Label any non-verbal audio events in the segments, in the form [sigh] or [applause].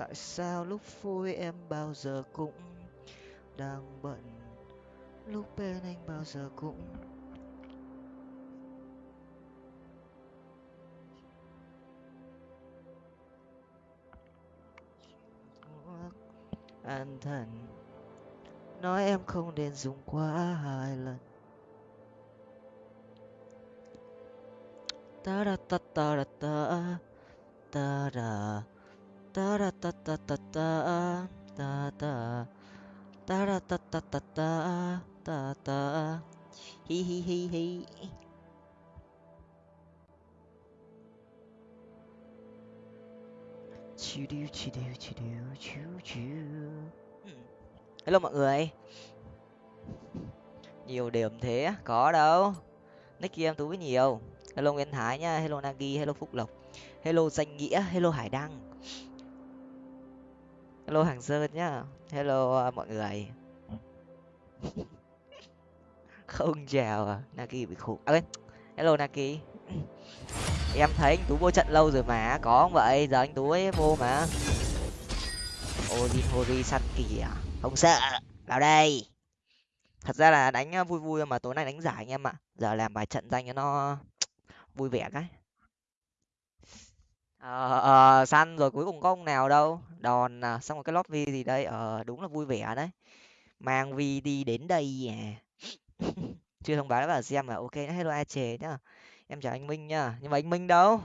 tại sao lúc vui em bao giờ cũng đang bận? Lúc bên anh bao giờ cũng an thần. Nói em không nên dùng quá hai lần. Ta ra ta ta ra ta ta ra ta da ta ta ta ta ta ta ta da ta ta ta ta ta ta hi hi hi hi. Chiu điu chiu điu chiu điu chiu chiu hello mọi người. Nhiều điểm thế có đâu. Nick kia em tú với nhiều. Hello nguyễn thái nhá hello nagi, hello phúc lộc. Hello danh nghĩa, hello hải đăng hello hàng sơn nhá. Hello à, mọi người. [laughs] Không chào à naki bị khủng. À, hello naki. [clears throat] Em thấy anh tú vô trận lâu rồi mà có không vậy? Giờ anh tú ấy vô mà. Ozin hori săn kỳ à. Không sợ. Vào đây. Thật ra là đánh à, vui vui mà tối nay đánh giải anh em ạ. Giờ làm bài trận danh cho nó [tsk] vui vẻ cái ờ ờ săn rồi cuối cùng có ông nào đâu. Đòn à, xong rồi cái lót vi gì đây ờ đúng là vui vẻ đấy. Mang vi đi đến đây à. [laughs] Chưa thông báo vào xem là ok hello ai chề nhá. Em chào anh minh nhá. Nhưng mà anh minh đâu?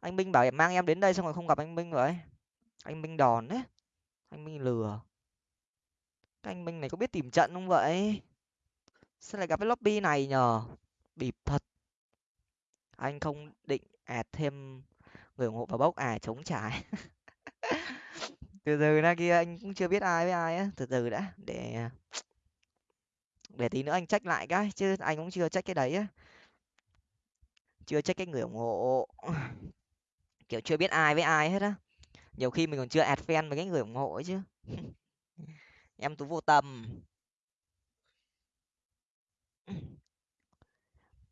Anh minh bảo em mang em đến đây xong rồi không gặp anh minh rồi anh minh đòn đấy. Anh minh lừa. Cái anh minh này có biết tìm trận không vậy? Sao lại gặp cái lobby này nhờ? Bịp thật. Anh không định ạt thêm người ủng hộ vào bốc à chống trải. [laughs] Từ từ ra kia anh cũng chưa biết ai với ai á, từ từ đã, để để tí nữa anh trách lại cái, chứ anh cũng chưa trách cái đấy á. Chưa trách cái người ủng hộ. [laughs] Kiểu chưa biết ai với ai hết á. Nhiều khi mình còn chưa add fan với cái người ủng hộ ấy chứ. [laughs] Em tú vô tâm.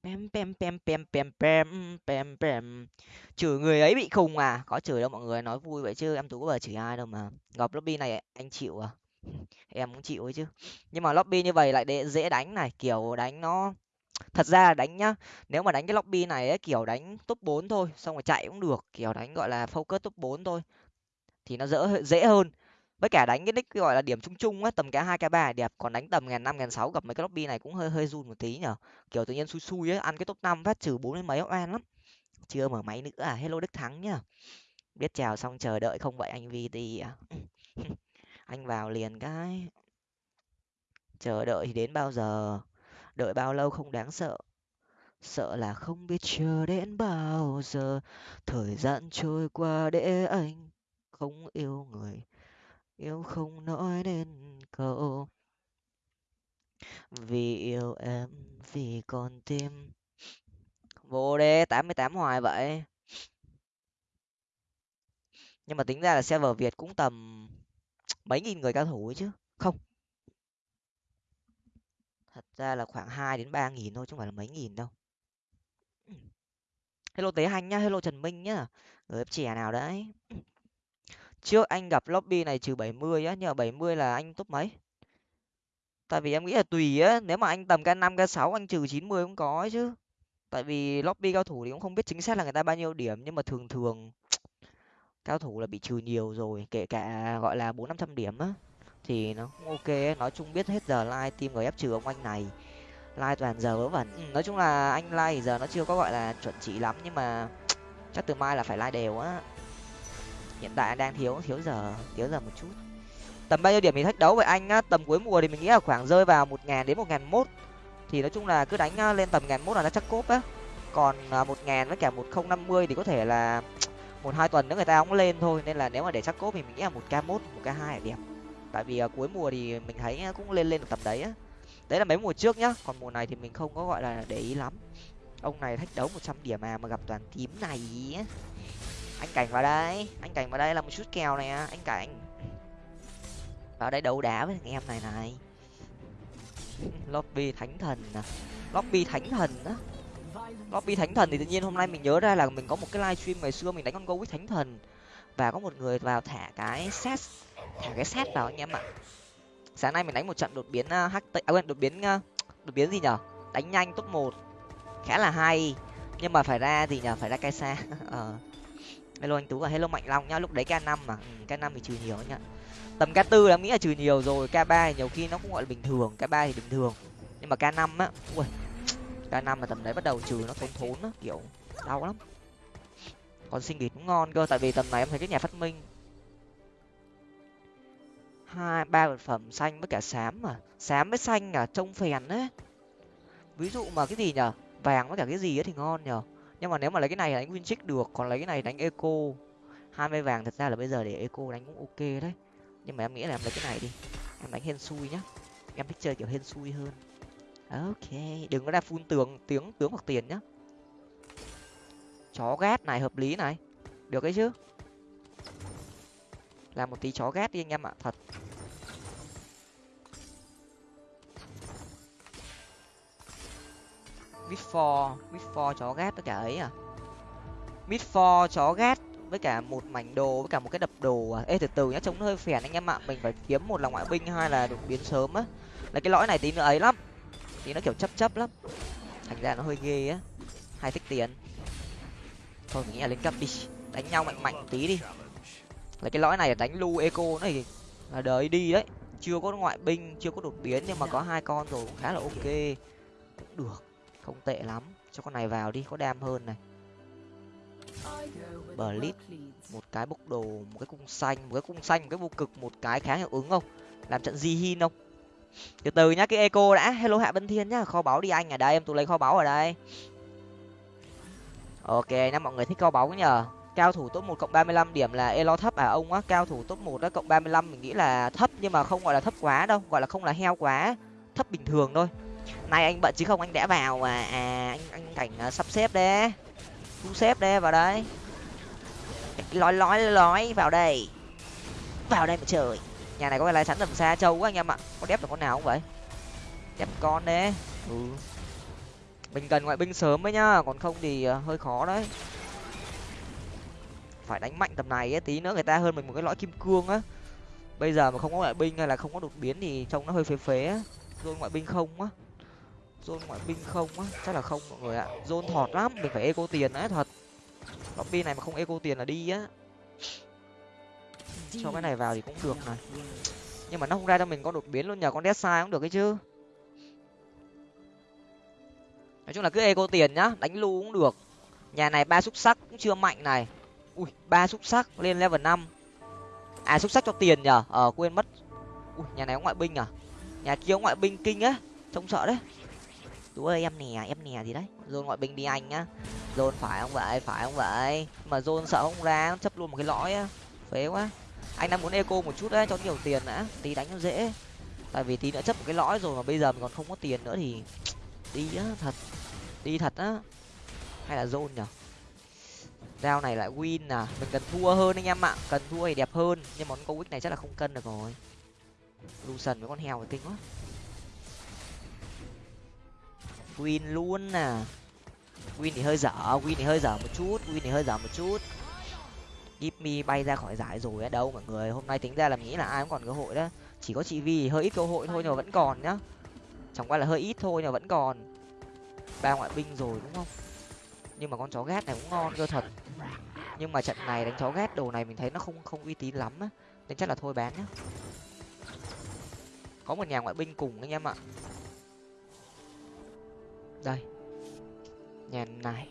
Pem pem pem pem pem pem pem pem. Chửi người ấy bị khùng à? Có chửi đâu mọi người, nói vui vậy chứ em Tú có bao chửi ai đâu mà. Gặp lobby này anh chịu à? [laughs] em cũng chịu ấy chứ. Nhưng mà lobby như vậy lại dễ đánh này, kiểu đánh nó thật ra là đánh nhá nếu mà đánh cái lobby này ấy, kiểu đánh top bốn thôi xong rồi chạy cũng được kiểu đánh gọi là focus top bốn thôi thì nó dễ dễ hơn với cả đánh cái nick gọi là điểm chung chung á, tầm cái hai k ba đẹp, còn đánh tầm ngàn năm, ngàn sáu gặp mấy cái lobby này cũng hơi hơi run một tí nhở. Kiểu tự nhiên xui xui ấy ăn cái top năm phát trừ bốn mấy, oan lắm. Chưa mở máy nữa à hello đức thắng nhá. Biết chào xong chờ đợi không vậy anh vt à [laughs] anh vào liền cái. Chờ đợi thì đến bao giờ? Đợi bao lâu không đáng sợ. Sợ là không biết chờ đến bao giờ. Thời gian trôi qua để anh không yêu người yêu không nói nên câu vì yêu em, vì con tim. Vô đê tám mươi tám hoài vậy. Nhưng mà tính ra là server việt cũng tầm mấy nghìn người cao thủ ấy chứ, không? Thật ra là khoảng hai đến ba nghìn thôi, chứ không phải là mấy nghìn đâu. Hello tế hành nhá, hello trần minh nhá. Người trẻ nào đấy? Trước anh gặp lobby này trừ bảy mươi á nhờ bảy mươi là anh top mấy? Tại vì em nghĩ là tùy á nếu mà anh tầm k năm k sáu anh trừ chín mươi cũng có chứ. Tại vì lobby cao thủ thì cũng không biết chính xác là người ta bao nhiêu điểm nhưng mà thường thường [tsk] cao thủ là bị trừ nhiều rồi kể cả gọi là bốn năm trăm điểm á thì nó cũng ok nói chung biết hết giờ like team người ép trừ ông anh này like toàn giờ vớ vẩn. Ừ, nói chung là anh like giờ nó chưa có gọi là chuẩn chỉ lắm nhưng mà [tsk] chắc từ mai là phải like đều á hiện tại đang thiếu thiếu giờ thiếu giờ một chút. Tầm bao nhiêu điểm mình thách đấu với anh á, tầm cuối mùa thì mình nghĩ là khoảng rơi vào một ngàn đến một ngàn mốt. Thì nói chung là cứ đánh lên tầm ngàn mốt là nó chắc cốp á. Còn à, một ngàn với cả một không năm mươi thì có thể là [tsk] một hai tuần nữa người ta cũng lên thôi. Nên là nếu mà để chắc cốp thì mình nghĩ là một k một một k hai là đẹp. Tại vì à, cuối mùa thì mình thấy cũng lên lên được tầm đấy á. Đấy là mấy mùa trước nhá. Còn mùa này thì mình không có gọi là để ý lắm. Ông này thách đấu một trăm điểm mà mà gặp toàn tím này anh cảnh vào đây. Anh cảnh vào đây là một chút kèo này anh cảnh vào đây đấu đá với thằng em này này. [laughs] Lobby thánh thần à. Lobby thánh thần á. Lobby thánh thần thì tự nhiên hôm nay mình nhớ ra là mình có một cái livestream ngày xưa mình đánh con go với thánh thần. Và có một người vào thả cái set thả cái set vào anh em ạ. Sáng nay mình đánh một trận đột biến à, uh, ht à quên đột biến uh, đột biến gì nhở? Đánh nhanh top một. Khá là hay. Nhưng mà phải ra thì nhở phải ra cây xa [laughs] ờ hello anh tú và hello mạnh long nhá lúc đấy k năm mà. Ừ, k năm thì trừ nhiều nhá tầm k tư là nghĩ là trừ nhiều rồi k ba nhiều khi nó cũng gọi là bình thường k ba thì bình thường. Nhưng mà k năm á ui k năm là tầm đấy bắt đầu trừ nó thốn thốn á kiểu đau lắm. Còn sinh nghỉ cũng ngon cơ tại vì tầm này em thấy cái nhà phát minh. Hai ba vật phẩm xanh với cả xám mà xám với xanh à trông phèn đấy. Ví dụ mà cái gì nhở? Vàng với cả cái gì ấy thì ngon nhở? Nhưng mà nếu mà lấy cái này đánh win trích được, còn lấy cái này đánh eco. Hai mươi vàng thật ra là bây giờ để eco đánh cũng ok đấy. Nhưng mà em nghĩ là em lấy cái này đi. Em đánh hên xui nhá. Em thích chơi kiểu hên xui hơn. Ok, đừng có ra phun tường tiếng tướng hoặc tiền nhá. Chó ghét này, hợp lý này. Được đấy chứ? Làm một tí chó ghét đi anh em ạ, thật. Mid for mid for chó gát tất cả ấy à? Mid for chó gát với cả một mảnh đồ, với cả một cái đập đồ à? Ê, từ từ nhá, trông nó hơi phèn anh em ạ. Mình phải kiếm một là ngoại binh hai là đột biến sớm á? Là cái lõi này tí nữa ấy lắm. Tí nó kiểu chấp chấp lắm. Thành ra nó hơi ghê á. Hai thích tiền. Thôi, mình nghĩ là lên cấp đi. Đánh nhau mạnh mạnh tí đi. Là cái lõi này là đánh lu eco này. Là đời đi đấy. Chưa có ngoại binh, chưa có đột biến nhưng mà có hai con rồi cũng khá là ok. Cũng được không tệ lắm. Cho con này vào đi, có đam hơn này. Bờ lít một cái bốc đồ, một cái cung xanh, một cái cung xanh, một cái vô cực, một cái khá hiệu ứng không? Làm trận di hin không? Từ từ nhá, cái eco đã. Hello hạ vân thiên nhá, kho báu đi anh ở đây, em tụi lấy kho báu ở đây. Ok năm mọi người thích kho báu nhờ. Cao thủ top một cộng ba mươi lăm điểm là elo thấp à ông á. Cao thủ top một đó cộng ba mươi lăm, mình nghĩ là thấp, nhưng mà không gọi là thấp quá đâu, gọi là không là heo quá. Thấp bình thường thôi nay anh bận chứ không anh đã vào mà à anh anh cảnh uh, à, sắp xếp đấy. Thu xếp đấy vào đây lói lói lói vào đây. Vào đây mà trời. Nhà này có cái lái sẵn tầm xa trâu quá anh em ạ. Có đép được con nào không vậy? Đép con đấy. Ừ. Mình cần ngoại binh sớm ấy nhá còn không thì uh, hơi khó đấy. Phải đánh mạnh tầm này ấy tí nữa người ta hơn mình một cái lõi kim cương á. Bây giờ mà không có ngoại binh hay là không có đột biến thì trông nó hơi phế phế á. Rồi ngoại binh không á zone ngoại binh không á? Chắc là không mọi người ạ. Zone thọt lắm, mình phải eco tiền đấy, thật. Lobby này mà không eco tiền là đi á. Cho cái này vào thì cũng được này. Nhưng mà nó không ra cho mình có đột biến luôn, nhờ con death cũng được cái chứ. Nói chung là cứ eco tiền nhá, đánh lu cũng được. Nhà này ba xúc sắc cũng chưa mạnh này. Ui, ba xúc sắc lên level năm. À xúc sắc cho tiền nhở ờ quên mất. Ui, nhà này có ngoại binh à? Nhà kia có ngoại binh kinh á. Trông sợ đấy tú ơi, em nè em nè gì đấy. Dồn ngoại binh đi anh nhá. Dồn phải không vậy? Phải không vậy? Mà dồn sợ không ra, chấp luôn một cái lõi á. Phế quá. Anh đang muốn eco một chút đấy, cho nhiều tiền đã. Tí đánh nó dễ. Tại vì tí nữa chấp một cái lõi rồi mà bây giờ mình còn không có tiền nữa thì đi á, thật. Đi thật á. Hay là dồn nhở rao này lại win à. Mình cần thua hơn anh em ạ. Cần thua thì đẹp hơn. Nhưng món câu này chắc là không cân được rồi. Lucian với con heo thì kinh quá win luôn à win thì hơi dở win thì hơi dở một chút win thì hơi dở một chút. Give bay ra khỏi giải rồi á, đâu mọi người. Hôm nay tính ra là nghĩ là ai cũng còn cơ hội đó. Chỉ có chị vi hơi ít cơ hội thôi nhưng mà vẫn còn nhá. Chẳng qua là hơi ít thôi nhưng mà vẫn còn. Ba ngoại binh rồi đúng không? Nhưng mà con chó ghét này cũng ngon cơ thật. Nhưng mà trận này đánh chó ghét đồ này mình thấy nó không không uy tín lắm á. Nên chắc là thôi bán nhá. Có một nhà ngoại binh cùng anh em ạ đây. Nhà này.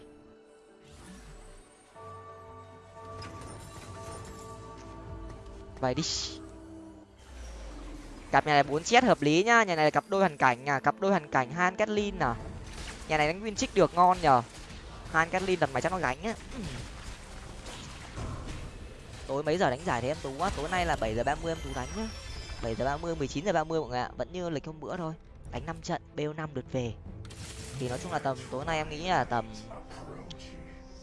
Vậy đi. Cặp nhà này bốn chết hợp lý nhá. Nhà này là cặp đôi hoàn cảnh à. Cặp đôi hoàn cảnh han kathleen à. Nhà này đánh win trích được ngon nhở han kathleen đặt máy chắc nó gánh á. Tối mấy giờ đánh giải thế em tú quá tối nay là bảy giờ ba mươi em tú đánh nhá. Bảy giờ ba mươi, mười chín giờ ba mươi mọi người ạ. Vẫn như lịch hôm bữa thôi. Đánh năm trận bêu năm lượt về thì nói chung là tầm tối nay em nghĩ là tầm,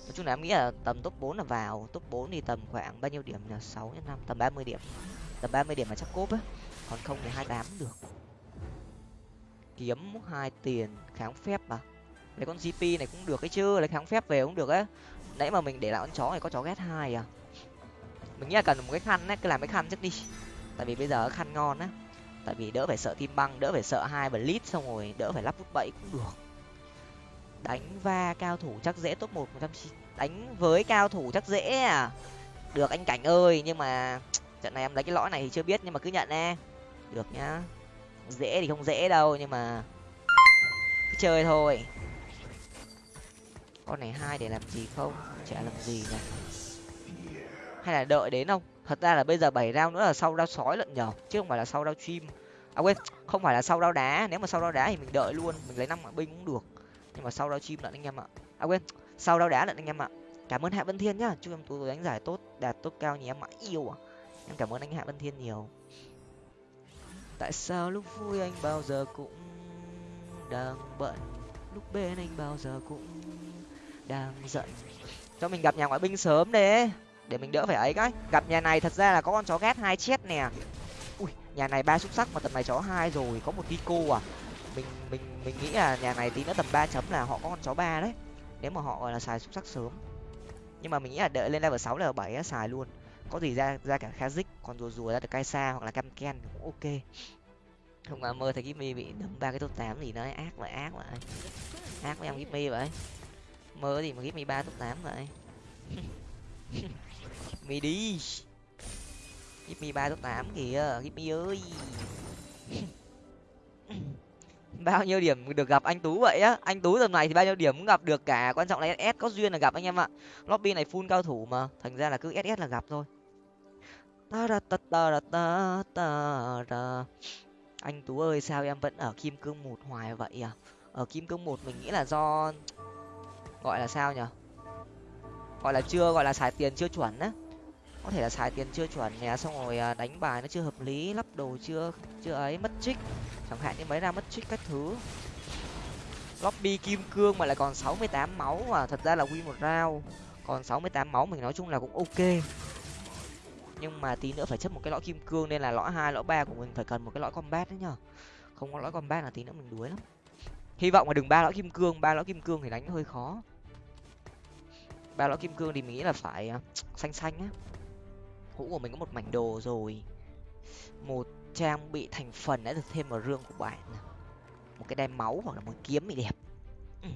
nói chung là em nghĩ là tầm top bốn là vào. Top bốn thì tầm khoảng bao nhiêu điểm là sáu nhân năm, tầm ba mươi điểm. Tầm ba mươi điểm là chắc cốp á. Còn không thì hai tám được. Kiếm hai tiền kháng phép à lấy con gp này cũng được ấy chứ, lấy kháng phép về cũng được á. Nãy mà mình để lại con chó này có chó ghét hai à? Mình nghĩ là cần một cái khăn á, cứ làm cái khăn trước đi. Tại vì bây giờ khăn ngon á. Tại vì đỡ phải sợ tim băng, đỡ phải sợ hai blitz xong rồi đỡ phải lắp bút bẫy cũng được đánh va cao thủ chắc dễ top một một trăm đánh với cao thủ chắc dễ à? Được anh cảnh ơi, nhưng mà trận này em lấy cái lõi này thì chưa biết, nhưng mà cứ nhận nè được nhá. Dễ thì không dễ đâu, nhưng mà cứ chơi thôi. Con này hai để làm gì không? Chả làm gì nhỉ? Hay là đợi đến không? Thật ra là bây giờ bảy rau nữa là sau rau sói lận nhở, chứ không phải là sau rau chim. À quên, không phải là sau rau đá. Nếu mà sau rau đá thì mình đợi luôn, mình lấy năm mạng binh cũng được nhưng mà sau đó chim lại anh em ạ. À quên, sau đó đá lại anh em ạ. Cảm ơn hạ vân thiên nhá. Chúc em tú đánh giải tốt, đạt tốt cao nhé em mãi yêu à. Em cảm ơn anh hạ vân thiên nhiều. Tại sao lúc vui anh bao giờ cũng đang bận? Lúc bên anh bao giờ cũng đang giận? Cho mình gặp nhà ngoại binh sớm đấy để mình đỡ phải ấy cái. Gặp nhà này thật ra là có con chó ghét hai chết nè. Ui, nhà này ba xúc sắc mà tầm này chó hai rồi. Có một Kiko à mình mình mình nghĩ là nhà này tí nữa tầm ba chấm là họ có con chó ba đấy. Nếu mà họ, gọi là, xài xúc sắc sớm. Nhưng mà mình nghĩ là đợi lên level sáu, level bảy xài luôn. Có gì ra ra cả kha dích, còn rùa rùa ra được kai xa hoặc là cam ken cũng ok. Không mà mơ thấy gimmy bị đấm ba cái top tám gì nó ác vậy ác vậy ác với em gimmy vậy. Mơ gì mà gimmy ba top tám vậy? [laughs] Mi đi. Gimmy ba top tám kìa gimmy ơi. [laughs] bao nhiêu điểm được gặp anh tú vậy á? Anh tú tầm này thì bao nhiêu điểm cũng gặp được cả. Quan trọng là ss có duyên là gặp anh em ạ. Lobby này full cao thủ mà. Thành ra là cứ ss là gặp thôi. Anh tú ơi, sao em vẫn ở kim cương một hoài vậy à? Ở kim cương một mình nghĩ là do gọi là sao nhở? Gọi là chưa, gọi là xài tiền chưa chuẩn á có thể là xài tiền chưa chuẩn nè xong rồi à, đánh bài nó chưa hợp lý lắp đồ chưa chưa ấy mất trích. Chẳng hạn như mấy ra mất trích các thứ. Lobby kim cương mà lại còn sáu mươi tám máu mà thật ra là win một round. Còn sáu mươi tám máu mình nói chung là cũng ok. Nhưng mà tí nữa phải chấp một cái lõi kim cương nên là lõi hai lõi ba của mình phải cần một cái lõi combat đấy nhở, không có lõi combat là tí nữa mình đuối lắm. Hy vọng là đừng ba lõi kim cương ba lõi kim cương thì đánh hơi khó. Ba lõi kim cương thì mình nghĩ là phải à, xanh xanh á hũ của mình có một mảnh đồ rồi. Một trang bị thành phần đã được thêm vào rương của bạn. Một cái đai máu hoặc là một kiếm thì đẹp. Ừ.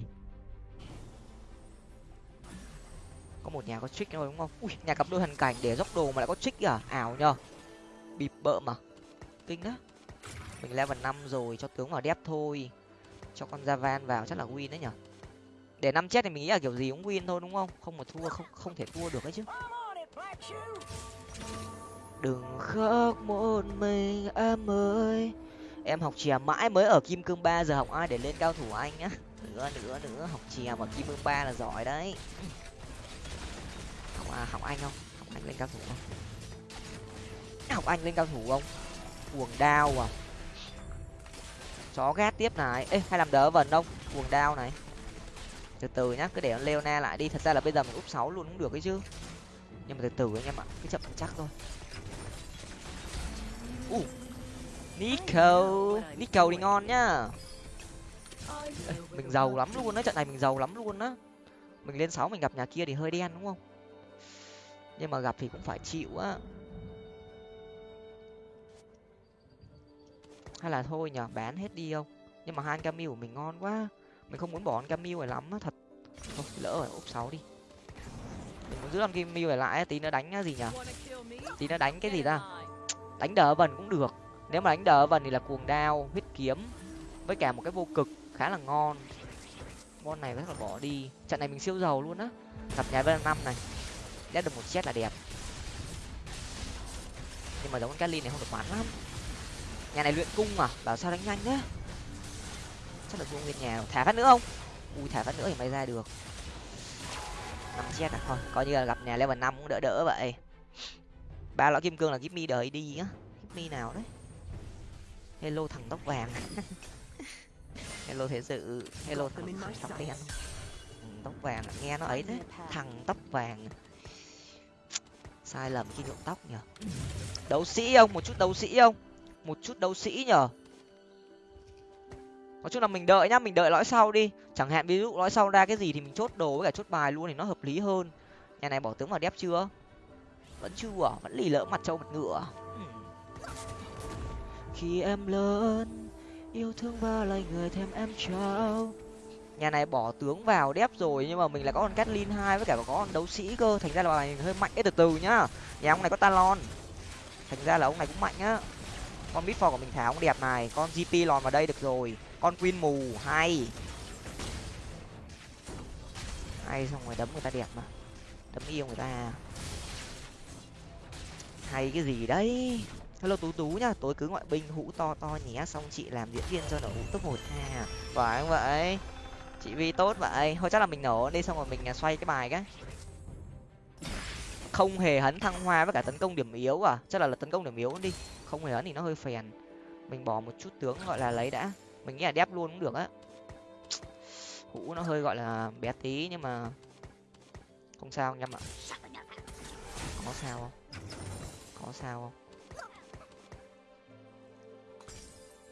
có một nhà có trích rồi đúng không? Ui, nhà cặp đôi thần cảnh để dốc đồ mà lại có trích à ảo nhờ. Bịp bợ mà. Kinh đó mình level năm rồi, cho tướng vào đép thôi. Cho con javan vào chắc là win đấy nhở để năm chết thì mình nghĩ là kiểu gì cũng win thôi, đúng không? Không mà thua, không không thể thua được ấy chứ đừng khóc một mình em ơi. Em học chè mãi mới ở kim cương ba giờ học ai để lên cao thủ anh á? Nữa nữa nữa học chè mà kim cương ba là giỏi đấy. Học à, học anh không? Học anh lên cao thủ không? Học anh lên cao thủ không? Cuồng đao à? Chó gát tiếp này. Ê hay làm đỡ vần không? Cuồng đao này. Từ từ nhá cứ để leona lại đi. Thật ra là bây giờ mình úp sáu luôn cũng được ấy chứ nhưng mà từ từ anh em ạ cứ chậm chắc thôi. Uh. nico nico thì ngon nhá. Ê, [laughs] mình giàu lắm luôn á trận này mình giàu lắm luôn á. Mình lên sáu mình gặp nhà kia thì hơi đen đúng không? Nhưng mà gặp thì cũng phải chịu á. Hay là thôi nhở bán hết đi không? Nhưng mà hai cam của mình ngon quá. Mình không muốn bỏ con cam này lắm á thật. Thôi lỡ rồi úp sáu đi mình muốn giữ con kim này lại tí nữa đánh gì nhở? Tí nữa đánh cái gì ta? đánh đỡ vần cũng được. Nếu mà đánh đỡ vần thì là cuồng đao huyết kiếm với cả một cái vô cực khá là ngon. Con này rất là bỏ đi. Trận này mình siêu giàu luôn á. Gặp nhà bên năm này. Đét được một set là đẹp. Nhưng mà giống con Cali này không được bắn lắm. Nhà này luyện cung à? Bảo sao đánh nhanh nhá chắc là vua nguyên nhà thả phát nữa không? Ui thả phát nữa thì may ra được năm chết à? Thôi coi như là gặp nhà level năm cũng đỡ đỡ vậy. Ba lõi kim cương là mi đời đi á. Mi nào đấy? Hello thằng tóc vàng. [laughs] Hello thế sự hello thằng tóc đen. tóc vàng nghe nó ấy đấy. Thằng tóc vàng. Sai lầm khi nhuộm tóc nhở đấu sĩ không? Một chút đấu sĩ không? Một chút đấu sĩ nhở nói chung là mình đợi nhá, mình đợi lõi sau đi. Chẳng hạn ví dụ lõi sau ra cái gì thì mình chốt đồ với cả chốt bài luôn thì nó hợp lý hơn. Nhà này bỏ tướng vào đép chưa? Vẫn chưa à? vẫn lì lỡ mặt trâu mặt ngựa à? hmm. khi em lớn, yêu thương ba lời người thêm em trao. Nhà này bỏ tướng vào đép rồi nhưng mà mình lại có con Catlin hai với cả có con đấu sĩ cơ. Thành ra là bài hơi mạnh ấy từ từ nhá. Nhà ông này có talon. Thành ra là ông này cũng mạnh á. Con bitfor của mình thả ông đẹp này, con gp lòn vào đây được rồi con queen mù hay. Hay xong rồi đấm người ta đẹp mà. Đấm yêu người ta. Hay cái gì đấy. Hello tú tú nhá tối cứ ngoại binh hũ to to nhé xong chị làm diễn viên cho nổ hũ top một ha. Phải không vậy? Chị vi tốt vậy. Thôi chắc là mình nổ đi xong rồi mình à, xoay cái bài cái. Không hề hấn thăng hoa với cả tấn công điểm yếu à. Chắc là, là tấn công điểm yếu đi. Không hề hấn thì nó hơi phèn. Mình bỏ một chút tướng gọi là lấy đã mình nghĩ là đép luôn cũng được á hũ nó hơi gọi là bé tí nhưng mà không sao anh em ạ có sao không có sao không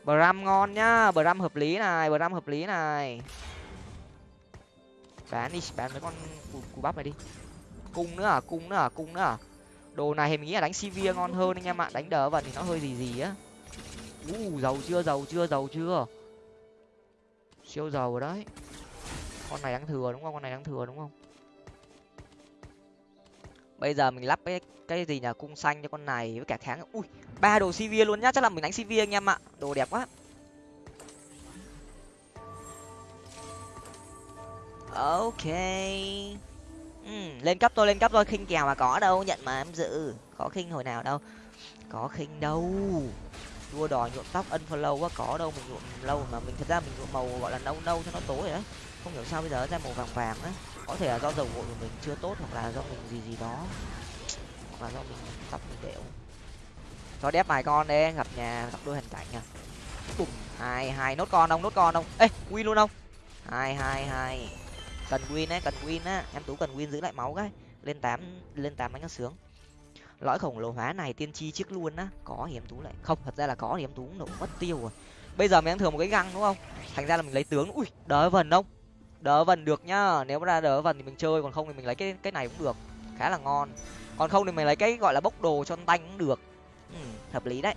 Bram ngon nhá, Bram hợp lý này, Bram hợp lý này. Bán đi, bán mấy con cù, cù bắp này đi. Cung nữa à, cung nữa à, cung nữa à. Đồ này thì mình nghĩ là đánh Sivir ngon hơn anh em ạ, đánh đỡ vần thì nó hơi gì gì á. U giàu chưa, giàu chưa, giàu chưa. Siêu giàu rồi đấy. Con này đang thừa đúng không? Con này đang thừa đúng không? Bây giờ mình lắp cái cái gì nhà cung xanh cho con này với cả kháng ui ba đồ cv luôn nhá. Chắc là mình đánh cv anh em ạ. Đồ đẹp quá. Ok. Ừ, lên cấp tôi lên cấp tôi khinh kèo mà có đâu nhận mà em dự có khinh hồi nào đâu. Có khinh đâu đua đòi nhuộm tóc unfollow quá, có đâu mình nhuộm lâu mà mình, thật ra mình nhuộm màu gọi là nâu nâu cho nó tối đấy không hiểu sao bây giờ ra màu vàng vàng á. Có thể là do dầu gội của mình chưa tốt hoặc là do mình gì gì đó. Hoặc là do mình tóc mình đẽo cho đép vài con đi, gặp nhà, gặp đôi hình cảnh à. nha cùng hai hai, nốt con ông nốt con ông ê, win luôn không? Hai hai hai. Cần win ấy cần win á. Em tú cần win giữ lại máu cái. Lên tám lên tám đánh nó sướng lõi khổng lồ hóa này tiên tri trước luôn á có thì em tú lại. Không thật ra là có thì em tú nổ mất tiêu rồi. Bây giờ mình đang thừa một cái găng đúng không? Thành ra là mình lấy tướng. Ui đỡ vần không? Đỡ vần được nhá. Nếu mà ra đỡ vần thì mình chơi còn không thì mình lấy cái cái này cũng được. Khá là ngon. Còn không thì mình lấy cái gọi là bốc đồ cho tanh cũng được. Ừ, hợp lý đấy.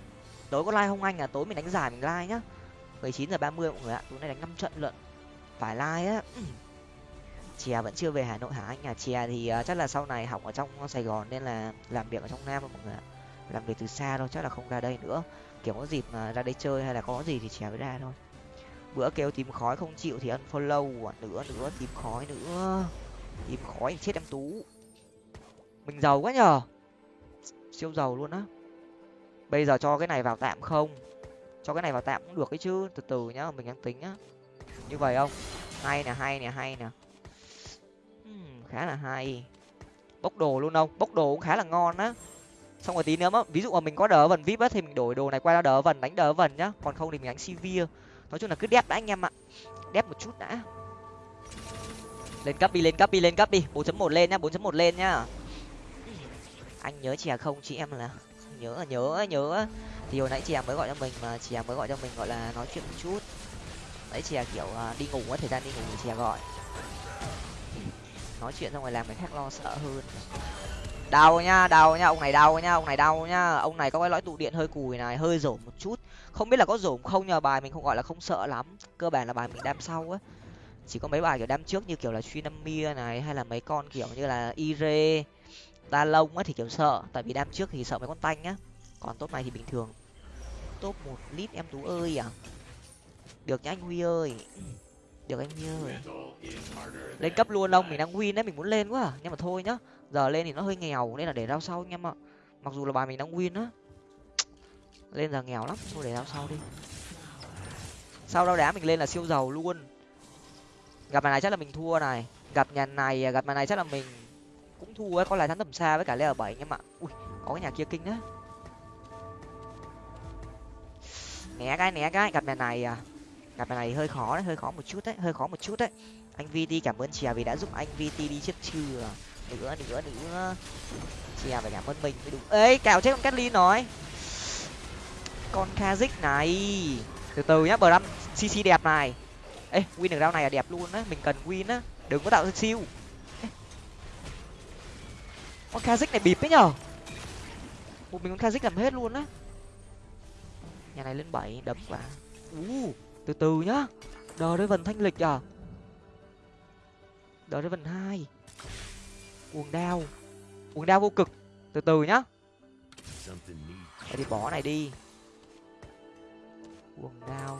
Tối có like không anh à? Tối mình đánh giải mình like nhá. Mười chín giờ ba mươi mọi người ạ. Tối nay đánh năm trận lận. Phải like á. Ừ chè vẫn chưa về hà nội hả anh? Nhà chè thì uh, chắc là sau này học ở trong sài gòn nên là làm việc ở trong nam mọi người ạ. Làm việc từ xa thôi chắc là không ra đây nữa. Kiểu có dịp mà ra đây chơi hay là có gì thì chè mới ra thôi. Bữa kêu tìm khói không chịu thì unfollow follow à, nữa nữa tìm khói nữa. Tìm khói thì chết em tú. Mình giàu quá nhờ. Siêu giàu luôn á. Bây giờ cho cái này vào tạm không? Cho cái này vào tạm cũng được ấy chứ từ từ nhá mình đang tính á. Như vậy không? Hay nè hay nè hay nè khá là hay. Bốc đồ luôn không bốc đồ cũng khá là ngon á. Xong rồi tí nữa mà, ví dụ mà mình có đỡ vần vip á thì mình đổi đồ này qua đỡ vần, đánh đỡ vần nhá. Còn không thì mình đánh sivir nói chung là cứ đép đã anh em ạ. Đép một chút đã. Lên cấp đi, lên cấp đi, lên cấp đi. bốn chấm một lên nhá, bốn chấm một lên nhá. Anh nhớ chè không chị em là nhớ nhớ nhớ. Thì hồi nãy chè mới gọi cho mình mà, chè mới gọi cho mình gọi là nói chuyện một chút. Đấy chè kiểu à, đi ngủ á, thời gian đi ngủ thì chè gọi nói chuyện xong rồi làm người khác lo sợ hơn. Đau nhá đau nhá, ông này đau nhá, ông này đau nhá. Ông này có cái lõi tụ điện hơi cùi này, hơi rổ một chút. Không biết là có rổ không nhờ, bài mình không gọi là không sợ lắm. Cơ bản là bài mình đam sau á. Chỉ có mấy bài kiểu đam trước như kiểu là suy năm mia này, hay là mấy con kiểu như là ire ta lông á thì kiểu sợ. Tại vì đam trước thì sợ mấy con tanh á. Còn tốt này thì bình thường. Top một lít em tú ơi à. Được nhá anh huy ơi được anh ơi lên cấp luôn không mình đang win đấy mình muốn lên quá à. nhưng mà thôi nhá giờ lên thì nó hơi nghèo nên là để rao sau anh em ạ. Mặc dù là bài mình đang win á. Lên giờ nghèo lắm thôi để rao sau đi. Sau đó đá mình lên là siêu giàu luôn. Gặp nhà này chắc là mình thua này. Gặp nhà này gặp nhà này chắc là mình cũng thua ấy có lại thắng tầm xa với cả leo bảy nhưng mà ui có cái nhà kia kinh á né cái né cái gặp nhà này à gặp này hơi khó đấy, hơi khó một chút đấy, hơi khó một chút đấy. Anh vt cảm ơn chè vì đã giúp anh vt đi trước chưa nữa nữa nữa. Chè phải cảm ơn mình mới đúng. Ấy cào chết con Catlin nói con kazik này. Từ từ nhá, bờ cc đẹp này. Ê, win được rau này là đẹp luôn á, mình cần win á. Đừng có tạo siêu. Con kazik này bịp đấy nhở. Một mình con kazik làm hết luôn á. Nhà này lên bảy, đấm quả u từ từ nhá. Đờ đây vần thanh lịch à? Đờ đây vần hai. Cuồng đao. Cuồng đao vô cực. Từ từ nhá. Vậy thì bỏ này đi. Cuồng đao.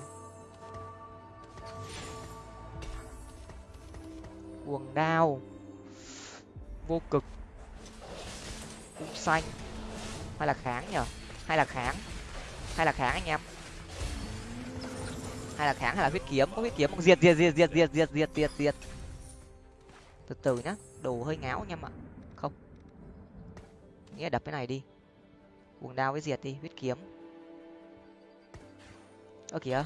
Cuồng đao. Vô cực. Cung xanh. Hay là kháng nhở hay là kháng? Hay là kháng anh em hay là kháng hay là huyết kiếm, có huyết kiếm không? Diệt diệt diệt diệt diệt diệt diệt diệt diệt. Từ từ nhá, đồ hơi ngáo anh em ạ. Không. Nghĩa đập cái này đi. Cuồng đao với diệt đi, huyết kiếm. Ơ, kìa.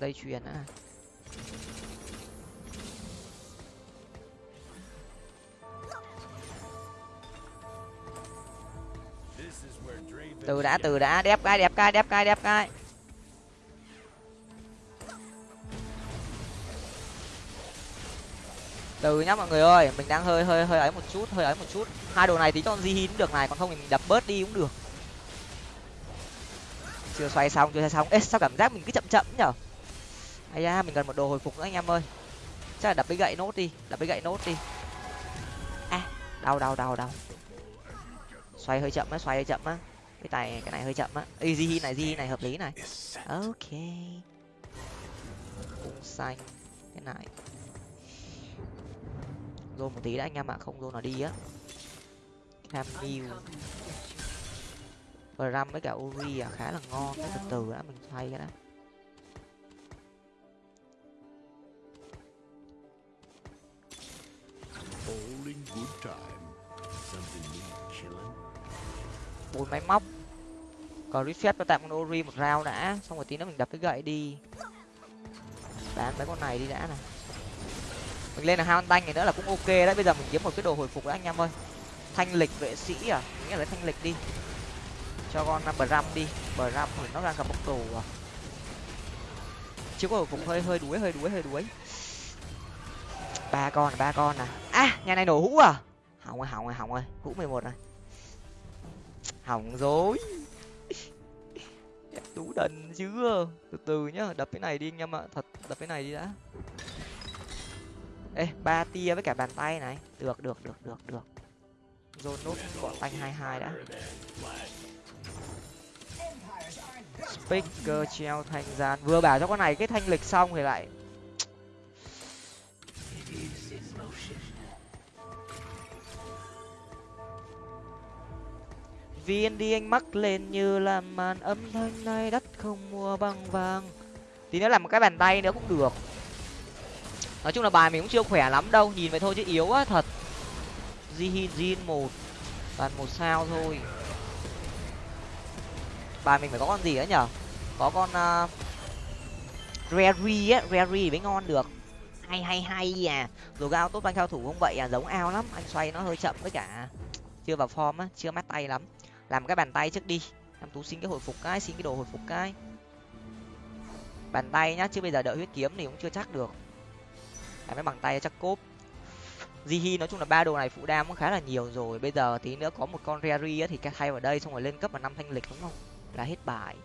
Dây chuyền á. Từ đã từ đã đẹp cái đẹp cái đẹp cái đẹp cái. Từ nhá mọi người ơi, mình đang hơi hơi hơi ấy một chút, hơi ấy một chút. Hai đồ này tí cho di hín được này, còn không thì mình đập bớt đi cũng được. Chưa xoay xong, chưa xoay xong. Ê, sao cảm giác mình cứ chậm chậm nhở? Ai da, mình cần một đồ hồi phục nữa anh em ơi. Chắc là đập cái gậy nốt đi, đập cái gậy nốt đi. À đau đau đau đau xoay hơi chậm á xoay hơi chậm á. Cái tài cái này hơi chậm á. Easy này easy này hợp lý này. Ok. Cung xanh. Cái này. Rôn một tí đã anh em ạ. Không rôn nó đi á. Cam new. Ram với cả uri à khá là ngon. Cái từ từ đã mình xoay cái đó bốn máy móc. Còn reset cho tạm con ori một rau đã, xong rồi tí nữa mình đập cái gậy đi. Bán mấy con này đi đã này. Mình lên là hai con tanh này nữa là cũng ok đấy, bây giờ mình kiếm một cái đồ hồi phục đã anh em ơi. Thanh lịch vệ sĩ à? Nghĩa là thanh lịch đi. Cho con à, bờ ram đi. Bờ ram thì nó đang gặp bốc tù à. Chưa có hồi phục, hơi hơi đuối hơi đuối hơi đuối. Ba con ba con à. À nhà này nổ hũ à? Hỏng rồi hỏng rồi hỏng rồi. Hũ mười một này hỏng rồi. Tú đần chưa? Từ từ nhá, đập cái này đi anh em ạ. Thật, đập cái này đi đã. Ê, ba tia với cả bàn tay này. Được được được được được. Dồn nốt gọn tanh hai hai đã. Speaker treo thanh gian. Vừa bảo cho con này cái thanh lịch xong thì lại viên đi anh mắc lên như là màn âm thanh này đất không mua bằng vàng. Tí nữa làm một cái bàn tay nữa cũng được. Nói chung là bài mình cũng chưa khỏe lắm đâu nhìn vậy thôi chứ yếu á thật. Jihin jin một toàn một sao thôi. Bài mình phải có con gì nữa nhở? Có con uh, rary á rary mới ngon được. Hay hay hay à. Rồi ao tốt banh cao thủ không vậy à giống ao lắm anh xoay nó hơi chậm với cả. Chưa vào form á chưa mát tay lắm làm cái bàn tay trước đi. Em tú xin cái hồi phục cái, xin cái đồ hồi phục cái. Bàn tay nhá, chứ bây giờ đợi huyết kiếm thì cũng chưa chắc được. Làm cái bằng tay chắc cốp. Jihi nói chung là ba đồ này phụ đam cũng khá là nhiều rồi. Bây giờ tí nữa có một con Rary thì thay vào đây, xong rồi lên cấp vào năm thanh lịch đúng không? Là hết bài.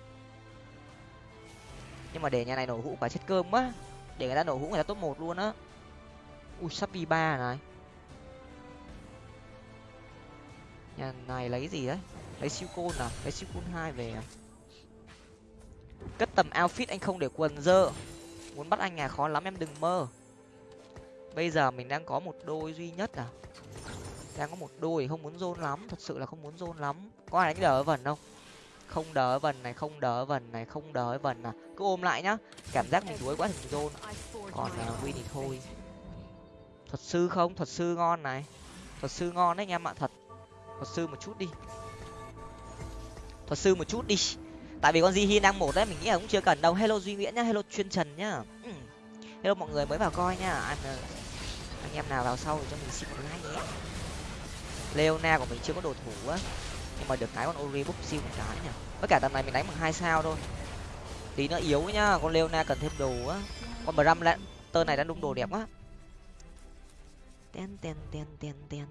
Nhưng mà để nhà này nổ hũ quả chết cơm quá để người ta nổ hũ người ta top một luôn á. Ui sắp đi ba này. Nhà này lấy gì đấy? Lấy siêu côn à? Lấy siêu côn hai về à? cất tầm outfit anh không để quần dơ. Muốn bắt anh nhà khó lắm em đừng mơ. Bây giờ mình đang có một đôi duy nhất à? Đang có một đôi không muốn dôn lắm. Thật sự là không muốn dôn lắm. Có ai đánh đỡ vần không? Không đỡ vần này không đỡ vần này không đỡ vần à? Cứ ôm lại nhá. Cảm giác mình đuối quá thì mình zone còn à, uh, win thì thôi. Thuật sư không? Thuật sư ngon này. Thuật sư ngon đấy anh em ạ thật. Thuật sư một chút đi thuật sư một chút đi. Tại vì con di hi đang một đấy, mình nghĩ là cũng chưa cần đâu. Hello duy nguyễn nhá, hello chuyên trần nhá. Ừ. Hello mọi người, mới vào coi nhá anh ờ, anh em nào vào sau thì cho mình xin một like nhé. Leona của mình chưa có đồ thủ á. Nhưng mà được cái con ori bốc siêu một cái nhỉ. Với cả tầm này mình đánh bằng hai sao thôi. Tí nó yếu nhá, con leona cần thêm đồ á. Con bram lại tơ này đang đung đồ đẹp quá. Ten ten ten ten ten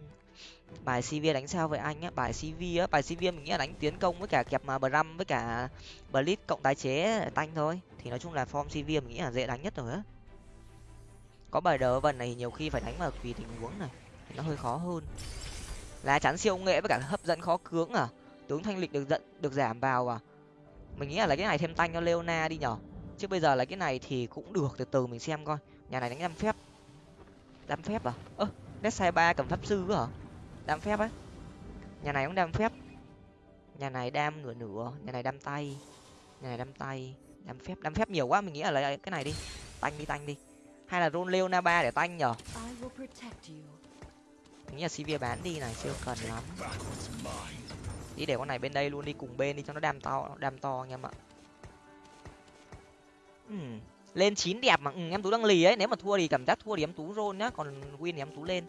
bài cv đánh sao vậy anh á? Bài cv á, bài cv mình nghĩ là đánh tiến công với cả kẹp mà bram với cả blitz cộng tái chế tanh thôi. Thì nói chung là form cv mình nghĩ là dễ đánh nhất rồi á. Có bài đỡ vần này nhiều khi phải đánh vào tùy tình huống này, thì nó hơi khó hơn. Lá chắn siêu nghệ với cả hấp dẫn khó cưỡng à? Tướng thanh lịch được giận được giảm vào à? Mình nghĩ là lấy cái này thêm tanh cho leona đi nhở? Chứ bây giờ lấy cái này thì cũng được, từ từ mình xem coi. Nhà này đánh năm phép. Năm phép à? Ơ nét sai ba cầm pháp sư hả? Đam phép á. Nhà này cũng đam phép. Nhà này đam nửa nửa nhà này đam tay. Nhà này đam tay. Đam phép đam phép nhiều quá mình nghĩ là lấy cái này đi. Tanh đi tanh đi. Hay là rôn leona ba để tanh nhở? Mình nghĩ là cv bán đi này chưa cần lắm. Đi để con này bên đây luôn đi cùng bên đi cho nó đam to đam to anh em ạ. Ừm, lên chín đẹp mà ừ, em tú đang lì ấy nếu mà thua thì cảm giác thua thì em tú roll nhá còn win thì em tú lên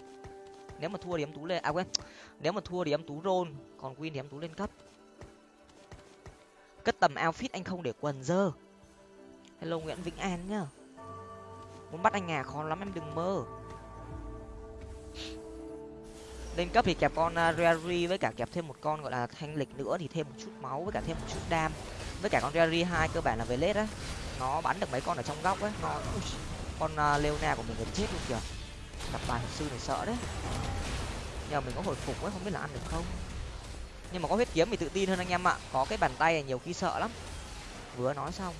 nếu mà thua thì em tú lên à quên. Nếu mà thua thì em tú roll còn win thì em tú lên cấp. Cất tầm outfit anh không để quần dơ. Hello nguyễn vĩnh an nhá. Muốn bắt anh à khó lắm em đừng mơ. Lên cấp thì kẹp con à, uh, Rary với cả kẹp thêm một con gọi là thanh lịch nữa thì thêm một chút máu với cả thêm một chút đam. Với cả con Rary hai cơ bản là về lết á. Nó bắn được mấy con ở trong góc ấy nó con uh, Leona của mình gần chết luôn kìa gặp bài thuật sư này sợ đấy. Nhờ mình có hồi phục ấy không biết là ăn được không? Nhưng mà có huyết kiếm thì tự tin hơn anh em ạ. Có cái bàn tay này nhiều khi sợ lắm. Vừa nói xong.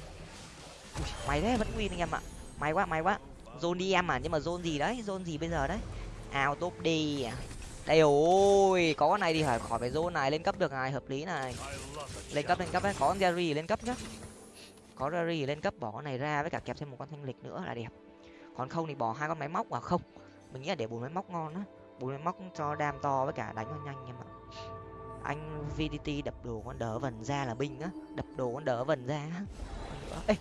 Ui, mày đấy vẫn win anh em ạ. May quá may quá. Zone đi em à nhưng mà zone gì đấy? Zone gì bây giờ đấy? Ao top đi đây ôi có con này thì phải khỏi phải zone này lên cấp được này hợp lý này. Lên cấp lên cấp đấy có con jerry lên cấp nhá. Có jerry lên cấp bỏ con này ra với cả kẹp thêm một con thanh lịch nữa là đẹp. Còn không thì bỏ hai con máy móc vào không mình nghĩ là để bốn máy móc ngon á. Bốn máy móc cho đam to với cả đánh nó nhanh em ạ anh vdt đập đồ con đỡ vần ra là binh á. Đập đồ con đỡ vần ra ê,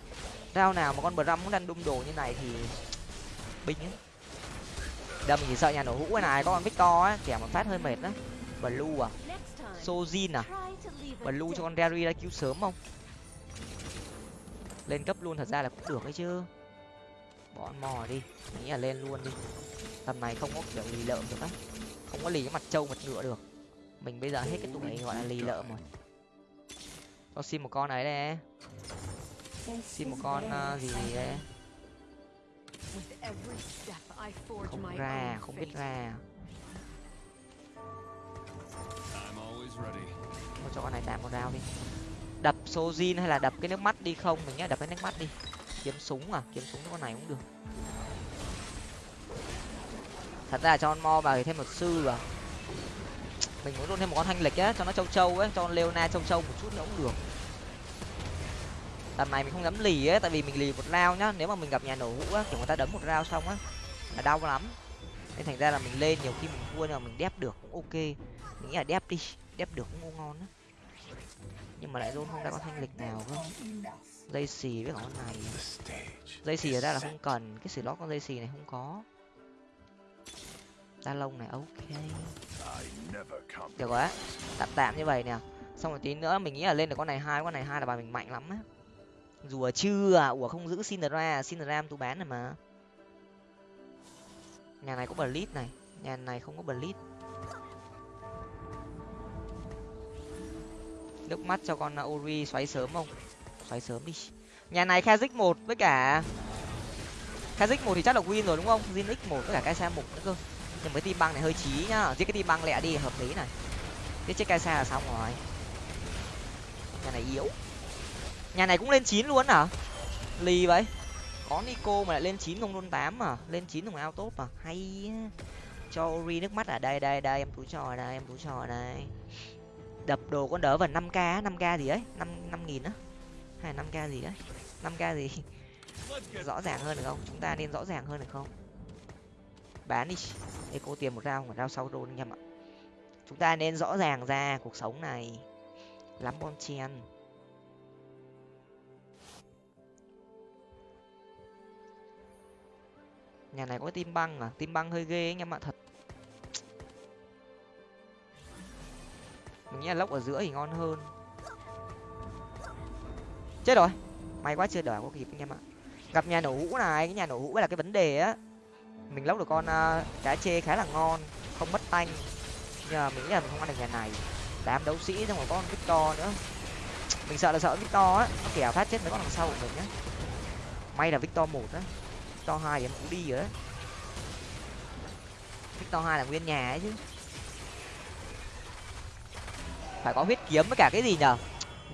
rao nào mà con bờ răm cũng đang đung đồ như này thì binh á. Đâm thì sợ nhà nổ hũ cái này, có con victor á, kẻ mà phát hơi mệt đó blue à? Sojin à? Blue cho con derry ra cứu sớm không? Lên cấp luôn thật ra là cũng được ấy chứ bỏ mò đi. Nghĩ là lên luôn đi. Tầm này không có kiểu lì lợm được á. Không có lì cái mặt trâu mặt ngựa được. Mình bây giờ hết cái tuổi gọi là lì lợm rồi. Cho xin một con ấy đây. Xin một con uh, gì đấy không ra không biết ra. Thôi cho con này tạm một rau đi. Đập sojin hay là đập cái nước mắt đi không? Mình nhá đập cái nước mắt đi kiếm súng à? Kiếm súng con này cũng được. Thật ra cho con mo vào thì thêm một sư vào. Mình muốn luôn thêm một con thanh lịch á, cho nó châu châu ấy, cho con leona châu châu một chút nữa cũng được. Tầm này mình không dám lì ấy, tại vì mình lì một rau nhá. Nếu mà mình gặp nhà nổ hũ á kiểu người ta đấm một rau xong á, là đau lắm. Nên thành ra là mình lên, nhiều khi mình thua nhưng mà mình đép được cũng ok. Mình nghĩ là đép đi, đép được cũng ngon á. Nhưng mà lại luôn không ra con thanh lịch nào cơ dây xì với con này. Dây xì ở đây là không cần cái slot con dây xì này không có. Da lông này ok. Được rồi á tạm tạm như vậy nè. Xong rồi tí nữa mình nghĩ là lên được con này hai con này hai là bà mình mạnh lắm á. Rùa chưa à? Ủa không giữ Syndra Syndra tu bán này mà. Nhà này có blitz này. Nhà này không có blitz nước mắt cho con ori xoáy sớm không xoáy sớm đi. Nhà này khazik một với cả khazik một thì chắc là win rồi, đúng không? Zinix một với cả cái xe một nữa cơ. Nhưng mấy team băng này hơi chí nhá. Giết cái team băng lẹ đi, hợp lý này. Giết chết cái xe là xong rồi. Nhà này yếu. Nhà này cũng lên chín luôn hả? Lì vậy. Có nico mà lại lên chín không luôn tám mà lên chín không ao tốt mà hay cho ori nước mắt ở đây đây đây, em tú trò đây em tú trò đây đập đồ con đỡ vào năm k năm k gì ấy? Năm năm nghìn á hay năm k gì đấy? năm k gì? [laughs] Rõ ràng hơn được không? Chúng ta nên rõ ràng hơn được không? Bán đi. Để cô tiền một rau một rau sau đôn anh em ạ. Chúng ta nên rõ ràng ra cuộc sống này. Lắm bon chen nhà này có tim băng à? Tim băng hơi ghê anh em ạ thật. Mình nghĩ là lốc ở giữa thì ngon hơn chết rồi. May quá chưa đỡ có kịp anh em ạ. Gặp nhà nổ hũ này cái nhà nổ hũ là cái vấn đề á. Mình lốc được con uh, cá chê khá là ngon không mất tanh. Nhờ mình nghĩ là mình không ăn được nhà này. Đám đấu sĩ xong rồi có con victor nữa. Mình sợ là sợ victor á. Nó kẻo phát chết mấy con đằng sau của mình nhá may là victor một á. Victor hai thì em cũng đi rồi đấy victor hai là nguyên nhà ấy chứ. Phải có huyết kiếm với cả cái gì nhở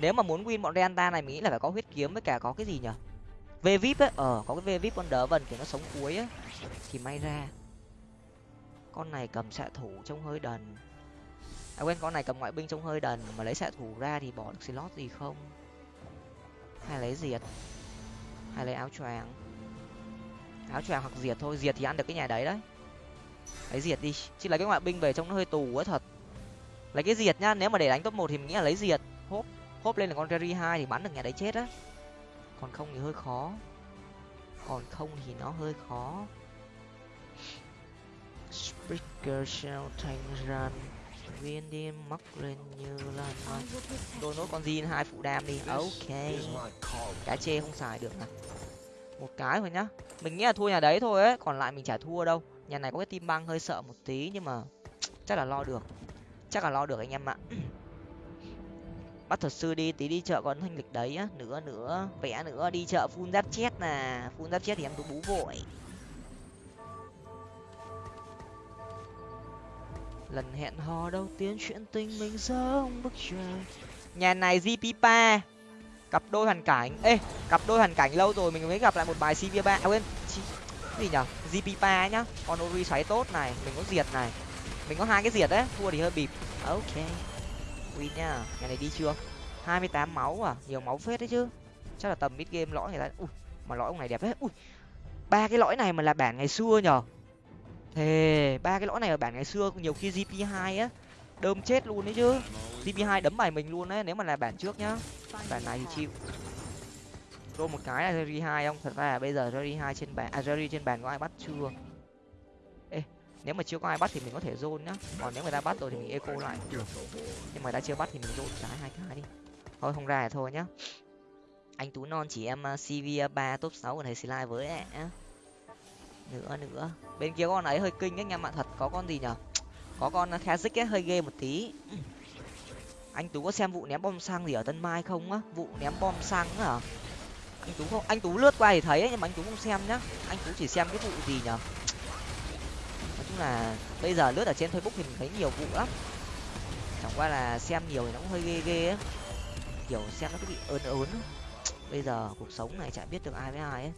nếu mà muốn win bọn Reanta này, mình nghĩ là phải có huyết kiếm với cả có cái gì nhở v vip ấy ờ có cái v vip con đỡ vần kiểu nó sống cuối á thì may ra, con này cầm xạ thủ trông hơi đần. À quên, con này cầm ngoại binh trông hơi đần, mà lấy xạ thủ ra thì bỏ được slot gì không? Hay lấy diệt? Hay lấy áo choàng? Áo choàng hoặc diệt thôi, diệt thì ăn được cái nhà đấy đấy. Lấy diệt đi, chứ lấy cái ngoại binh về trông nó hơi tù quá thật. Lấy cái diệt nhá nếu mà để đánh top một thì mình nghĩ là lấy diệt. Hốp hốp lên là con Jerry hai thì bắn được nhà đấy chết á. Còn không thì hơi khó. Còn không thì nó hơi khó. Speaker shell thành run viên đi mắc lên như là mai đôi nốt con zin hai phụ đam đi. Ok. cá chê không xài được à một cái thôi nhá. Mình nghĩ là thua nhà đấy thôi ấy. Còn lại mình chả thua đâu. Nhà này có cái tim băng hơi sợ một tí nhưng mà chắc là lo được. Chắc là lo được anh em ạ [clears throat] bắt thuật sư đi, tí đi chợ còn thanh lịch đấy á, nữa nữa, vẽ nữa, đi chợ phun giáp chết nè phun giáp chết thì em tú bú vội. Lần hẹn hò đầu tiên chuyện tình mình giống bức trời nhà này gp cặp đôi hoàn cảnh. Ê, cặp đôi hoàn cảnh lâu rồi mình mới gặp lại một bài cv ba. À quên gì nhở? Gp nhá. Con ori xoáy tốt này, mình có diệt này. Mình có hai cái diệt đấy, thua thì hơi bịp. Ok win nhá nhà này đi chưa? Hai mươi tám máu à? Nhiều máu phết đấy chứ. Chắc là tầm mid game lõi người ta ui, mà lõi ông này đẹp đấy. ui, ba cái lõi này mà là bản ngày xưa nhở? Thề, ba cái lõi này ở bản ngày xưa, nhiều khi gp hai á, đơm chết luôn đấy chứ. Gp hai đấm bài mình luôn đấy, nếu mà là bản trước nhá. Bản này thì chịu. Đô một cái là jerry hai không? Thật ra là bây giờ jerry hai trên bàn à jerry trên bàn có ai bắt chưa? Nếu mà chưa có ai bắt thì mình có thể zone nhá. Còn nếu người ta bắt rồi thì mình eco lại. Nhưng mà ta chưa bắt thì mình zone trái hai cái đi. Thôi không ra thì thôi nhá. Anh tú non chỉ em à, cv à, ba top sáu của thầy slide với ạ nữa nữa. Bên kia con ấy hơi kinh ấy em ạ thật. Có con gì nhở? Có con à, kazik ấy hơi ghê một tí. Anh tú có xem vụ ném bom xăng gì ở tân mai không á? Vụ ném bom xăng á anh tú không? Anh tú lướt qua thì thấy ấy, nhưng mà anh tú không xem nhá. Anh tú chỉ xem cái vụ gì nhở? Là bây giờ lướt ở trên facebook thì mình thấy nhiều vụ lắm. Chẳng qua là xem nhiều thì nó cũng hơi ghê ghê á. Kiểu xem nó cứ bị ớn ớn bây giờ cuộc sống này chả biết được ai với ai ấy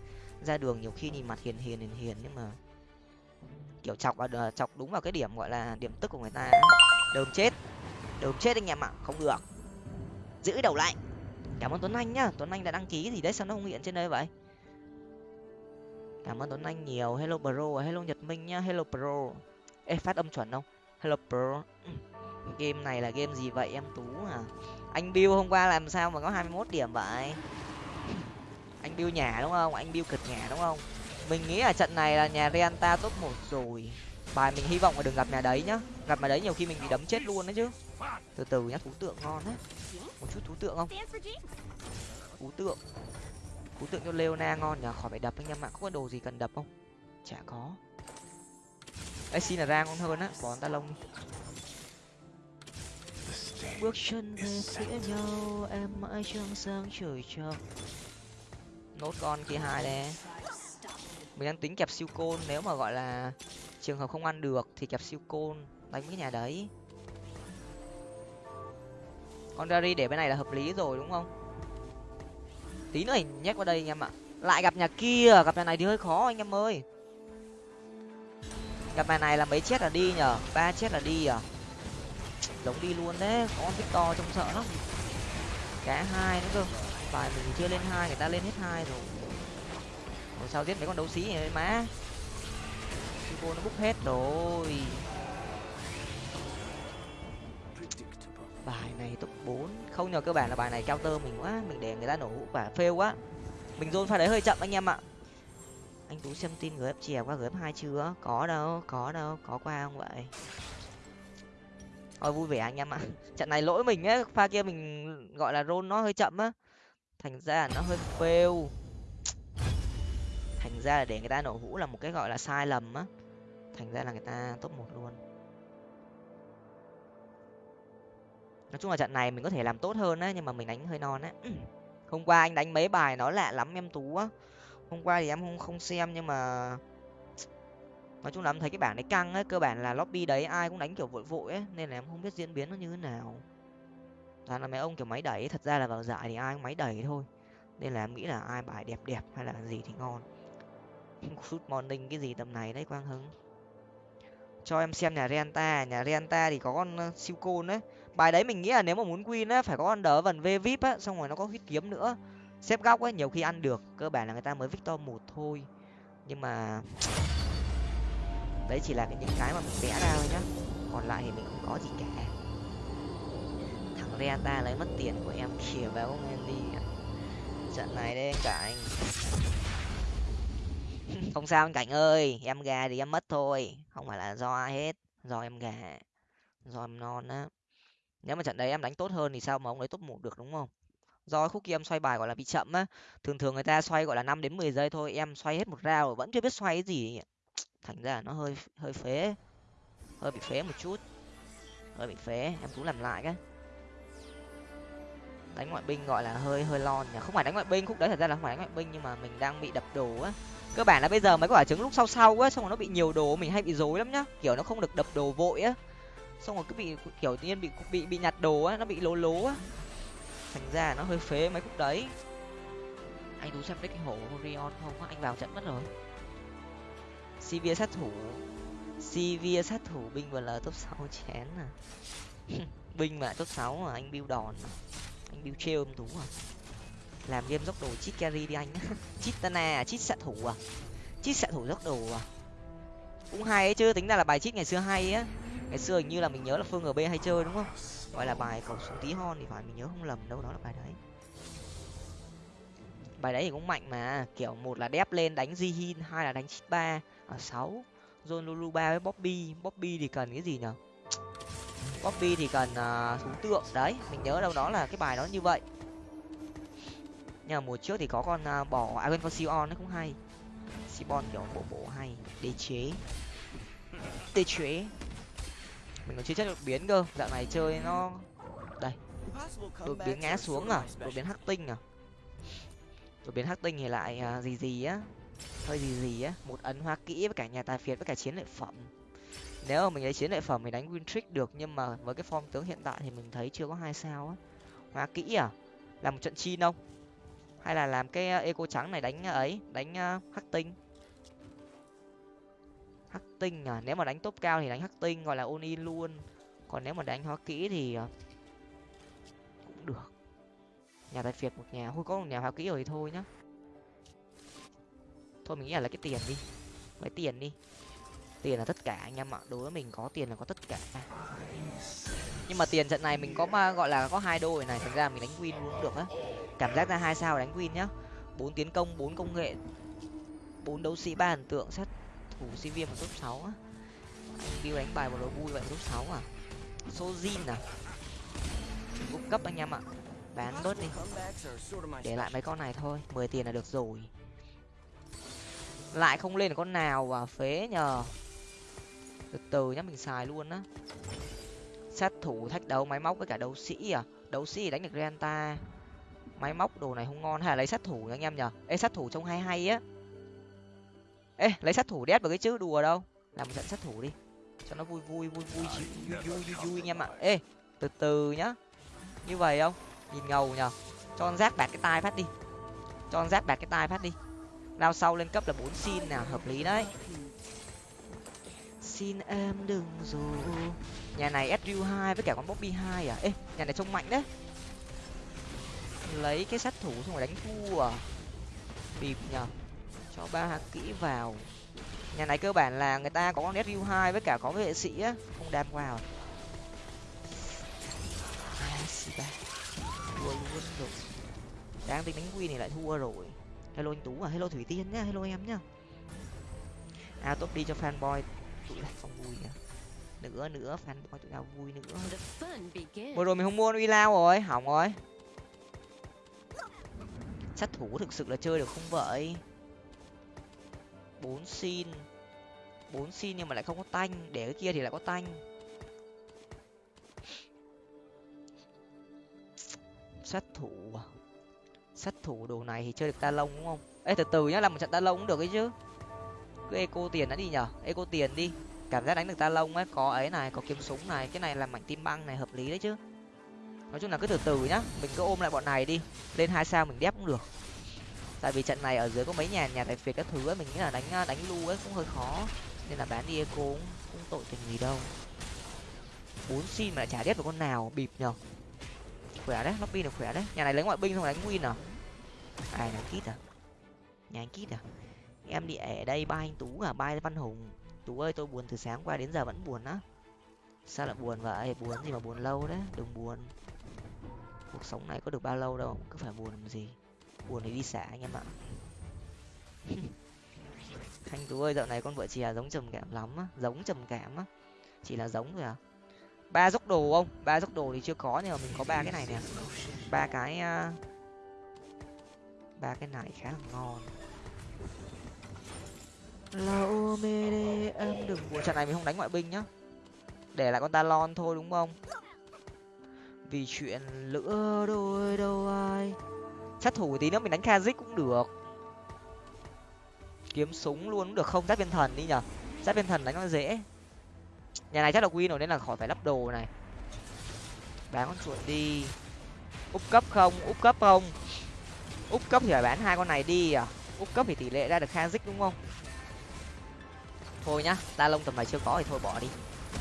ra đường nhiều khi nhìn mặt hiền hiền hiền hiền nhưng mà kiểu chọc vào chọc đúng vào cái điểm gọi là điểm tức của người ta đờm chết. Đờm chết anh em ạ, không được. Giữ đầu lại. Cảm ơn tuấn anh nhá. Tuấn anh đã đăng ký gì đấy, sao nó không hiện trên đây vậy? Cảm ơn tuấn anh nhiều. Hello bro hello, nhật minh nhá. Hello, pro. Ê, phát âm chuẩn không? Hello, pro. [clears throat] Game này là game gì vậy em? Tú à anh bill hôm qua làm sao mà có hai mươi 21 điểm vậy? [clears throat] Anh bill nhà đúng không? Anh bill cực nhà đúng không? Mình nghĩ là trận này là nhà Renta top một rồi. Bài mình hy vọng là đừng gặp nhà đấy nhá. Gặp nhà đấy nhiều khi mình bị đấm chết luôn đấy chứ. Từ từ nhá, thú tượng ngon đấy. Một chút thú tượng không? Thú tượng cú tượng cho leona ngon nhờ khỏi phải đập anh em ạ. Có đồ gì cần đập không? Chả có. Ấy xin là ra ngon hơn á. Còn ta lông bước chân về phía nhau, em mãi trong sáng trời cho nốt con kia hai đấy mình đang tính kẹp siêu côn. Nếu mà gọi là trường hợp không ăn được thì kẹp siêu côn, đánh cái nhà đấy. Con Dari để bên này là hợp lý rồi, đúng không? Tí nữa hình nhét qua đây anh em ạ. Lại gặp nhà kia, gặp nhà này thì hơi khó anh em ơi. Gặp nhà này là mấy chết là đi nhở ba chết là đi à? Giống đi luôn đấy con victor trông sợ lắm. Cá hai nữa cơ. Bài mình chưa lên hai, người ta lên hết hai rồi. Còn sao giết mấy con đấu sĩ này má? Cô nó bút hết rồi. Bài này top bốn không nhờ cơ bản là bài này cao tơ mình quá, mình để người ta nổ hũ quả phêu quá. Mình dồn pha đấy hơi chậm anh em ạ. Anh tú xem tin gf chè qua gf hai chưa? Có đâu có đâu, có qua không vậy? Thôi vui vẻ anh em ạ. [laughs] Trận này lỗi mình ấy, pha kia mình gọi là rôn nó hơi chậm á. Thành ra nó hơi fail. Thành ra là để người ta nổ hũ là một cái gọi là sai lầm á. Thành ra là người ta top một luôn. Nói chung là trận này mình có thể làm tốt hơn á, nhưng mà mình đánh hơi non á. Ừ. Hôm qua anh đánh mấy bài nó lạ lắm em tú á. Hôm qua thì em không không xem nhưng mà [tsk] nói chung là em thấy cái bảng đấy căng ấy cơ bản là lobby đấy ai cũng đánh kiểu vội vội ấy nên là em không biết diễn biến nó như thế nào. Toàn là mấy ông kiểu máy đẩy thật ra là vào giải thì ai cũng máy đẩy thôi. Nên là em nghĩ là ai bài đẹp đẹp hay là gì thì ngon. [laughs] Shoot morning cái gì tầm này đấy, quang hứng cho em xem nhà renta. Nhà renta thì có con ờ, siêu côn đấy bài đấy mình nghĩ là nếu mà muốn win á, phải có con đỡ vần v vip á, xong rồi nó có huyết kiếm nữa. Xếp góc ấy nhiều khi ăn được, cơ bản là người ta mới victor một thôi. Nhưng mà đấy chỉ là cái những cái mà mình vẽ ra thôi nhá. Còn lại thì mình không có gì cả. Thằng renta lấy mất tiền của em kìa vào ông em đi trận này đây anh cảnh [laughs] không sao anh cảnh ơi, em gà thì em mất thôi. Không phải là do ai hết, do em gà, do em non á nếu mà trận đấy em đánh tốt hơn thì sao mà ông ấy top một được, đúng không? Do khúc kia em xoay bài gọi là bị chậm á. Thường thường người ta xoay gọi là năm đến mười giây thôi, em xoay hết một rau vẫn chưa biết xoay cái gì thành ra nó hơi hơi phế. Hơi bị phế một chút. Hơi bị phế, em cũng làm lại cái. Đánh ngoại binh gọi là hơi hơi lon nhỉ. Không phải đánh ngoại binh, khúc đấy thật ra là không phải đánh ngoại binh nhưng mà mình đang bị đập đồ á. Cơ bản là bây giờ mấy quả trứng lúc sau sau á, xong rồi nó bị nhiều đồ, mình hay bị rối lắm nhá. Kiểu nó không được đập đồ vội á xong rồi cứ bị kiểu tự nhiên bị bị bị nhặt đồ á, nó bị lố lố á. Thành ra nó hơi phế mấy khúc đấy. Anh tú xem cái hổ rion không anh vào trận mất rồi. Cv sát thủ. Cv sát thủ, binh vừa là top sáu chén à. [laughs] Binh mà top sáu à anh build đòn à. anh build trêu em tú à. Làm game dốc đồ chít carry đi anh. [laughs] Chít tana à chít xạ thủ à. Chít xạ thủ dốc đồ à. Cũng hay ấy chứ, tính ra là bài chít ngày xưa hay á ngày xưa hình như là mình nhớ là phương ở b hay chơi đúng không? Gọi là bài cầu xuống tí hon thì phải mình nhớ không lầm đâu đó là bài đấy. Bài đấy thì cũng mạnh mà kiểu một là đép lên đánh jihin hai là đánh chít ba ở sáu. John lulu ba với bobby bobby thì cần cái gì nhở? Bobby thì cần à, uh, thú tượng đấy mình nhớ đâu đó là cái bài đó như vậy. Nhưng mà mùa trước thì có con uh, bỏ Iron for Sion nó cũng hay. Sibon kiểu bộ bộ hay đế chế. Đế chế mình còn chưa chất đột biến cơ. Dạo này chơi nó đây. Đột biến ngã xuống à? Đột biến hắc tinh à? Đột biến hắc tinh thì lại uh, gì gì á? Hơi gì gì á? Một ấn hoa kỹ với cả nhà tài phiệt với cả chiến lợi phẩm. Nếu mà mình lấy chiến lợi phẩm mình đánh win trick được nhưng mà với cái form tướng hiện tại thì mình thấy chưa có hai sao á. Hoa kỹ à? Làm một trận chi không? Hay là làm cái à, eco trắng này đánh à, ấy đánh hắc tinh? Hắc tinh à? Nếu mà đánh top cao thì đánh hắc tinh gọi là ôn in luôn. Còn nếu mà đánh hóa kỹ thì ờ, cũng được. Nhà tài phiệt một nhà thôi có một nhà hóa kỹ rồi thì thôi nhá. Thôi mình nghĩ là lấy cái tiền đi. Lấy tiền đi. Tiền là tất cả anh em ạ. Đối với mình có tiền là có tất cả. Nhưng mà tiền trận này mình có mà gọi là có hai đôi này, thành ra mình đánh win cũng được á. Cảm giác ra hai sao đánh win nhá. Bốn tiến công, bốn công nghệ, bốn đấu sĩ, ba ấn tượng sắt thủ sinh viên vào top sáu á. Anh bill đánh bài một đội vui vậy, top sáu à. Sojin à? Cung cấp anh em ạ. Bán bớt đi. Để lại mấy con này thôi, mười tiền là được rồi. Lại không lên được con nào và phế nhờ. Từ từ nhá, mình xài luôn á. Sát thủ thách đấu máy móc với cả đấu sĩ à? Đấu sĩ đánh được renta. Máy móc đồ này không ngon. Hay là lấy sát thủ anh em nhở ê, sát thủ trông hay hay á ê lấy sát thủ đét vào cái chữ đùa đâu. Làm một trận sát thủ đi. Cho nó vui vui vui vui vui vui vui, vui anh em ạ. Ê từ từ nhá. Như vậy không? Nhìn ngầu nhở cho con rác bạc cái tai phát đi. Cho con rác bạc cái tai phát đi. Lao sau lên cấp là bốn xin nào hợp lý đấy. Xin em đừng dù nhà này sru hai với cả con bobby hai à? Ê nhà này trông mạnh đấy. Lấy cái sát thủ xong rồi đánh thua. À bịp nhở cho ba hạt kỹ vào. Nhà này cơ bản là người ta có con sru hai với cả có vệ sĩ á không đam vào. Thua luôn rồi. Đang tính đánh quy này lại thua rồi. Hello anh tú à hello thủy tiên nhá hello em nhá. À tốt đi cho fanboy tụi này không vui nữa nữa nữa fanboy tụi nào vui nữa. Vừa rồi mình không mua uy lao rồi hỏng rồi. Sát thủ thực sự là chơi được không vậy bốn xin. Bốn xin nhưng mà lại không có tanh, để cái kia thì lại có tanh. Sát thủ à? sát thủ đồ này thì chơi được ta lông đúng không? Ê, từ từ nhá, làm một trận ta lông cũng được ấy chứ. Cứ eco tiền đã đi nhở? Eco tiền đi. Cảm giác đánh được ta lông ấy, có ấy này, có kiếm súng này, cái này là mảnh tim băng này, hợp lý đấy chứ. Nói chung là cứ từ từ nhá, mình cứ ôm lại bọn này đi. Lên hai sao mình đép cũng được tại vì trận này ở dưới có mấy nhà nhà tài phiệt các thứ ấy, mình nghĩ là đánh à, đánh lu ấy cũng hơi khó. Nên là bán đi eco cũng, cũng tội tình gì đâu. Bốn xin mà trả đép được con nào bịp nhở khỏe đấy lobby được khỏe đấy. Nhà này lấy ngoại binh xong đánh win à? Ai đánh kít à? Nhà anh kít à? Em đi ở đây ba anh tú à? Ba văn hùng. Tú ơi tôi buồn từ sáng qua đến giờ vẫn buồn á. Sao lại buồn vậy? Buồn gì mà buồn lâu đấy đừng buồn. Cuộc sống này có được bao lâu đâu cứ phải buồn làm gì? Buồn thì đi xả anh em ạ. [laughs] Thanh tú ơi, dạo này con vợ chè giống trầm cảm lắm á, giống trầm cảm á. Chỉ là giống thôi à. Ba dốc đồ không? Ba dốc đồ thì chưa có nhưng mà mình có ba cái này nè. Ba cái à, ba cái này khá là ngon. Lâu mê em đừng. Buồn trận này mình không đánh ngoại binh nhá. Để lại con talon thôi đúng không? Vì chuyện lửa đôi đâu ai sát thủ tí nữa mình đánh kazik cũng được. Kiếm súng luôn cũng được không? Giáp viên thần đi nhở giáp viên thần đánh nó dễ. Nhà này chắc là win rồi nên là khỏi phải lắp đồ này. Bán con chuột đi. Úp cấp không? Úp cấp không? Úp cấp thì phải bán hai con này đi à? Úp cấp thì tỷ lệ ra được kazik đúng không? Thôi nhá, ta lông tầm này chưa có thì thôi bỏ đi.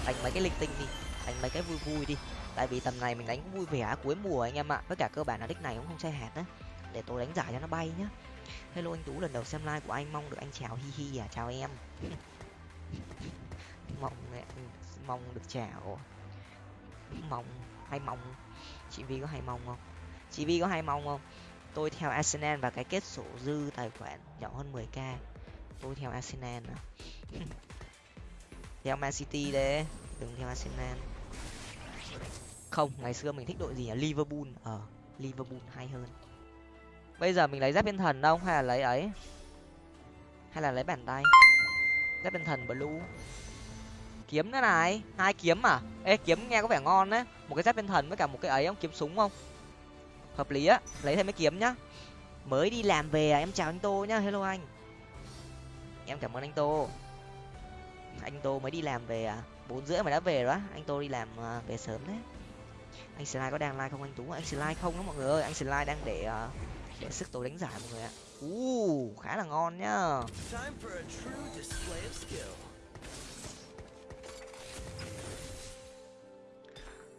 Đánh mấy cái linh tinh đi. Đánh mấy cái vui vui đi. Tại vì tầm này mình đánh cũng vui vẻ cuối mùa anh em ạ. Tất cả cơ bản là đích này cũng không chơi hạt đấy để tôi đánh giải cho nó bay nhá. Hello, anh tú, lần đầu xem like của anh, mong được anh chào, hi hi à chào em. [laughs] Mong ừ, mong được chào. Mong, hay mong. Chị vi có hay mong không? Chị vi có hay mong không? Tôi theo arsenal và cái kết sổ dư tài khoản nhỏ hơn 10 k. Tôi theo arsenal à. [laughs] Theo man city đấy, đừng theo arsenal. Không, ngày xưa mình thích đội gì nhỉ liverpool. Ở liverpool hay hơn bây giờ mình lấy giáp bên thần không hay là lấy ấy? Hay là lấy bàn tay? Giáp bên thần blue. Kiếm nữa này. Hai kiếm à? Ê kiếm nghe có vẻ ngon đấy. Một cái giáp bên thần với cả một cái ấy không kiếm súng không? Hợp lý á. Lấy thêm mấy kiếm nhá. Mới đi làm về à em chào anh tô nhá. Hello anh. Em cảm ơn anh tô. Anh tô mới đi làm về à? Bốn rưỡi mà đã về đó anh tô đi làm uh, về sớm đấy. Anh slide có đang like không anh tú? Anh slide không đó mọi người ơi. Anh slide đang để uh, để sức tôi đánh giải mọi người ạ. U khá là ngon nhá.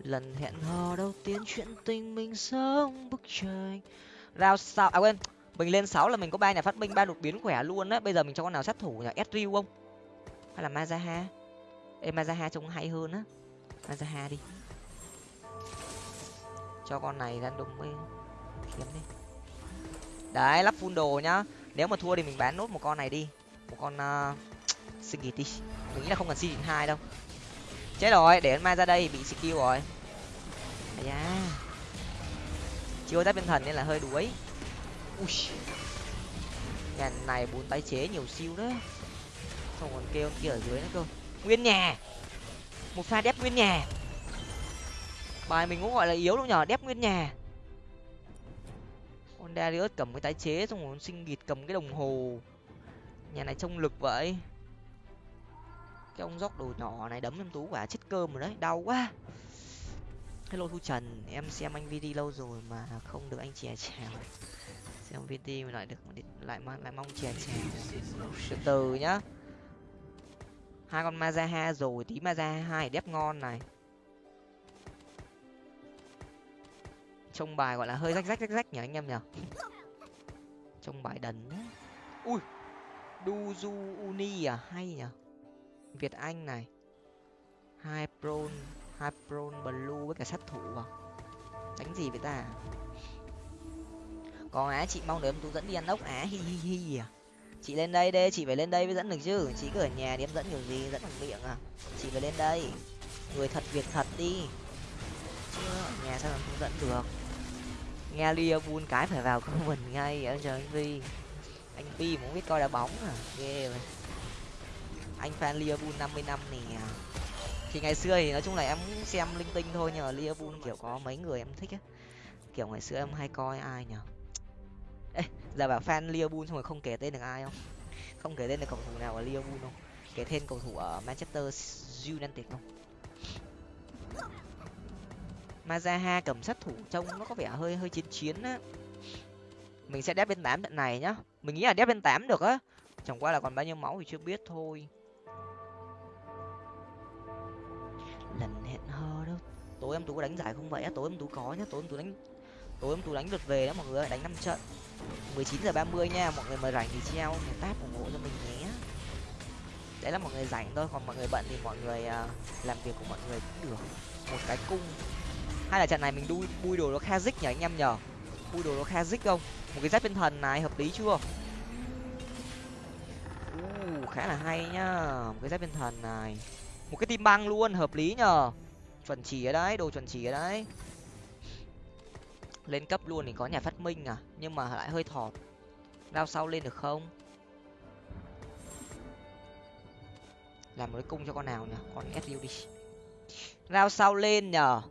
Lần hẹn hò đầu tiên chuyện tình mình sống bức tranh. Rao sao à quên mình lên sáu là mình có ba nhà phát minh ba đột biến khỏe luôn á. Bây giờ mình cho con nào sát thủ nhỉ? Ezreal không? Hay là mazaha? Ê mazaha trông hay hơn á. Mazaha đi. Cho con này ra đúng với kiếm đi đấy lắp full đồ nhá. Nếu mà thua thì mình bán nốt một con này đi. Một con ờ, uh, sinh đi. Mình nghĩ là không cần season hai đâu. Chết rồi để mai ra đây bị skill rồi. Da. Chưa giáp bên thần nên là hơi đuối. Ui. Nhà này bốn tái chế nhiều siêu đấy xong còn kêu kia ở dưới nữa cơ. Nguyên nhà. Một pha đép nguyên nhà. Bài mình cũng gọi là yếu đâu nhở đép nguyên nhà con Darius cầm cái tái chế xong rồi sinh nghịt cầm cái đồng hồ. Nhà này trông lực vậy. Cái ông dốc đồ nhỏ này đấm em tú quả, chết cơm rồi đấy, đau quá. Hello thu trần, em xem anh vd lâu rồi mà không được anh chè chèo. Xem vd mà lại được, lại lại mong chè chèo từ từ nhá. Hai con mazaha rồi, tí mazaha hai đép ngon này. Trông bài gọi là hơi rách rách rách rách nhỉ anh em nhỉ? Trông bài đần đấy ui, duzu uni à hay nhỉ? Việt anh này. Hai prone hai prone blue với cả sát thủ à? Tránh gì với ta? Còn á, chị mong được em tú dẫn đi ăn ốc á, hi hi hi à. Chị lên đây đây chị phải lên đây mới dẫn được chứ. Chị cứ ở nhà đi, em dẫn kiểu gì dẫn bằng miệng à. Chị phải lên đây. Người thật việc thật đi. Chứ ở nhà sao mà không dẫn được? Nghe liverpool cái phải vào comment ngay ở chờ anh vi anh pi cũng biết coi đá bóng à? Ghê vậy. Anh fan liverpool 50 năm nè. Thì ngày xưa thì nói chung là em xem linh tinh thôi nhờ mà liverpool kiểu có mấy người em thích á. Kiểu ngày xưa em hay coi ai nhở? Ê, giờ bảo fan liverpool xong rồi không kể tên được ai không? Không kể tên được cầu thủ nào ở liverpool không? Kể tên cầu thủ ở manchester united không? Mazaha cầm sát thủ trông nó có vẻ hơi hơi chiến chiến á. Mình sẽ đép bên tám trận này nhá. Mình nghĩ là đép bên tám được á. Chẳng qua là còn bao nhiêu máu thì chưa biết thôi. Lần hẹn hò đâu. Tối em tú có đánh giải không vậy á? Tối em tú có nhá. Tối em tú đánh, tối em tú đánh lượt về đó mọi người đánh năm trận. mười chín giờ ba mươi nha. Mọi người mà rảnh thì treo một táp ủng hộ cho mình nhé. Đấy là mọi người rảnh thôi. Còn mọi người bận thì mọi người à, làm việc của mọi người cũng được. Một cái cung hay là trận này mình đui bui đồ nó kha dích nhở anh em nhở bui đồ nó kha dích không? Một cái giáp tinh thần này hợp lý chưa? Uh, khá là hay nhá. Một cái giáp tinh thần này. Một cái tim băng luôn hợp lý nhờ. Chuẩn chỉ ở đấy đồ chuẩn chỉ ở đấy. Lên cấp luôn thì có nhà phát minh à nhưng mà lại hơi thọt. Rao sau lên được không? Làm một cái cung cho con nào nhỉ? Con su đi rao sau lên nhờ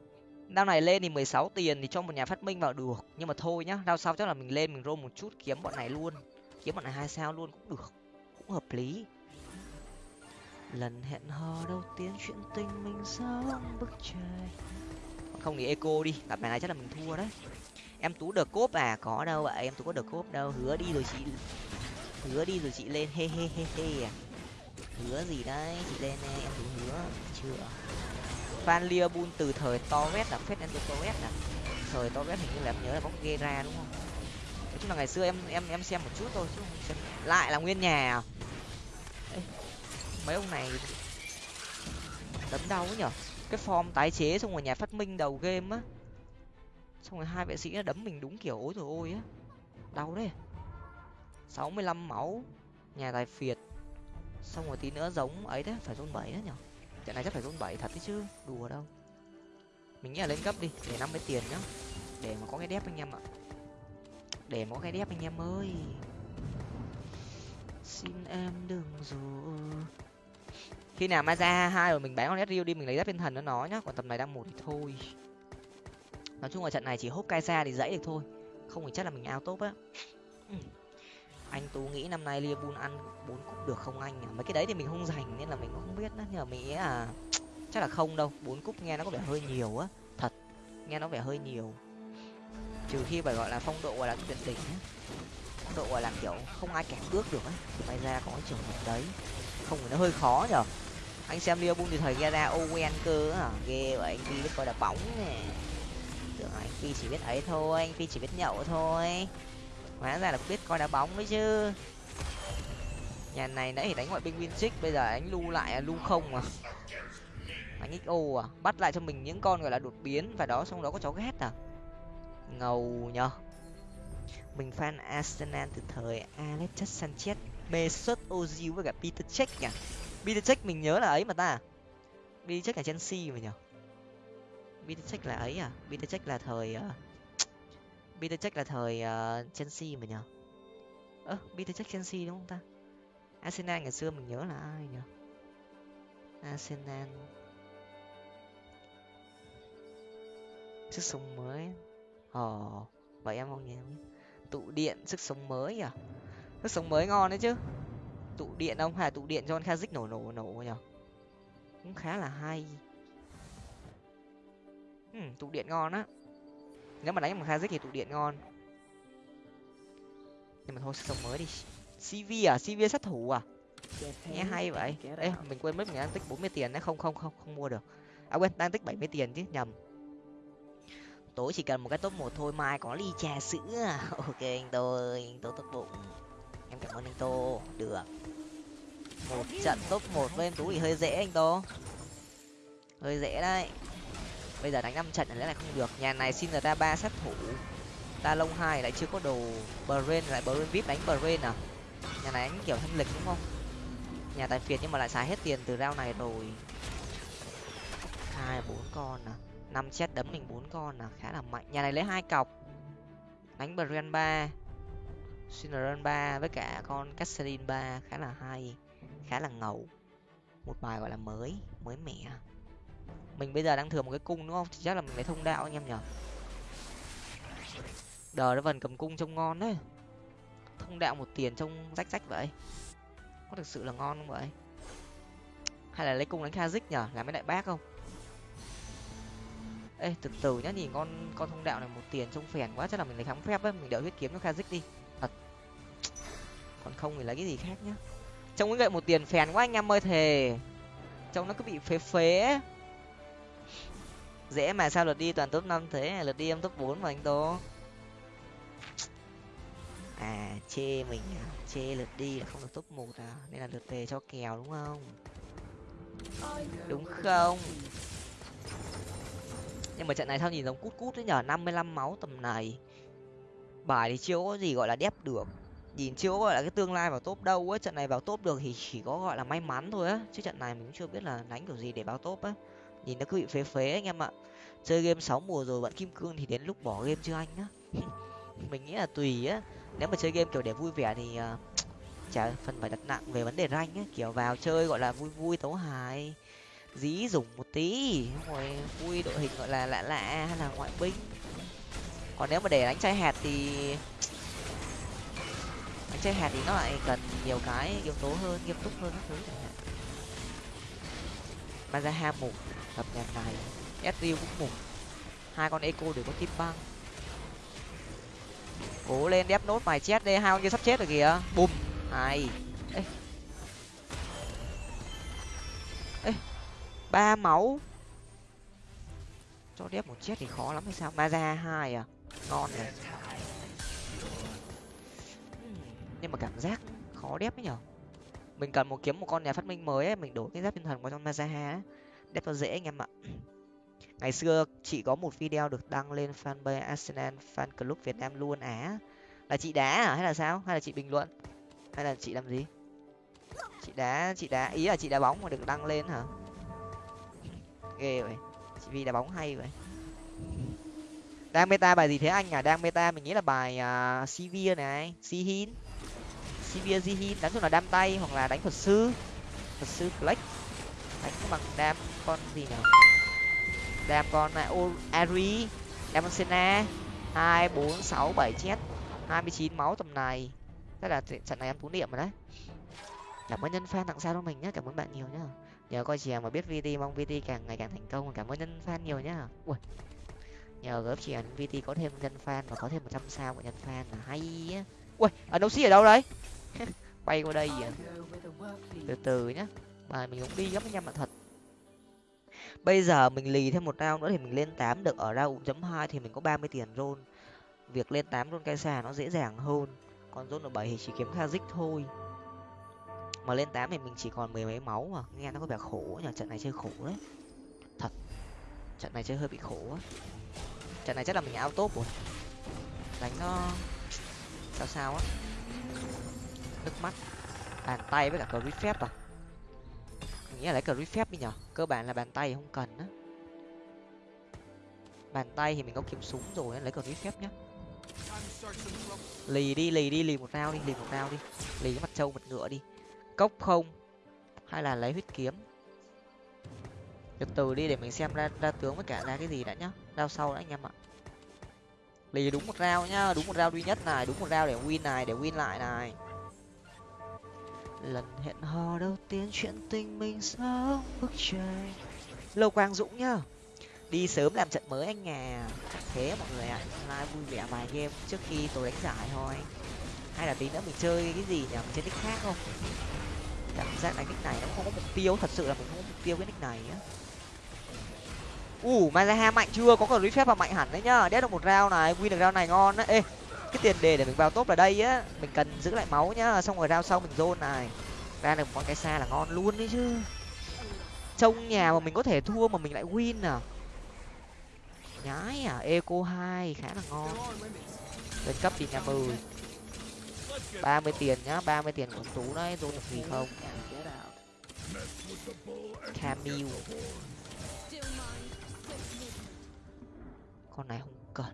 đao này lên thì mười sáu tiền thì cho một nhà phát minh vào được. Nhưng mà thôi nhá, đao sau chắc là mình lên mình roll một chút, kiếm bọn này luôn. Kiếm bọn này hai sao luôn cũng được, cũng hợp lý. Lần hẹn hò đầu tiên chuyện tình mình giống bức trời. Không thì eco đi, gặp này chắc là mình thua đấy. Em tú được cốp à có đâu vậy em tú có được cốp đâu. Hứa đi rồi chị, hứa đi rồi chị lên, he he he he à. Hứa gì đấy, chị lên nè, em tú hứa, chưa? Van liverpool từ thời torres là phết enzo torres à. Thời torres hình như là em nhớ là bóng Gera ra đúng không? Nói chung là ngày xưa em em em xem một chút thôi chứ không xem. Lại là nguyên nhà à? Ê, mấy ông này đấm đau ấy nhở? Cái form tái chế xong rồi nhà phát minh đầu game á. Xong rồi hai vệ sĩ nó đấm mình đúng kiểu ối rồi ôi á. Đau đấy. Sáu mươi lăm máu nhà tài phiệt. Xong rồi tí nữa giống ấy đấy phải zone bảy đấy nhở? Trận này chắc phải rôn bảy thật đấy chứ. Đùa đâu. Mình nghĩ là lên cấp đi, để năm mươi tiền nhá. Để mà có cái đép anh em ạ. Để mà có cái đép anh em ơi. Xin em đừng rồi khi nào ma ra hai rồi mình bán con rio đi, mình lấy giáp thiên thần nó nó nhá. Còn tầm này đang một thì thôi. Nói chung là trận này chỉ hốt cai xa thì dãy được thôi. Không thì chắc là mình ao tốt á anh tú nghĩ năm nay liverpool ăn bốn cúp được không anh mấy cái đấy thì mình không dành nên là mình cũng không biết nữa. Nhưng mà mình nghĩ là chắc là không đâu. Bốn cúp nghe nó có vẻ hơi nhiều á. Thật, nghe nó vẻ hơi nhiều. Trừ khi phải gọi là phong độ gọi là tuyệt đỉnh á. Phong độ gọi là kiểu không ai kẹp bước được á. May ra có cái trường hợp đấy. Không thì nó hơi khó nhở anh xem liverpool thì thời ra owen cơ á. Ghê vậy, anh phi biết coi đá bóng nè. Tưởng anh phi chỉ biết ấy thôi, anh phi chỉ biết nhậu thôi hóa ra là biết coi đá bóng đấy chứ. Nhà này nãy thì đánh ngoại binh win bây giờ anh lưu lại à, lưu không à. Anh xo à bắt lại cho mình những con gọi là đột biến và đó xong đó có cháu ghét à? Ngầu nhở mình fan arsenal từ thời alexis sanchez mesut ozil với cả peter check nhỉ? Peter check mình nhớ là ấy mà ta. Peter check là chelsea mà nhở peter check là ấy à? Peter check là thời uh, peter check là thời uh, chelsea mà nhở ơ peter check chelsea đúng không ta? Arsenal ngày xưa mình nhớ là ai nhở arsenal. Sức sống mới. Ồ oh, vậy em không nhớ. Tụ điện sức sống mới à? Sức sống mới ngon đấy chứ. Tụ điện ông hay tụ điện cho con kazik nổ nổ nổ nhở cũng khá là hay. Ừ, tụ điện ngon á nếu mà đánh một kazik thì tụ điện ngon. Nhưng mà thôi sức sống mới đi. Cv à? Cv sát thủ à? Nghe hay vậy. ê mình quên mất mình đang tích bốn mươi tiền đấy. Không không không không mua được. À quên đang tích bảy mươi tiền chứ nhầm. Tối chỉ cần một cái top một thôi mai có ly trà sữa [laughs] ok anh tôi anh tô tốt bụng em cảm ơn anh tô. Được. Một trận top một với em tú thì hơi dễ anh tô. Hơi dễ đấy bây giờ đánh năm trận lẽ này không được. Nhà này xin ra ba sát thủ. Ta lông hai lại chưa có đồ brain lại brain vip đánh brain à? Nhà này đánh kiểu thanh lịch đúng không? Nhà tài phiệt nhưng mà lại xài hết tiền từ rau này rồi. Hai, bốn con à? Năm chết đấm mình bốn con là khá là mạnh. Nhà này lấy hai cọc. Đánh brain ba. Syndrome ba với cả con Cassadin ba. Khá là hay. Khá là ngầu. Một bài gọi là mới mới mẻ mình bây giờ đang thừa một cái cung đúng không? Thì chắc là mình lấy thông đạo anh em nhở đờ nó vần cầm cung trông ngon đấy. Thông đạo một tiền trông rách rách vậy. Có thực sự là ngon không vậy? Hay là lấy cung đánh kazik nhở làm mấy đại bác không? Ê, từ từ nhá, nhìn con con thông đạo này một tiền trông phèn quá, chắc là mình lấy kháng phép ấy mình đợi huyết kiếm cho kazik đi. Thật. Còn không thì lấy cái gì khác nhá? Trông cái gậy một tiền phèn quá anh em ơi thề. Trông nó cứ bị phế phế dễ mà sao lượt đi toàn top năm thế? Lượt đi em top bốn mà anh tố. À chê mình à? Chê lượt đi là không được top một à? Nên là lượt về cho kèo đúng không? Đúng không? Nhưng mà trận này sao nhìn giống cút cút đấy nhở? năm mươi lăm máu tầm này. Bài thì chưa có gì gọi là đép được. Nhìn chưa có gọi là cái tương lai vào top đâu á. Trận này vào top được thì chỉ có gọi là may mắn thôi á. Chứ trận này mình cũng chưa biết là đánh kiểu gì để vào top á nhìn nó cứ bị phế phế anh em ạ. Chơi game sáu mùa rồi bạn kim cương thì đến lúc bỏ game chưa anh á? [laughs] Mình nghĩ là tùy á. Nếu mà chơi game kiểu để vui vẻ thì uh, [tsk] chả phần phải đặt nặng về vấn đề rank á. Kiểu vào chơi gọi là vui vui tấu hài dí dùng một tí rồi vui đội hình gọi là lạ lạ hay là ngoại binh. Còn nếu mà để đánh chai hạt thì [tsk] đánh chai hạt thì nó lại cần nhiều cái yếu tố hơn nghiêm túc hơn các thứ chẳng hạn. Mazaha mục tập đèn này Ezreal cũng mùng hai con eco đều có kim băng. Cố lên đép nốt vài chết đi, hai con kia sắp chết rồi kìa. Bùm hai ê. Ê, ba máu. Cho đép một chết thì khó lắm hay sao? Ma ra hai à? Ngon này. Nhưng mà cảm giác khó đép ấy nhở? Mình cần một kiếm, một con nhà phát minh mới ấy, mình đổi cái giáp tinh thần vào trong mazaha đẹp cho dễ anh em ạ. Ngày xưa chị có một video được đăng lên fanpage arsenal fan club việt nam luôn á. Là chị đá à hay là sao? Hay là chị bình luận? Hay là chị làm gì? Chị đá chị đá ý là chị đá bóng mà được đăng lên hả? Ghê vậy. Chị vì đá bóng hay vậy. Đang meta bài gì thế anh à? Đang meta mình nghĩ là bài à, uh, sivir này. Sihin. Sivir sihin. Đánh chung là đam tay hoặc là đánh thuật sư. Thuật sư flex. Đánh bằng đam con gì nào đam con này ari đam con sena. Hai, bốn, sáu, bảy, chết. Hai mươi chín máu tầm này. Thế là trận này em tú niệm rồi đấy. Cảm ơn nhân fan tặng sao cho mình nhé cảm ơn bạn nhiều nhá. Nhờ coi chèo mà biết vt, mong vt càng ngày càng thành công. Cảm ơn nhân fan nhiều nhá. Ui. Nhờ góp chèo vt có thêm nhân fan và có thêm một trăm sao của nhân fan là hay á. Ui ở đâu xí ở đâu đấy quay [laughs] qua đây à? Từ từ nhá. Mà mình cũng đi gấp với nhau mà thật bây giờ mình lì thêm một round nữa thì mình lên tám được. Ở round chấm hai thì mình có ba mươi tiền rôn việc lên tám rôn cây xà nó dễ dàng hơn. Còn rôn ở bảy thì chỉ kiếm kazik thôi. Mà lên tám thì mình chỉ còn mười mấy máu mà. Nghe nó có vẻ khổ nhờ trận này chơi khổ đấy. Thật. Trận này chơi hơi bị khổ á trận này chắc là mình ao top rồi. Đánh nó sao sao á. Nước mắt. Bàn tay với cả cờ phép à? Nghĩ là lấy cờ phép đi nhở? Cơ bản là bàn tay không cần á. Bàn tay thì mình có kiếm súng rồi lấy cờ phép nhá. Lì đi lì đi, lì một rau đi, lì một rau đi. Lì cái mặt trâu, mặt ngựa đi. Cốc không? Hay là lấy huyết kiếm? Từ từ đi để mình xem ra ra tướng với cả ra cái gì đã nhá. Rau sau đã, anh em ạ. Lì đúng một rau nhá, đúng một rau duy nhất này, đúng một rau để win này, để win lại này lần hẹn hò đầu tiên chuyện tình mình sống bức tranh. Lâu quang dũng nhá đi sớm làm trận mới anh nhà thế mọi người ạ à, like vui vẻ vài game trước khi tôi đánh giải thôi. Hay là tí nữa mình chơi cái gì nhỉ? Mình chơi nick khác không? Cảm giác là nick này nó không có mục tiêu thật sự là mình không có mục tiêu cái nick này á ủ uh, Mazaha mạnh chưa? Có còn phép và mạnh hẳn đấy nhá. Đét được một rau này win được rau này ngon á. Ê cái tiền đề để mình vào top là đây á. Mình cần giữ lại máu nhá, xong rồi rao sau mình zone này. Ra được một cái xa là ngon luôn đấy chứ. Trông nhà mà mình có thể thua mà mình lại win à? Nhái à eco hai, khá là ngon. Lên cấp thì nhà mười. ba mươi tiền nhá, ba mươi tiền của tú đấy tôi được gì không? Camille. Con này không cần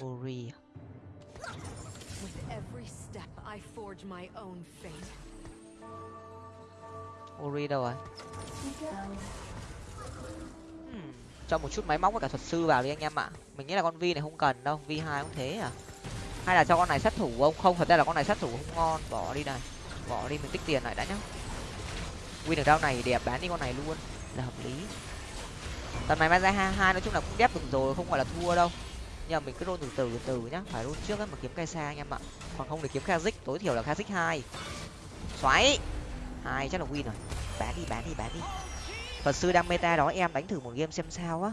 ori. With every step, I forge my own fate. ori đâu rồi hmm. cho một chút máy móc với cả thuật sư vào đi anh em ạ. Mình nghĩ là con vi này không cần đâu vi hai cũng thế à. Hay là cho con này sát thủ không? Không thật ra là con này sát thủ không ngon. Bỏ đi này. Bỏ đi mình tích tiền lại đã nhá. Win được đao này đẹp bán đi con này luôn. Là hợp lý. Tầm này ra hai hai nói chung là cũng đép được rồi không gọi là thua đâu nhưng mà mình cứ roll từ từ từ nhá. Phải roll trước ấy mà kiếm cây xa anh em ạ. Còn không để kiếm kazik tối thiểu là kazik hai. Xoáy. Hai chắc là win rồi. Bán đi bán đi bán đi. Phật sư đang meta đó, em đánh thử một game xem sao á.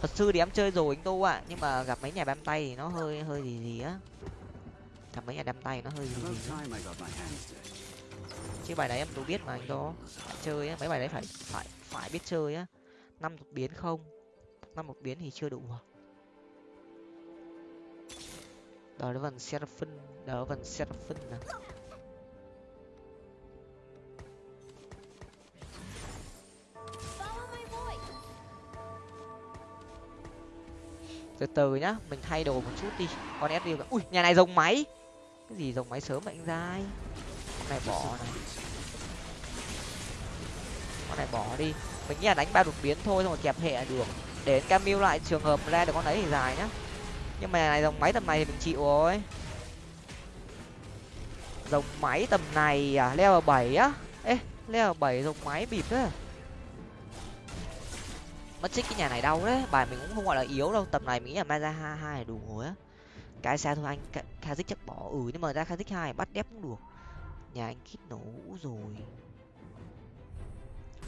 Thật sư thì em chơi rồi anh tu ạ, nhưng mà gặp mấy nhà bám tay thì nó hơi hơi gì gì á. Gặp mấy nhà đam tay nó hơi gì gì chứ bài đấy em tu biết mà anh tu chơi á, mấy bài đấy phải phải phải biết chơi á. Năm một biến không? Năm một biến thì chưa đủ à? Đó là vần seraphim đó phần seraphim nè. Từ từ nhá, mình thay đồ một chút đi. Con sd ui, nhà này rồng máy. Cái gì rồng máy sớm vậy anh dai con này bỏ này. Con này bỏ đi. Mình nghĩ là đánh ba đột biến thôi, xong rồi kẹp hệ là được. Để camille lại trường hợp ra được con đấy thì dài nhá nhưng mà này dòng máy tầm này thì mình chịu rồi. Dòng máy tầm này à? Leo bảy á? Ê leo bảy dòng máy bịp á mất chích cái nhà này đau đấy. Bài mình cũng không gọi là yếu đâu. Tầm này mình nghĩ là maza hai hai là đủ rồi á. Cái xa thôi anh? Kazik chắc bỏ. Ừ nhưng mà ra kazik hai bắt đép cũng được. Nhà anh kít nổ rồi.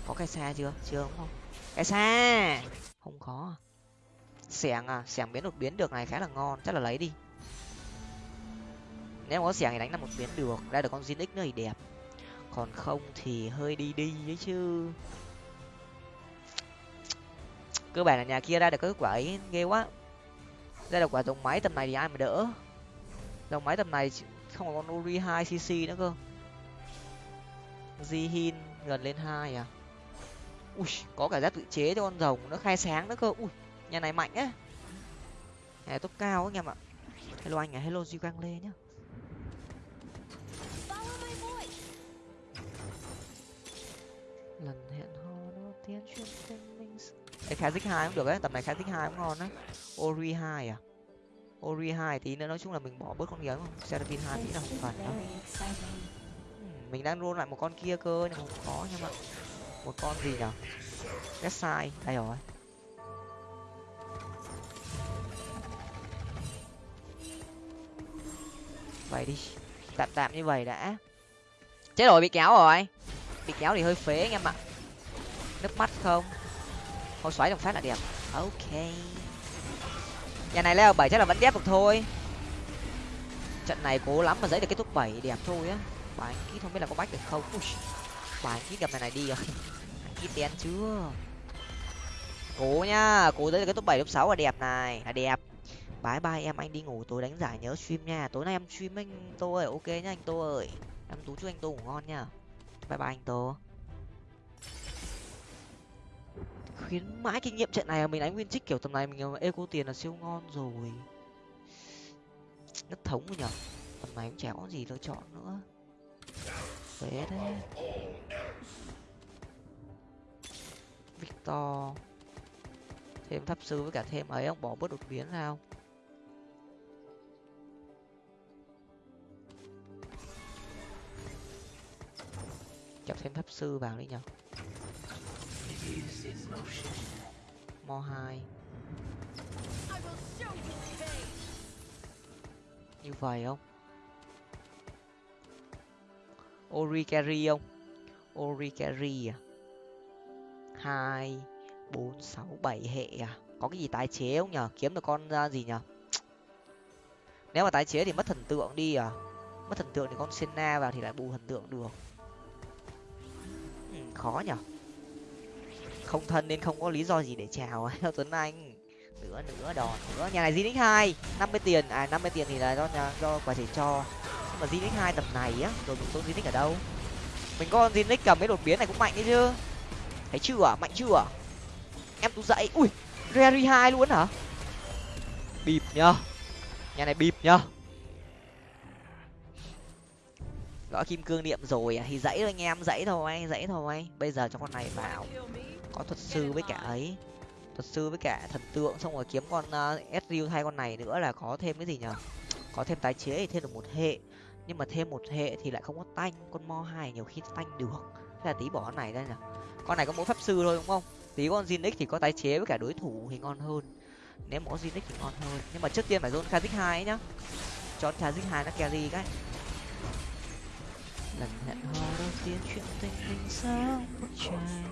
Có cái xa chưa? Chưa đúng không? Cái xa không có xẻng à? Xẻng biến đột biến được này khá là ngon, chắc là lấy đi. Nếu mà có xẻng thì đánh là một biến được, ra được con zin nữa thì đẹp. Còn không thì hơi đi đi ấy chứ. Cơ bản là nhà kia ra được cái quả ấy, ghê quá. Ra được quả dòng máy tầm này thì ai mà đỡ? Dòng máy tầm này không có con uri hai cc nữa cơ. Jihin gần lên hai à? Ui, có cả giáp tự chế cho con rồng nó khai sáng nữa cơ. Ui nhà này mạnh á. Nhà này top cao anh em ạ. Hello anh à hello duy quang lê nhá. Lần hẹn hò đầu tiên chuyên tình mình cái khá dích hai cũng được đấy, tầm này khá dích hai cũng ngon đấy. Ori hai à? Ori hai tí nữa, nói chung là mình bỏ bớt con kia không? Seraphim hai tí là không phải đâu. Hmm, mình đang roll lại một con kia cơ, nhưng mà không có nhưng mà một con gì nhở? Cái sai đây rồi? Vậy đi. Tạm tạm như vậy đã. Chết rồi bị kéo rồi. Bị kéo thì hơi phế anh em ạ. Nước mắt không? Thôi xoáy đồng phát là đẹp. Ok. Nhà này leo bảy chắc là vẫn đép được thôi. Trận này cố lắm mà giấy được cái top bảy đẹp thôi á. Bà anh không biết là có bách được không? Ui, bà anh gặp này này đi rồi. [laughs] Anh ký đen chưa? Cố nhá cố giấy được cái top bảy top sáu là đẹp này. Là đẹp bye bye em, anh đi ngủ, tối đánh giải nhớ stream nha. Tối nay em stream anh tô ơi, ok nhá anh tô ơi. Em tú chúc anh tô ngủ ngon nha bye bye anh tô. Khuyến mãi kinh nghiệm trận này mình đánh nguyên trích kiểu tầm này, mình eco tiền là siêu ngon rồi. Nhất thống rồi nhở? Tầm này cũng chả có gì lựa chọn nữa. Phế đấy victor. Thêm tháp sư với cả thêm ấy, ông bỏ bớt đột biến ra chọc thêm tháp sư vào đi nhở mo hai. Như vậy không? Ori carry không? Ori carry à? Hai bốn sáu bảy hệ à? Có cái gì tái chế không nhở kiếm được con uh, gì nhở nếu mà tái chế thì mất thần tượng đi à? Mất thần tượng thì con senna vào thì lại bù thần tượng được khó nhở? Không thân nên không có lý do gì để chào, [laughs] theo tuấn anh. Nữa nữa đòn nữa. Nhà này zinix hai, năm mươi tiền. À năm mươi tiền thì là do nhà, do quả thể cho. Nhưng mà zinix hai tầm này á, rồi mình số zinix ở đâu? Mình có zinix cầm mấy đột biến này cũng mạnh đấy chứ. Thấy chưa? Mạnh chưa? Em tú dậy. Ui rary hai luôn hả? Bịp nhá nhà này bịp nhá gõ kim cương niệm rồi à? thì dãy thôi anh em dãy thôi dãy thôi. Bây giờ cho con này vào. Có thuật sư với cả ấy. Thuật sư với cả thần tượng xong rồi kiếm con uh, Ezreal thay con này nữa là có thêm cái gì nhở có thêm tái chế thì thêm được một hệ. Nhưng mà thêm một hệ thì lại không có tanh. Con mo hai nhiều khi tanh được. Thế là tí bỏ con này ra nhở con này có mỗi pháp sư thôi đúng không? Tí con Zinix thì có tái chế với cả đối thủ thì ngon hơn. Nếu có Zinix thì ngon hơn. Nhưng mà trước tiên phải zone Kha'Zix hai ấy nhá. Cho Kha'Zix hai nó carry cái lần hẹn hò đầu tiên chuyện tình mình sao một trai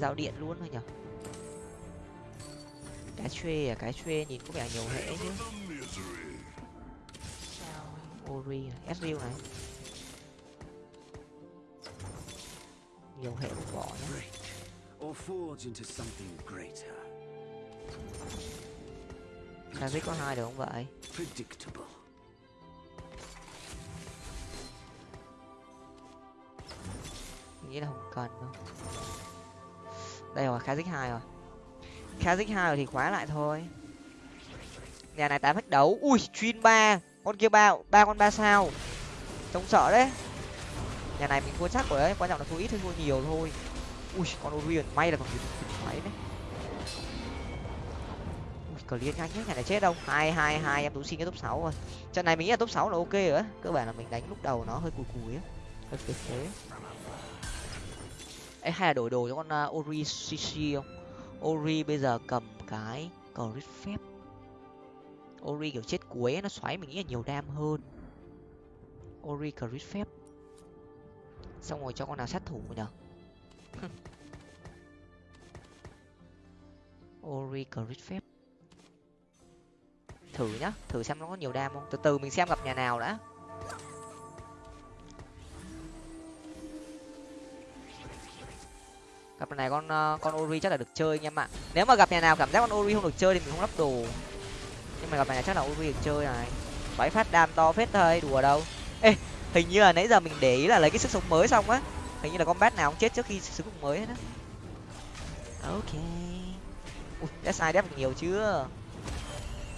giao điện luôn thôi nhở? Cái xuê à cái xuê nhìn có vẻ nhiều hệ chứ ori này Ezreal này. Nhiều hệ một bỏ nhá. Or forge into something greater. Kha'Zix có hai được không vậy? Predictable. Nghĩ là không cần đâu. Đây rồi Kha'Zix hai rồi. Kha'Zix hai rồi thì khóa lại thôi. Nhà này tám hết đấu. Ui, chuyên ba. Con kia ba ba con ba sao? Trông sợ đấy. Nhà này mình thua chắc rồi đấy. Quan trọng là thua ít hay thua nhiều thôi. Ui, con orion may là còn kịp máy đấy. Ui, cờ liên nhanh nhất nhà này chết đâu. Hai hai hai, em tú xin cái top sáu rồi. Trận này mình nghĩ là top sáu là ok rồi á. Cơ bản là mình đánh lúc đầu nó hơi cùi cùi á. Hơi phế phế ấy hay là đổi đồ cho con uh, ori shishi không? Ori bây giờ cầm cái crit phép. Ori kiểu chết cuối ấy, nó xoáy mình nghĩ là nhiều đam hơn. Ori crit phép. Xong rồi cho con nào sát thủ nhở [laughs] ori crit phép. Thử nhá thử xem nó có nhiều đam không? Từ từ mình xem gặp nhà nào đã. Gặp này con ờ, con ori chắc là được chơi anh em ạ. Nếu mà gặp nhà nào cảm giác con ori không được chơi thì mình không lắp đồ. Nhưng mà gặp này chắc là ori được chơi này. Bảy phát đam to phết thôi, đùa đâu. Ê, hình như là nãy giờ mình để ý là lấy cái sức sống mới xong á. Hình như là con bat nào cũng chết trước khi sử dụng mới hết á. Ok. Ui sai đép được nhiều chưa?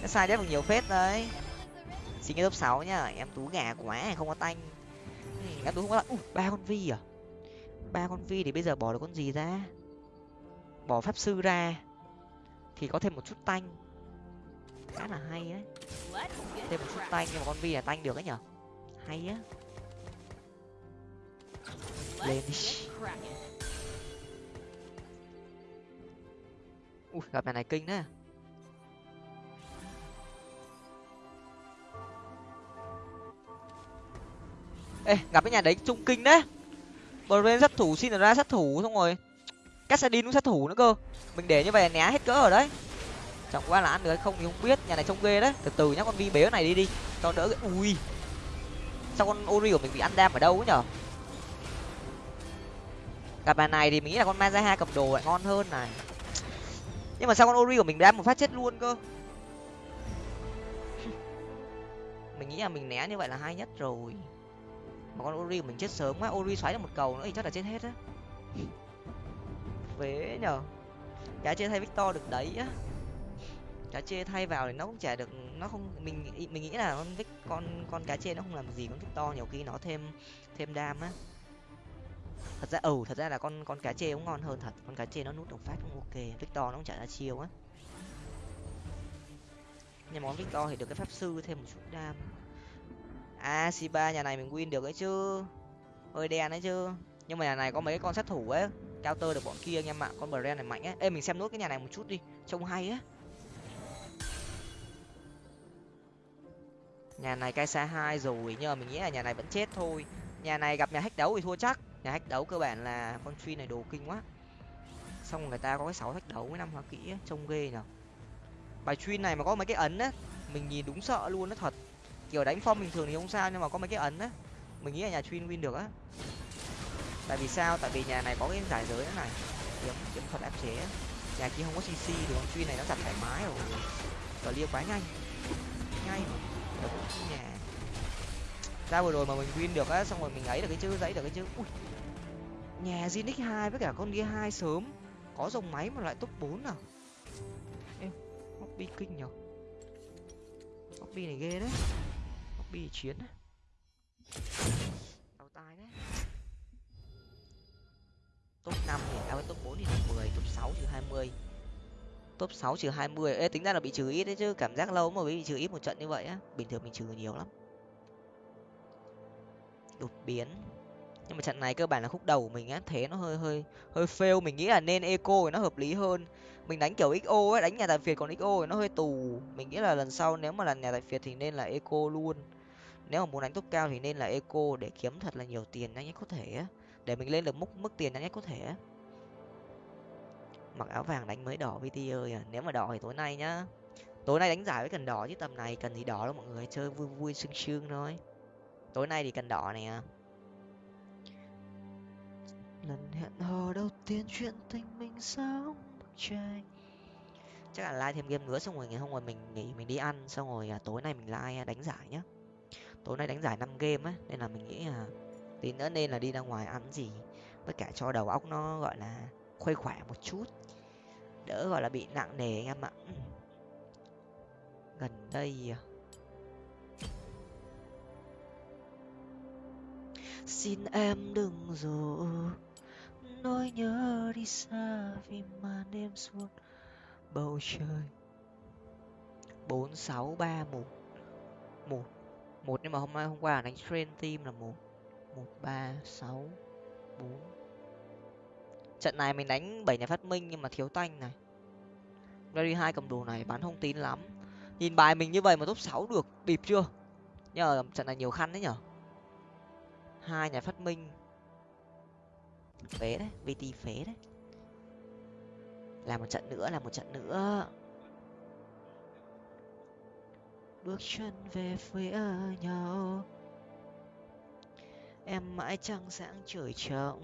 Sai đép được nhiều phết đấy. Xin cái top sáu nhá em tú gà quá, không có tanh. Em tú không có tanh. Ba con vi à? Ba con vi thì bây giờ bỏ được con gì ra? Bỏ pháp sư ra thì có thêm một chút tanh. Khá là hay đấy. Thêm một chút tanh, nhưng mà con vi là tanh được ấy nhở? Hay á. Lên đi. Ui, gặp nhà này kinh đấy. Ê, gặp cái nhà đấy trung kinh đấy bờ bên sát thủ xin ra sát thủ, xong rồi Cassadin cũng sát thủ nữa cơ. Mình để như vậy là né hết cỡ ở đấy. Chẳng qua là ăn được hay không thì không biết, nhà này trông ghê đấy. Từ từ nhá, con vi bế này đi đi, cho đỡ cái ui. Sao con ori của mình bị ăn đam ở đâu ấy nhở? Gặp bài này thì mình nghĩ là con mazaha cầm đồ lại ngon hơn này. Nhưng mà sao con ori của mình đam một phát chết luôn cơ? [laughs] Mình nghĩ là mình né như vậy là hay nhất rồi mà con ori mình chết sớm quá, ori xoáy được một cầu nữa thì chắc là chết hết á. Vế nhở cá chê thay victor được đấy á. Cá chê thay vào thì nó cũng chả được, nó không, mình mình nghĩ là con vic, con con cá chê nó không làm gì con victor, nhiều khi nó thêm thêm đam á. Thật ra ừ thật ra là con con cá chê cũng ngon hơn thật. Con cá chê nó nút đồng phát cũng ok, victor nó cũng chả ra chiêu á. Nhưng món victor thì được cái pháp sư thêm một chút đam à c ba nhà này mình win được ấy chứ. Hơi đen đấy chứ. Nhưng mà nhà này có mấy con sát thủ ấy. Counter được bọn kia anh em ạ. Con brand này mạnh ấy. Ê mình xem nốt cái nhà này một chút đi. Trông hay á. Nhà này cai xa hai rồi nhưng mà mình nghĩ là nhà này vẫn chết thôi. Nhà này gặp nhà hách đấu thì thua chắc. Nhà hách đấu cơ bản là con truy này đồ kinh quá. Xong người ta có cái sáu hách đấu với năm hoa kỹ ấy, trông ghê nhở. Bài truy này mà có mấy cái ấn á mình nhìn đúng sợ luôn nó thật kiểu đánh phong bình thường thì không sao, nhưng mà có mấy cái ấn á, mình nghĩ là nhà chuyên win được á. Tại vì sao? Tại vì nhà này có cái giải giới này. Kiếm kiếm thuật áp chế nhà kia không có cc thì con chuyên này nó chặt thoải mái rồi. Cờ lia quá nhanh. Ngay mà được nhà. Ra vừa rồi mà mình win được á, xong rồi mình ấy được cái chữ, dãy được cái chữ. Ui. Nhà Zinix hai với cả con kia hai sớm. Có dòng máy mà lại top bốn à? Em hobby kinh nhở. Hobby này ghê đấy bi chiến đấy tài đấy. Top năm thì à top bốn thì là mười, top sáu trừ hai mươi. Top sáu trừ hai mươi. Ê, tính ra là bị trừ ít đấy chứ, cảm giác lâu mà bị trừ ít một trận như vậy á. Bình thường mình trừ nhiều lắm. Đột biến. Nhưng mà trận này cơ bản là khúc đầu của mình á, thế nó hơi hơi hơi fail. Mình nghĩ là nên eco thì nó hợp lý hơn. Mình đánh kiểu xo ấy, đánh nhà tài phiệt còn xo thì nó hơi tù. Mình nghĩ là lần sau nếu mà là nhà tài phiệt thì nên là eco luôn nếu mà muốn đánh top cao thì nên là eco để kiếm thật là nhiều tiền nhanh nhất có thể để mình lên được mức mức tiền nhanh nhất có thể mặc áo vàng đánh mới đỏ vt ơi à nếu mà đỏ thì tối nay nhá. Tối nay đánh giải với cần đỏ chứ tầm này cần gì đỏ đâu mọi người chơi vui vui sương sương thôi. Tối nay thì cần đỏ này à. Lần hẹn hò đầu tiên chuyện tình mình bức tranh. Chắc là like thêm game nữa xong rồi ngày hôm rồi mình nghỉ mình đi ăn xong rồi à, tối nay mình like đánh giải nhá tối nay đánh giải năm game á, nên là mình nghĩ là tí nữa nên là đi ra ngoài ăn gì. Với cả cho đầu óc nó, gọi là, khuây khỏa một chút. Đỡ, gọi là, bị nặng nề anh em ạ. Gần đây à. xin em đừng dỗ. Nỗi nhớ đi xa vì màn đêm xuống bầu trời. Bốn sáu ba một. Một một, nhưng mà hôm nay, hôm qua đánh train team là một một, ba, sáu, bốn. Trận này mình đánh bảy nhà phát minh nhưng mà thiếu tanh này. Gary hai cầm đồ này bán không tín lắm. Nhìn bài mình như vậy mà top sáu được, bịp chưa? Nhờ, trận này nhiều khăn đấy nhở hai nhà phát minh. Phế đấy, vt phế đấy. Làm một trận nữa làm một trận nữa bước chân về phía nhau. Em mãi trăng sáng trời trọng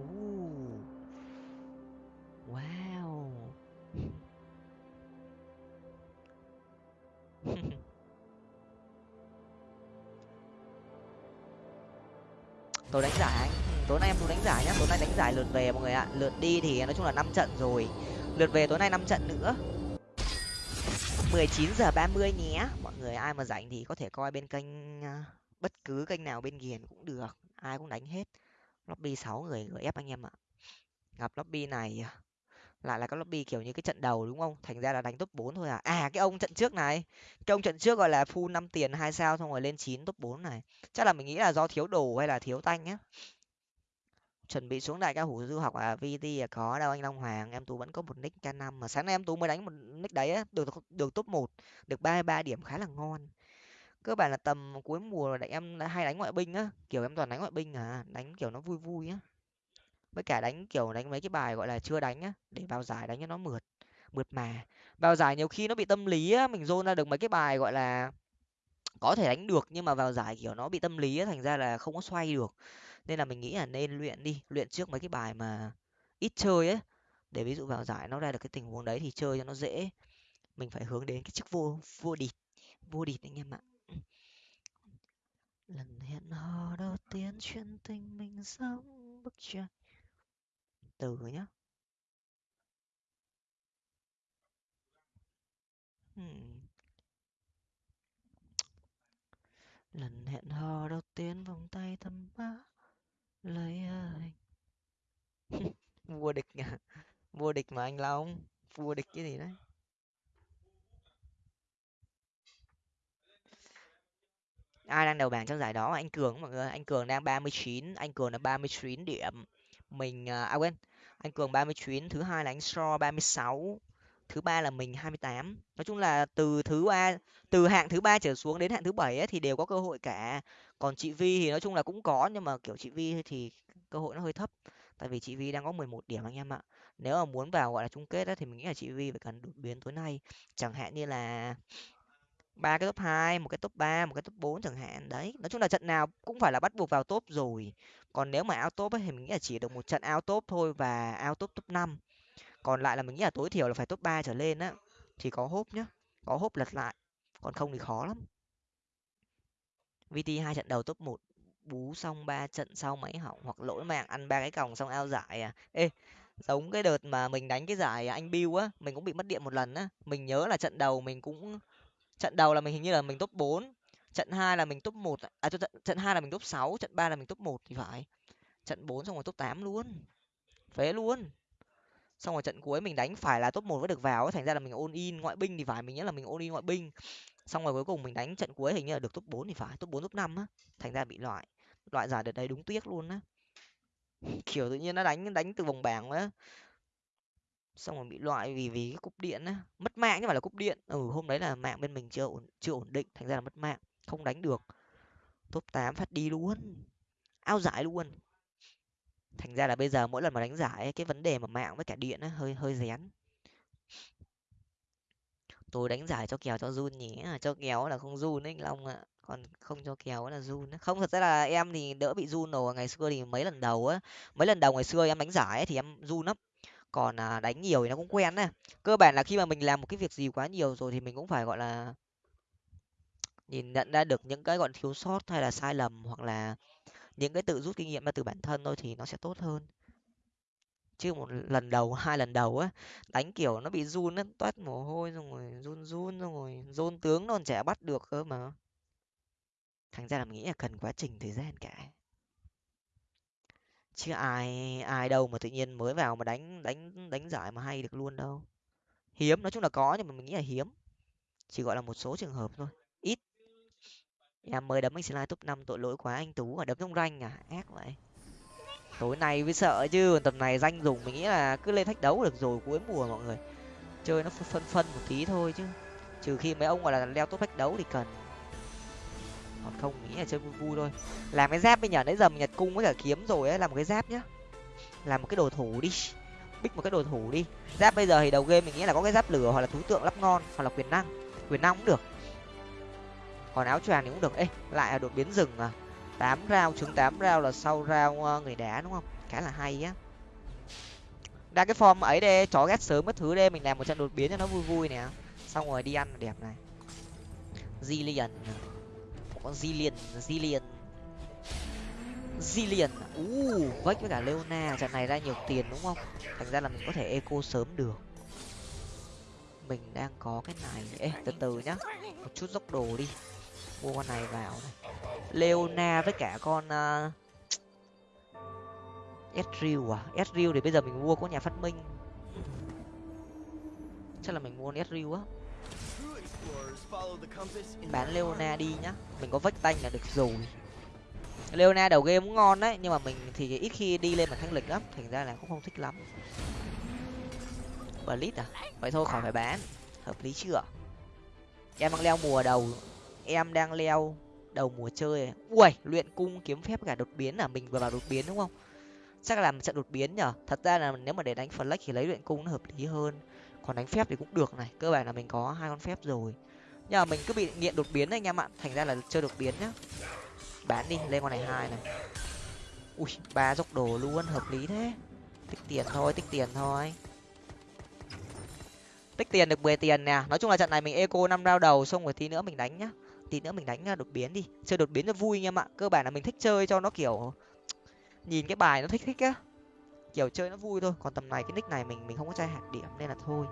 uh, wow. [laughs] Tôi đánh giải anh. Tối nay em tôi đánh giải nhá. Tối nay đánh giải lượt về mọi người ạ. Lượt đi thì nói chung là năm trận rồi. Lượt về tối nay năm trận nữa mười chín giờ ba mươi nhé. Mọi người ai mà rảnh thì có thể coi bên kênh à, bất cứ kênh nào bên ghiền cũng được, ai cũng đánh hết. Lobby sáu người gửi ép anh em ạ. Gặp lobby này à, lại là các lobby kiểu như cái trận đầu đúng không? Thành ra là đánh top 4 thôi à? À cái ông trận trước này, cái ông trận trước gọi là full năm tiền hai sao xong rồi lên chín top 4 này. Chắc là mình nghĩ là do thiếu đồ hay là thiếu tanh nhá chuẩn bị xuống đại ca hủ du học à? Vt à có đâu anh long hoàng, em tú vẫn có một nick k năm mà sáng nay em tú mới đánh một nick đấy á, được được top một, được ba ba điểm khá là ngon. Cơ bản là tầm cuối mùa là em hay đánh ngoại binh á, kiểu em toàn đánh ngoại binh à đánh kiểu nó vui vui á. Với cả đánh kiểu đánh mấy cái bài gọi là chưa đánh á, để vào giải đánh cho nó mượt mượt mà. Vào giải nhiều khi nó bị tâm lý á, mình dôn ra được mấy cái bài gọi là có thể đánh được nhưng mà vào giải kiểu nó bị tâm lý á, thành ra là không có xoay được nên là mình nghĩ là nên luyện đi luyện trước mấy cái bài mà ít chơi ấy. Để ví dụ vào giải nó ra được cái tình huống đấy thì chơi cho nó dễ. Mình phải hướng đến cái chức vô vô địch vô địch anh em ạ. Lần hẹn hò đầu tiên chuyện tình mình giống bức tranh. Từ nhá. Hmm. lần hẹn hò đầu tiên vòng tay thăm má lấy anh [laughs] vua địch à vua địch mà anh long. Vua địch cái gì đấy? Ai đang đầu bảng trong giải đó anh cường mọi người? Anh cường đang ba mươi chín anh cường là ba mươi chín điểm. Mình à, à quên. Anh cường ba mươi chín thứ hai là anh so ba mươi sáu thứ ba là mình hai mươi tám. Nói chung là từ thứ ba từ hạng thứ ba trở xuống đến hạng thứ bảy thì đều có cơ hội cả còn chị vi thì nói chung là cũng có nhưng mà kiểu chị vi thì cơ hội nó hơi thấp. Tại vì chị vi đang có mười một điểm anh em ạ. Nếu mà muốn vào gọi là chung kết ấy, thì mình nghĩ là chị vi phải cần đột biến tối nay. Chẳng hạn như là ba cái top hai một cái top ba một cái top bốn chẳng hạn. Đấy nói chung là trận nào cũng phải là bắt buộc vào top rồi. Còn nếu mà out top ấy, thì mình nghĩ là chỉ được một trận out top thôi và out top top năm. Còn lại là mình nghĩ là tối thiểu là phải top ba trở lên á. Thì có hốp nhá có hốp lật lại. Còn không thì khó lắm vt hai trận đầu top một, bú xong ba trận sau máy hỏng hoặc lỗi mạng, ăn ba cái còng xong ao giải à? Ê, giống cái đợt mà mình đánh cái giải à, anh bill á, mình cũng bị mất điện một lần á. Mình nhớ là trận đầu mình cũng, trận đầu là mình hình như là mình top bốn, trận hai là mình top một à trận trận hai là mình top sáu, trận ba là mình top một thì phải. Trận bốn xong rồi top tám luôn, phế luôn. Xong rồi trận cuối mình đánh phải là top một mới được vào thành ra là mình ôn in ngoại binh thì phải, mình nhớ là mình ôn in ngoại binh xong rồi cuối cùng mình đánh trận cuối hình như là được top bốn thì phải top bốn top năm á. Thành ra bị loại loại giải đợt đấy đúng tiếc luôn á. [laughs] Kiểu tự nhiên nó đánh đánh từ vòng bảng á xong rồi bị loại vì vì cái cúp điện á. Mất mạng chứ phải là cúp điện. Ừ hôm đấy là mạng bên mình chưa ổn chưa ổn định thành ra là mất mạng không đánh được. Top tám phát đi luôn ao giải luôn. Thành ra là bây giờ mỗi lần mà đánh giải ấy, cái vấn đề mà mạng với cả điện á hơi hơi rén tôi đánh giải cho kèo cho run nhỉ? Cho kèo là không run đấy anh long ạ. Còn không cho kèo là run không thật ra là em thì đỡ bị run rồi. Ngày xưa thì mấy lần đầu á mấy lần đầu ngày xưa em đánh giải ấy, thì em run lắm. Còn à, đánh nhiều thì nó cũng quen á. Cơ bản là khi mà mình làm một cái việc gì quá nhiều rồi thì mình cũng phải gọi là nhìn nhận ra được những cái gọi thiếu sót hay là sai lầm hoặc là những cái tự rút kinh nghiệm ra từ bản thân thôi thì nó sẽ tốt hơn chứ một lần đầu, hai lần đầu á, đánh, kiểu, nó bị run á, toát mồ hôi xong rồi run run xong rồi run tướng, nó trẻ chả bắt được cơ mà. Thành ra là mình nghĩ là cần quá trình thời gian cả. Chứ ai ai đâu mà tự nhiên mới vào mà đánh đánh đánh giải mà hay được luôn đâu. Hiếm, nói chung là có nhưng mà mình nghĩ là hiếm. Chỉ gọi là một số trường hợp thôi. Ít. Em mới đấm anh slide top năm tội lỗi quá anh tú ở đấm trong ranh à ác vậy tối nay mới sợ chứ tầm này danh dùng mình nghĩ là cứ lên thách đấu được rồi cuối mùa mọi người. Chơi nó phân phân một tí thôi chứ. Trừ khi mấy ông gọi là leo top thách đấu thì cần. Còn không nghĩ là chơi vui vui thôi. Làm cái giáp bây giờ nãy giờ mình nhặt cung với cả kiếm rồi ấy, làm một cái giáp nhá. Làm một cái đồ thủ đi. Bích một cái đồ thủ đi. Giáp bây giờ thì đầu game mình nghĩ là có cái giáp lửa hoặc là thú tượng lắp ngon hoặc là quyền năng. Quyền năng cũng được. Còn áo choàng thì cũng được. Ê, lại là đột biến rừng à tám rau trứng tám rau là sau rau ờ, người đá đúng không? Khá là hay á. Đa cái form ấy đây, chó ghét sớm mất thứ đây, mình làm một trận đột biến cho nó vui vui nè. Xong rồi đi ăn đẹp này. Zillion. Một con Zillion Zillion. Zillion. U vách với cả Leona, trận này ra nhiều tiền, đúng không? Thành ra là mình có thể eco sớm được. Mình đang có cái này. Ê, từ từ nhá. Một chút dốc đồ đi mua con này vào này. Leona với cả con uh, Ezreal à? Ezreal thì bây giờ mình mua có nhà phát minh. Chắc là mình mua Ezreal á. Bán leona đi nhá. Mình có vách tanh là được rồi. Leona đầu game cũng ngon đấy nhưng mà mình thì ít khi đi lên mà thanh lịch lắm. Thành ra là cũng không thích lắm. Blitz à? Vậy thôi khỏi phải bán. Hợp lý chưa? Em đang leo mùa đầu em đang leo đầu mùa chơi ui luyện cung kiếm phép cả đột biến là mình vừa vào đột biến đúng không? Chắc là làm trận đột biến nhở? Thật ra là nếu mà để đánh flex thì lấy luyện cung nó hợp lý hơn. Còn đánh phép thì cũng được này. Cơ bản là mình có hai con phép rồi. Nhưng mà mình cứ bị nghiện đột biến đấy anh em ạ. Thành ra là chơi đột biến nhá. Bán đi, lên con này hai này. Ui, ba dốc đồ luôn, hợp lý thế. Tích tiền thôi, tích tiền thôi. Tích tiền được mười tiền nè. Nói chung là trận này mình eco năm rao đầu, xong rồi tí nữa mình đánh nhá tí nữa mình đánh à, đột biến đi. Chơi đột biến cho vui anh em ạ. Cơ bản là mình thích chơi cho nó kiểu nhìn cái bài nó thích thích á. Kiểu chơi nó vui thôi. Còn tầm này cái nick này mình mình không có chai hạt điểm nên là thôi.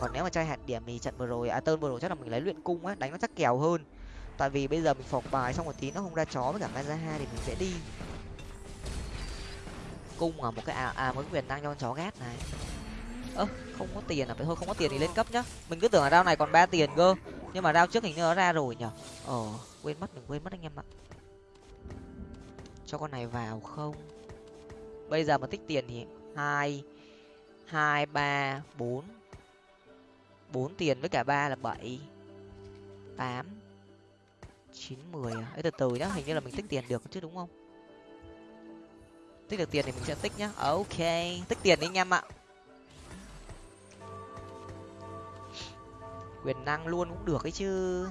Còn nếu mà chai hạt điểm thì trận vừa rồi à tơn vừa rồi chắc là mình lấy luyện cung á đánh nó chắc kèo hơn. Tại vì bây giờ mình phọc bài xong một tí nó không ra chó với cả mai ra hai thì mình sẽ đi. Cung ở một cái à, à một quyền năng cho con chó gát này. Ơ không có tiền à? Phải thôi không có tiền thì lên cấp nhá. Mình cứ tưởng là rau này còn ba tiền cơ nhưng mà rau trước hình như nó ra rồi nhở? Ờ quên mất, đừng quên mất anh em ạ. Cho con này vào không? Bây giờ mà tích tiền thì hai hai, ba, bốn. Bốn tiền với cả ba là bảy. Tám. Chín, mười à? ấy từ từ nhá, hình như là mình tích tiền được chứ, đúng không? Tích được tiền thì mình sẽ tích nhá. Ok, tích tiền đi anh em ạ. Quyền năng luôn cũng được ấy chứ.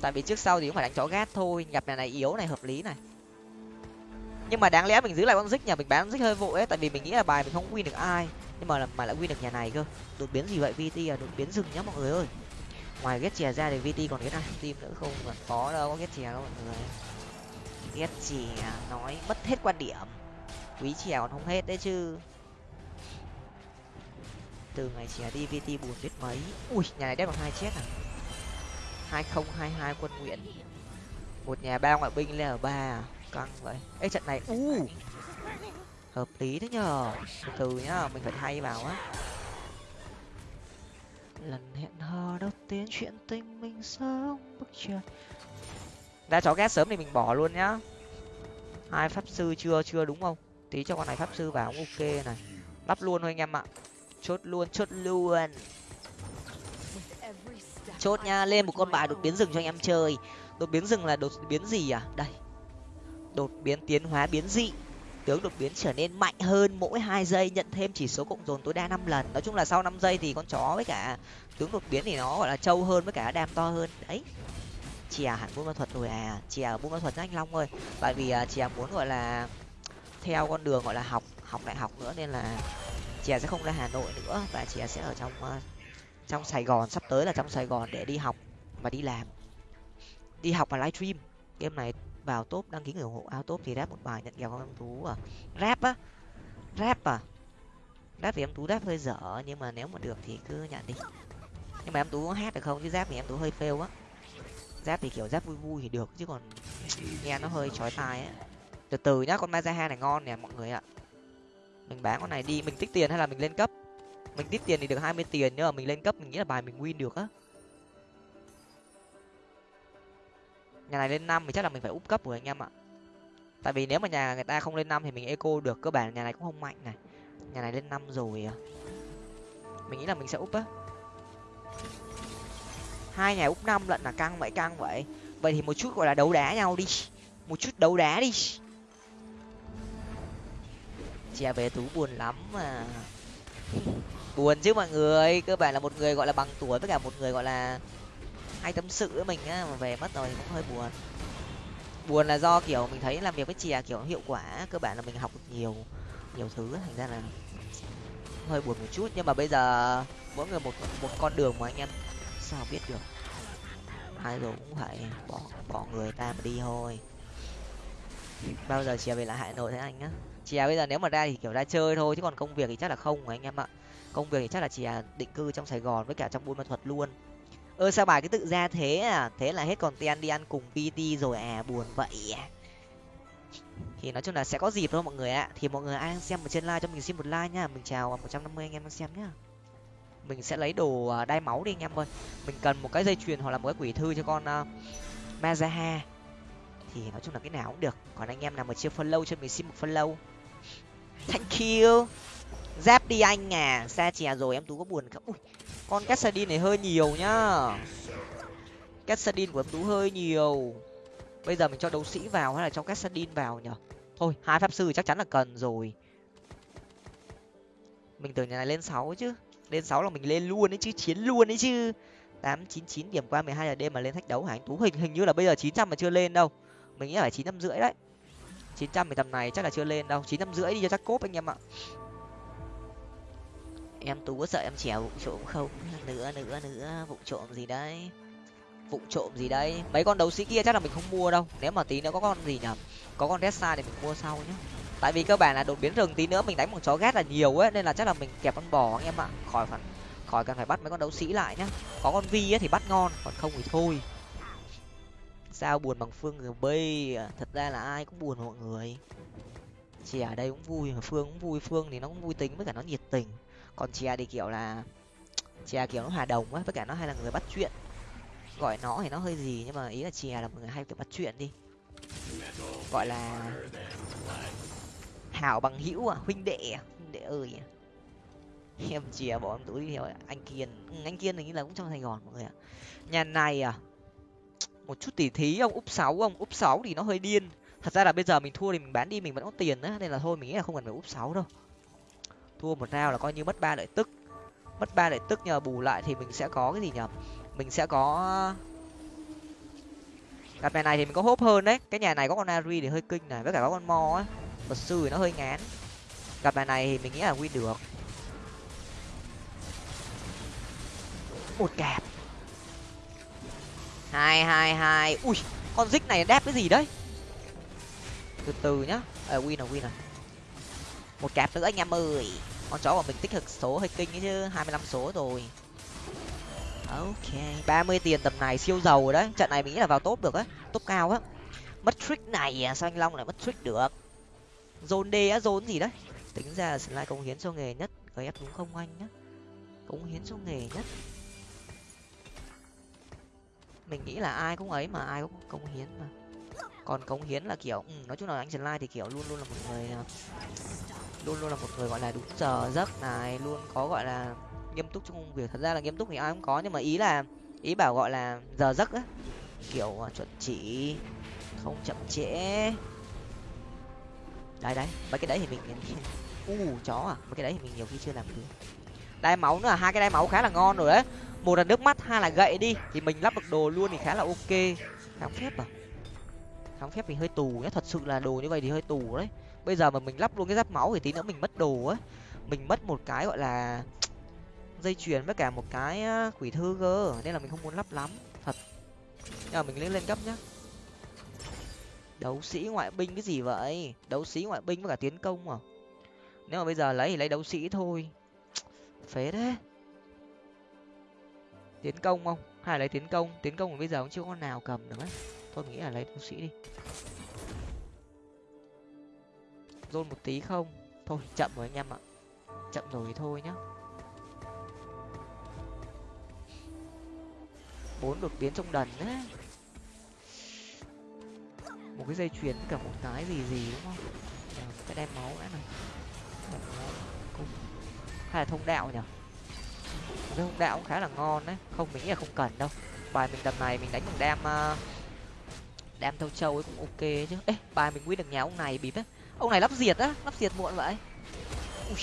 Tại vì trước sau thì cũng phải đánh chó gát thôi, nhập nhà này yếu này, hợp lý này. Nhưng mà đáng lẽ mình giữ lại con dích, nhà mình bán dích hơi vội ấy, tại vì mình nghĩ là bài mình không win được ai, nhưng mà mà lại win được nhà này cơ. Đột biến gì vậy, vt à? Đột biến rừng nhá mọi người ơi. Ngoài ghét chè ra thì vt còn cái ai? Tim nữa không, mà có đâu, có ghét chè đâu mọi người. Ghét chè, nói mất hết quan điểm. Quý chè còn không hết đấy chứ từ ngày chè đi vt buồn biết mấy. Ui, nhà này đép bằng hai chết à? Hai không, hai hai quân nguyện. Một nhà ba ngoại binh lên ở ba à? căng vậy. Ê, trận này, u! Hợp lý thế nhờ. Từ từ nhá, mình phải thay vào á. Lần hẹn hò đầu tiên chuyện tình mình sớm bước chân ra chó ghét sớm thì mình bỏ luôn nhá. Hai pháp sư chưa chưa đúng không? Tí cho con này pháp sư vào, ok này. Lắp luôn thôi anh em ạ chốt luôn chốt luôn. Chốt nha lên một con bài đột biến rừng cho anh em chơi. Đột biến rừng là đột biến gì à? Đây. Đột biến tiến hóa biến dị. Tướng đột biến trở nên mạnh hơn mỗi hai giây nhận thêm chỉ số cộng dồn tối đa năm lần. Nói chung là sau năm giây thì con chó với cả tướng đột biến thì nó gọi là trâu hơn với cả đam to hơn. Đấy. Chìa hẳn buôn ma thuật rồi à. Ở buôn ma thuật anh long ơi. Tại vì à, chìa muốn gọi là theo con đường gọi là học học đại học nữa nên là chị sẽ không ra hà nội nữa và chị sẽ ở trong ờ, trong sài gòn, sắp tới là trong sài gòn để đi học và đi làm. Đi học và livestream. Game này vào top, đăng ký người ủng hộ ao top thì rap một bài nhận kèo con em tú à rap á, rap à. Rap thì em tú rap hơi dở nhưng mà nếu mà được thì cứ nhận đi. Nhưng mà em tú có hát được không? Chứ rap thì em tú hơi fail á. Rap thì kiểu rap vui vui thì được, chứ còn nghe nó hơi chói tai á. Từ từ nhá, con mazaha này ngon nè, mọi người ạ mình bán con này đi, mình tích tiền hay là mình lên cấp? Mình tích tiền thì được hai mươi tiền nhưng mà mình lên cấp mình nghĩ là bài mình win được á. Nhà này lên năm thì chắc là mình phải úp cấp rồi anh em ạ. Tại vì nếu mà nhà người ta không lên năm thì mình eco được, cơ bản nhà này cũng không mạnh này. Nhà này lên năm rồi à. Mình nghĩ là mình sẽ úp á. Hai nhà úp năm lận là căng vậy căng vậy. Vậy thì một chút gọi là đấu đá nhau đi. Một chút đấu đá đi chè về tú buồn lắm mà. Buồn chứ mọi người, cơ bản là một người gọi là bằng tuổi với cả một người gọi là hay tâm sự với mình á, mà về mất rồi thì cũng hơi buồn. Buồn là do kiểu mình thấy làm việc với chè kiểu hiệu quả cơ bản là mình học được nhiều nhiều thứ, thành ra là hơi buồn một chút. Nhưng mà bây giờ mỗi người một một con đường mà anh em sao biết được. Ai rồi cũng phải bỏ bỏ người ta mà đi thôi. Bao giờ chè về lại hà nội thế anh á? Chè bây giờ nếu mà ra thì kiểu ra chơi thôi chứ còn công việc thì chắc là không anh em ạ? Công việc thì chắc là chè định cư trong sài gòn với cả trong buôn ma thuật luôn. Ơ sao bài cứ tự ra thế à? Thế là hết còn tiền đi ăn cùng pt rồi à? Buồn vậy à? Thì nói chung là sẽ có dịp thôi mọi người ạ. Thì mọi người ai đang xem ở trên like cho mình xin một like nhá mình chào một trăm năm mươi anh em đang xem nhá. Mình sẽ lấy đồ à, đai máu đi anh em ơi. Mình cần một cái dây chuyền hoặc là một cái quỷ thư cho con uh, mazaha. Thì nói chung là cái nào cũng được. Còn anh em nào mà chưa follow cho mình xin một follow thank you. Giáp đi anh à. Xa chè rồi em tú có buồn không? Ui, con Cassadin này hơi nhiều nhá. Cassadin của em tú hơi nhiều. Bây giờ mình cho đấu sĩ vào hay là cho Cassadin vào nhở? Thôi hai pháp sư chắc chắn là cần rồi. Mình tưởng nhà này lên sáu chứ. Lên sáu là mình lên luôn đấy chứ chiến luôn đấy chứ. Tám chín chín điểm qua mười hai giờ đêm mà lên thách đấu hả anh tú? Hình hình như là bây giờ chín trăm mà chưa lên đâu. Mình nghĩ là phải chín trăm rưỡi đấy chín trăm tầm này chắc là chưa lên đâu. chín trăm rưỡi đi cho chắc cốp anh em ạ. Em tú có sợ em chèo vụ trộm không? Nữa nữa nữa, vụ trộm gì đấy? Vụ trộm gì đấy? Mấy con đấu sĩ kia chắc là mình không mua đâu. Nếu mà tí nữa có con gì nhở? Có con Ressa thì mình mua sau nhá. Tại vì cơ bản là đột biến rừng tí nữa mình đánh một chó ghét là nhiều ấy, nên là chắc là mình kẹp con bò anh em ạ. Khỏi phải, khỏi cần phải bắt mấy con đấu sĩ lại nhá. Có con vi ấy thì bắt ngon, còn không thì thôi sao buồn bằng phương gb à? thật ra là ai cũng buồn mọi người. Chè ở đây cũng vui mà phương cũng vui. Phương thì nó cũng vui tính với cả nó nhiệt tình. Còn chè thì kiểu là [tsk] chè kiểu nó hòa đồng á với cả nó hay là người bắt chuyện. Gọi nó thì nó hơi gì nhưng mà ý là chè là một người hay kiểu bắt chuyện đi. Gọi là hảo bằng hữu à huynh đệ à huynh đệ ơi à. em chè bỏ em túi đi theo anh kiên. Ừ, anh kiên hình như là cũng trong sài gòn mọi người ạ. Nhà này à một chút tỉ thí, ông úp sáu, ông úp sáu thì nó hơi điên. Thật ra là bây giờ mình thua thì mình bán đi, mình vẫn có tiền á, nên là thôi, mình nghĩ là không cần phải úp sáu đâu. Thua một rau là coi như mất ba lợi tức. Mất ba lợi tức nhờ bù lại thì mình sẽ có cái gì nhở mình sẽ có cặp này này thì mình có hốp hơn đấy. Cái nhà này có con ari thì hơi kinh này, với cả có con mo á. Vật sư thì nó hơi ngán. Cặp này này thì mình nghĩ là win được. Một cạp hai hai hai. Ui con dích này đẹp cái gì đấy? Từ từ nhá. À, win rồi win rồi. Một cạp nữa anh em ơi. Con chó của mình tích hợp số hơi kinh ấy chứ hai mươi lăm số rồi. Ok ba mươi tiền tầm này siêu giàu rồi đấy. Trận này mình nghĩ là vào top được á top cao á. Mất trick này à sao anh long lại mất trick được? Dồn d á dồn gì đấy? Tính ra là slide công hiến cho nghề nhất gf đúng không anh nhá? Cống hiến cho nghề nhất mình nghĩ là ai cũng ấy mà ai cũng cống hiến mà. Còn cống hiến là kiểu ừ, nói chung là anh slide thì kiểu luôn luôn là một người à, luôn luôn là một người gọi là đúng giờ giấc này luôn có gọi là nghiêm túc trong công việc. Thật ra là nghiêm túc thì ai cũng có nhưng mà ý là ý bảo gọi là giờ giấc á kiểu à, chuẩn chỉ không chậm trễ. Đấy đấy mấy cái đấy thì mình [laughs] u chó à mấy cái đấy thì mình nhiều khi chưa làm được. Đai máu nữa à, hai cái đai máu khá là ngon rồi đấy một là nước mắt, hai là gậy đi. Thì mình lắp được đồ luôn thì khá là ok. Kháng phép à? Kháng phép thì hơi tù nhé thật sự là đồ như vậy thì hơi tù đấy. Bây giờ mà mình lắp luôn cái giáp máu thì tí nữa mình mất đồ ấy mình mất một cái gọi là [tsk] dây chuyền với cả một cái quỷ thư cơ. Nên là mình không muốn lắp lắm. Thật. Nhưng mà mình lên lên cấp nhá. Đấu sĩ ngoại binh cái gì vậy? Đấu sĩ ngoại binh với cả tiến công à? Nếu mà bây giờ lấy thì lấy đấu sĩ thôi. [tsk] Phế đấy tiến công không? Hay lấy tiến công? Tiến công bây giờ cũng chưa có nào cầm được ấy thôi mình nghĩ là lấy tu sĩ đi. Rôn một tí không? Thôi chậm rồi anh em ạ. Chậm rồi thì thôi nhá. Bốn đột biến trong đần đấy một cái dây chuyền cả một cái gì gì đúng không? À, cái đem máu đã này. Hay là thông đạo nhở cái hung đạo cũng khá là ngon đấy. Không mình nghĩ là không cần đâu. Bài mình tầm này mình đánh bằng đam uh, đam thâu châu ấy cũng ok chứ. Ê bài mình quy được nhà ông này bịp ấy ông này lắp diệt á lắp diệt muộn vậy. Ui.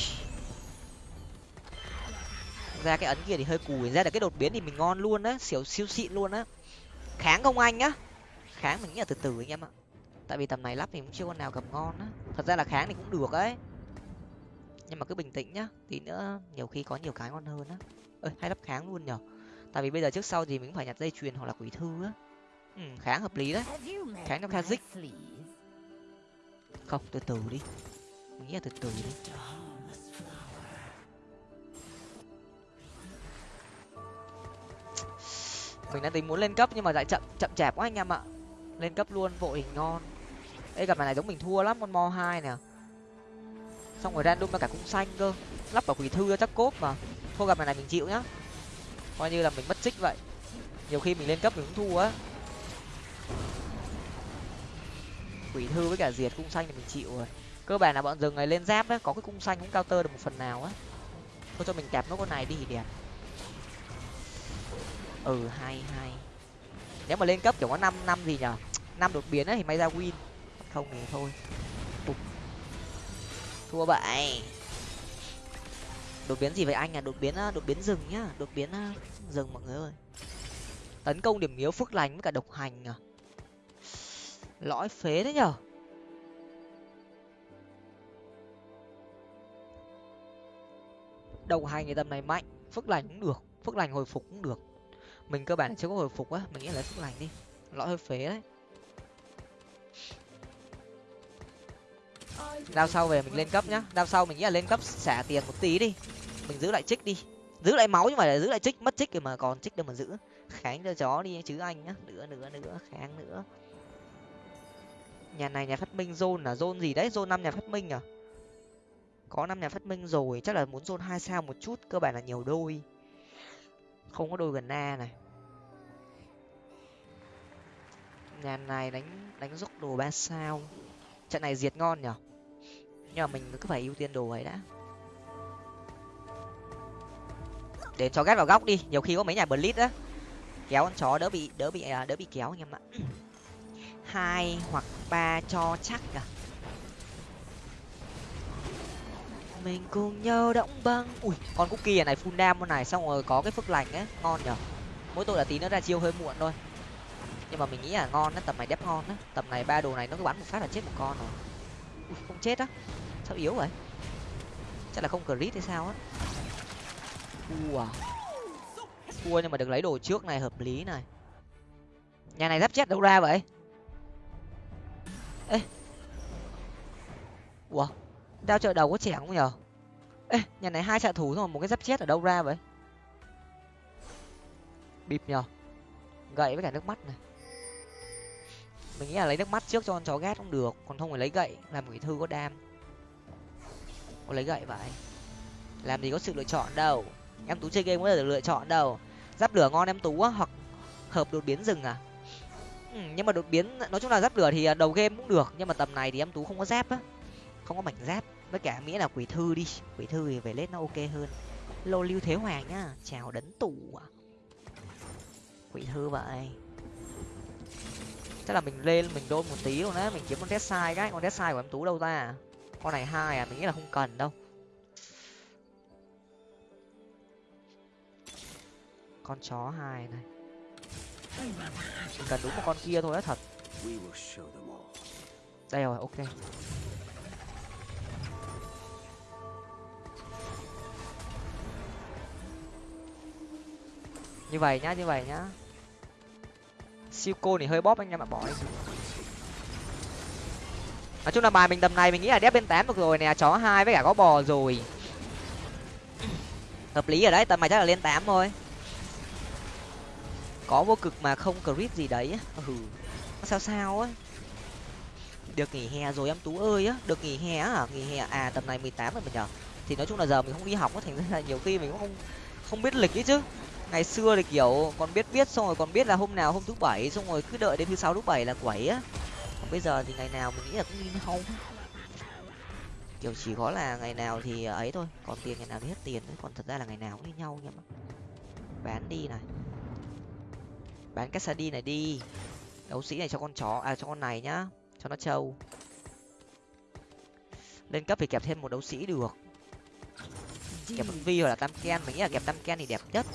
ra cái ấn kia thì hơi cùi ra được cái đột biến thì mình ngon luôn á xỉu siêu xịn luôn á. Kháng không anh á kháng mình nghĩ là từ từ anh em ạ. Tại vì tầm này lắp thì cũng chưa con nào cầm ngon á. Thật ra là kháng thì cũng được ấy. Nhưng mà cứ bình tĩnh nhá tí nữa nhiều khi có nhiều cái ngon hơn á ơi hay lắp kháng luôn nhở tại vì bây giờ trước sau thì mình phải nhặt dây chuyền hoặc là quỷ thư á. Ừ, kháng hợp lý đấy. Kháng trong kazik không từ từ đi. Mình nghĩ là từ từ đi. Mình đang tính muốn lên cấp nhưng mà lại chậm chậm chạp quá anh em ạ. Lên cấp luôn vội thì ngon đây gặp này giống mình thua lắm con mo hai nè. Xong rồi random ra cả cung xanh cơ. Lắp vào quỷ thư chắc cốp mà thua gặp này mình chịu nhá. Coi như là mình mất trích vậy. Nhiều khi mình lên cấp mình cũng thua á. Quỷ thư với cả diệt cung xanh thì mình chịu rồi. Cơ bản là bọn rừng này lên giáp á có cái cung xanh cũng cao tơ được một phần nào á. Thôi cho mình kẹp nó con này đi thì đẹp. Ừ hai hai, nếu mà lên cấp kiểu có năm năm gì nhở? Năm đột biến ấy thì may ra win. Không thì thôi. Thua bại đột biến gì vậy anh à? Đột biến à, đột biến rừng nhá. Đột biến à, rừng mọi người ơi. Tấn công điểm yếu phước lành với cả độc hành à? Lõi phế đấy nhở? Độc hành thì tầm này mạnh, phước lành cũng được, phước lành hồi phục cũng được. Mình cơ bản chưa có hồi phục á, mình nghĩ là phước lành đi. Lõi hơi phế đấy. Đao sau về mình lên cấp nhá. Đao sau mình nghĩ là lên cấp xả tiền một tí đi. Mình giữ lại trích đi. Giữ lại máu nhưng mà giữ lại trích, mất trích thì mà còn trích đâu mà giữ. Kháng cho chó đi chứ anh nhá. Nữa nữa nữa, kháng nữa. Nhà này nhà phát minh zone là zone gì đấy? Zone năm nhà phát minh à? Có năm nhà phát minh rồi. Chắc là muốn zone hai sao một chút. Cơ bản là nhiều đôi. Không có đôi gần na này. Nhà này đánh đánh dốc đồ ba sao. Trận này diệt ngon nhở? Nhưng mà mình cứ phải ưu tiên đồ ấy đã. Để cho ghét vào góc đi nhiều khi có mấy nhà blitz á. Kéo con chó đỡ bị đỡ bị à, đỡ bị kéo anh em ạ. Hai hoặc ba cho chắc à. Mình cùng nhau động băng. Ui con cookie này full đam con này xong rồi có cái phước lành ấy ngon nhở mỗi tội là tí nữa ra chiêu hơi muộn thôi. Nhưng mà mình nghĩ là ngon á tầm này đép ngon á. Tầm này ba đồ này nó cứ bắn một phát là chết một con rồi ui không chết á. Sao yếu vậy? Chắc là không crit hay sao á. Ua. Ua, nhưng mà được lấy đồ trước này, hợp lý này. Nhà này giáp chết đâu ra vậy? Ê. Ủa đao trợ đầu có trẻ không nhở? Ê, nhà này hai trợ thủ thôi một cái giáp chết ở đâu ra vậy? Bịp nhở? Gậy với cả nước mắt này mình nghĩ là lấy nước mắt trước cho con chó ghét cũng được còn không phải lấy gậy làm quỷ thư có đam. Có lấy gậy vậy? Làm gì có sự lựa chọn đâu. Em tú chơi game có được lựa chọn đâu. Giáp lửa ngon em tú á hoặc hợp đột biến rừng à? Ừ, nhưng mà đột biến nói chung là giáp lửa thì à, đầu game cũng được nhưng mà tầm này thì em tú không có giáp á. Không có mảnh giáp với cả nghĩa là quỷ thư đi. Quỷ thư thì về lết nó ok hơn. Lô lưu thế hoàng nhá chào đấn tủ à. quỷ thư vậy chắc là mình lên mình đôn một tí luôn á, mình kiếm con test sai cái. Con test sai của em tú đâu ra con này hai à mình nghĩ là không cần đâu. Con chó hai này. Mình cần đúng một con kia thôi á, thật. Đây rồi, ok. Như vậy nhá, như vậy nhá siêu cô thì hơi bóp anh em ạ, bỏ đi. Nói chung là bài mình tầm này mình nghĩ là đép bên tám được rồi nè, chó hai với cả có bò rồi. Hợp lý ở đấy, tầm này chắc là lên tám thôi. Có vô cực mà không crit gì đấy ừ. Sao sao á. Được nghỉ hè rồi em tú ơi á, được nghỉ hè á. À, nghỉ hè. À tầm này mười tám rồi mình nhở thì nói chung là giờ mình không đi học á, thành ra là nhiều khi mình cũng không không biết lịch ấy chứ ngày xưa thì kiểu còn biết biết, xong rồi còn biết là hôm nào hôm thứ bảy, xong rồi cứ đợi đến thứ sáu, thứ bảy là quẩy á. Còn bây giờ thì ngày nào mình nghĩ là cũng như nhau kiểu chỉ có là ngày nào thì ấy thôi, còn tiền ngày nào thì hết tiền đấy còn thật ra là ngày nào cũng như nhau nhưng mà bán đi này. Bán cách đi này đi. Đấu sĩ này cho con chó à cho con này nhá, cho nó trâu. Lên cấp thì kẹp thêm một đấu sĩ được. Kẹp con vi hoặc là tam ken, mình nghĩ là kẹp tam ken thì đẹp nhất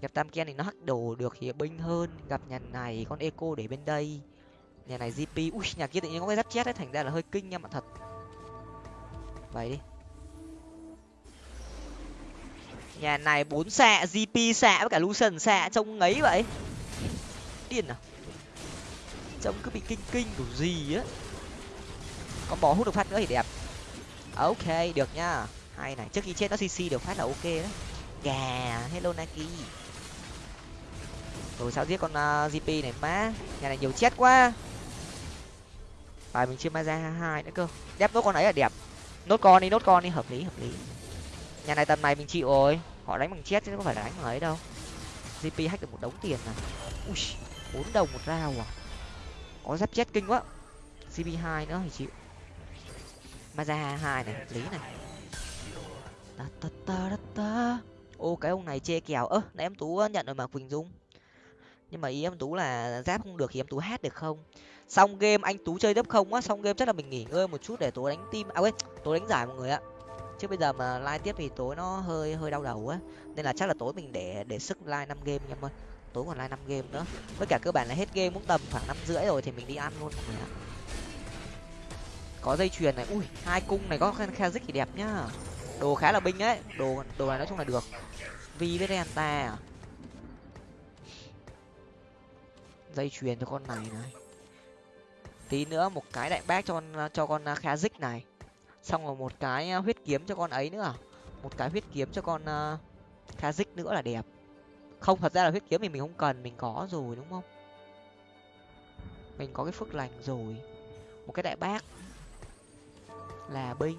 gặp tam ken thì nó hắc đồ được thì binh hơn. Gặp nhà này con eco để bên đây. Nhà này gp ui, nhà kia tự nhiên có cái giáp chết đấy, thành ra là hơi kinh nha mà thật. Vậy đi. Nhà này bốn xạ gp xạ với cả lucian xạ, trông ngấy vậy. Điên à? Trông cứ bị kinh kinh kiểu gì á. Con bò hút được phát nữa thì đẹp. Ok, được nhá hay này, trước khi chết nó cc được phát là ok đấy. Gà, hello naki rồi sao giết con à, uh, gp này má. Nhà này nhiều chết quá. Bài mình chưa ma ra hai nữa cơ. Đép nốt con ấy là đẹp. Nốt con đi nốt con đi. Hợp lý hợp lý. Nhà này tầm này mình chịu rồi. Họ đánh bằng chết chứ không phải là đánh bằng ấy đâu. Gp hack được một đống tiền này ui bốn đồng một rau à. Có giáp chết kinh quá. Cp hai nữa thì chịu. Maza hai này hợp lý này. Ta ta ta ta ta. Ô cái ông này chê kèo. Ơ nãy em tú ờ, nhận rồi mà quỳnh dung nhưng mà ý em tú là giáp không được thì em tú hát được không? Xong game anh tú chơi tiếp không á, xong game chắc là mình nghỉ ngơi một chút để tối đánh tim à quên tối đánh giải mọi người ạ. Chứ bây giờ mà live tiếp thì tối nó hơi hơi đau đầu á. Nên là chắc là tối mình để để sức live năm game em ơi. Tối còn live năm game nữa. Với cả cơ bản là hết game cũng tầm khoảng năm rưỡi rồi thì mình đi ăn luôn mọi người ạ. Có dây chuyền này. Ui, hai cung này có khazik thì đẹp nhá. Đồ khá là binh ấy. Đồ đồ này nói chung là được. Vi với renta à. Dây chuyền cho con này này. Tí nữa một cái đại bác cho con cho con à, khazik này. Xong rồi à, à? một cái huyết kiếm cho con ấy nữa một cái huyết kiếm cho con khá dích nữa là đẹp. Không, thật ra là huyết kiếm thì mình không cần, mình có rồi, đúng không? Mình có cái phước lành rồi. Một cái đại bác. Là binh.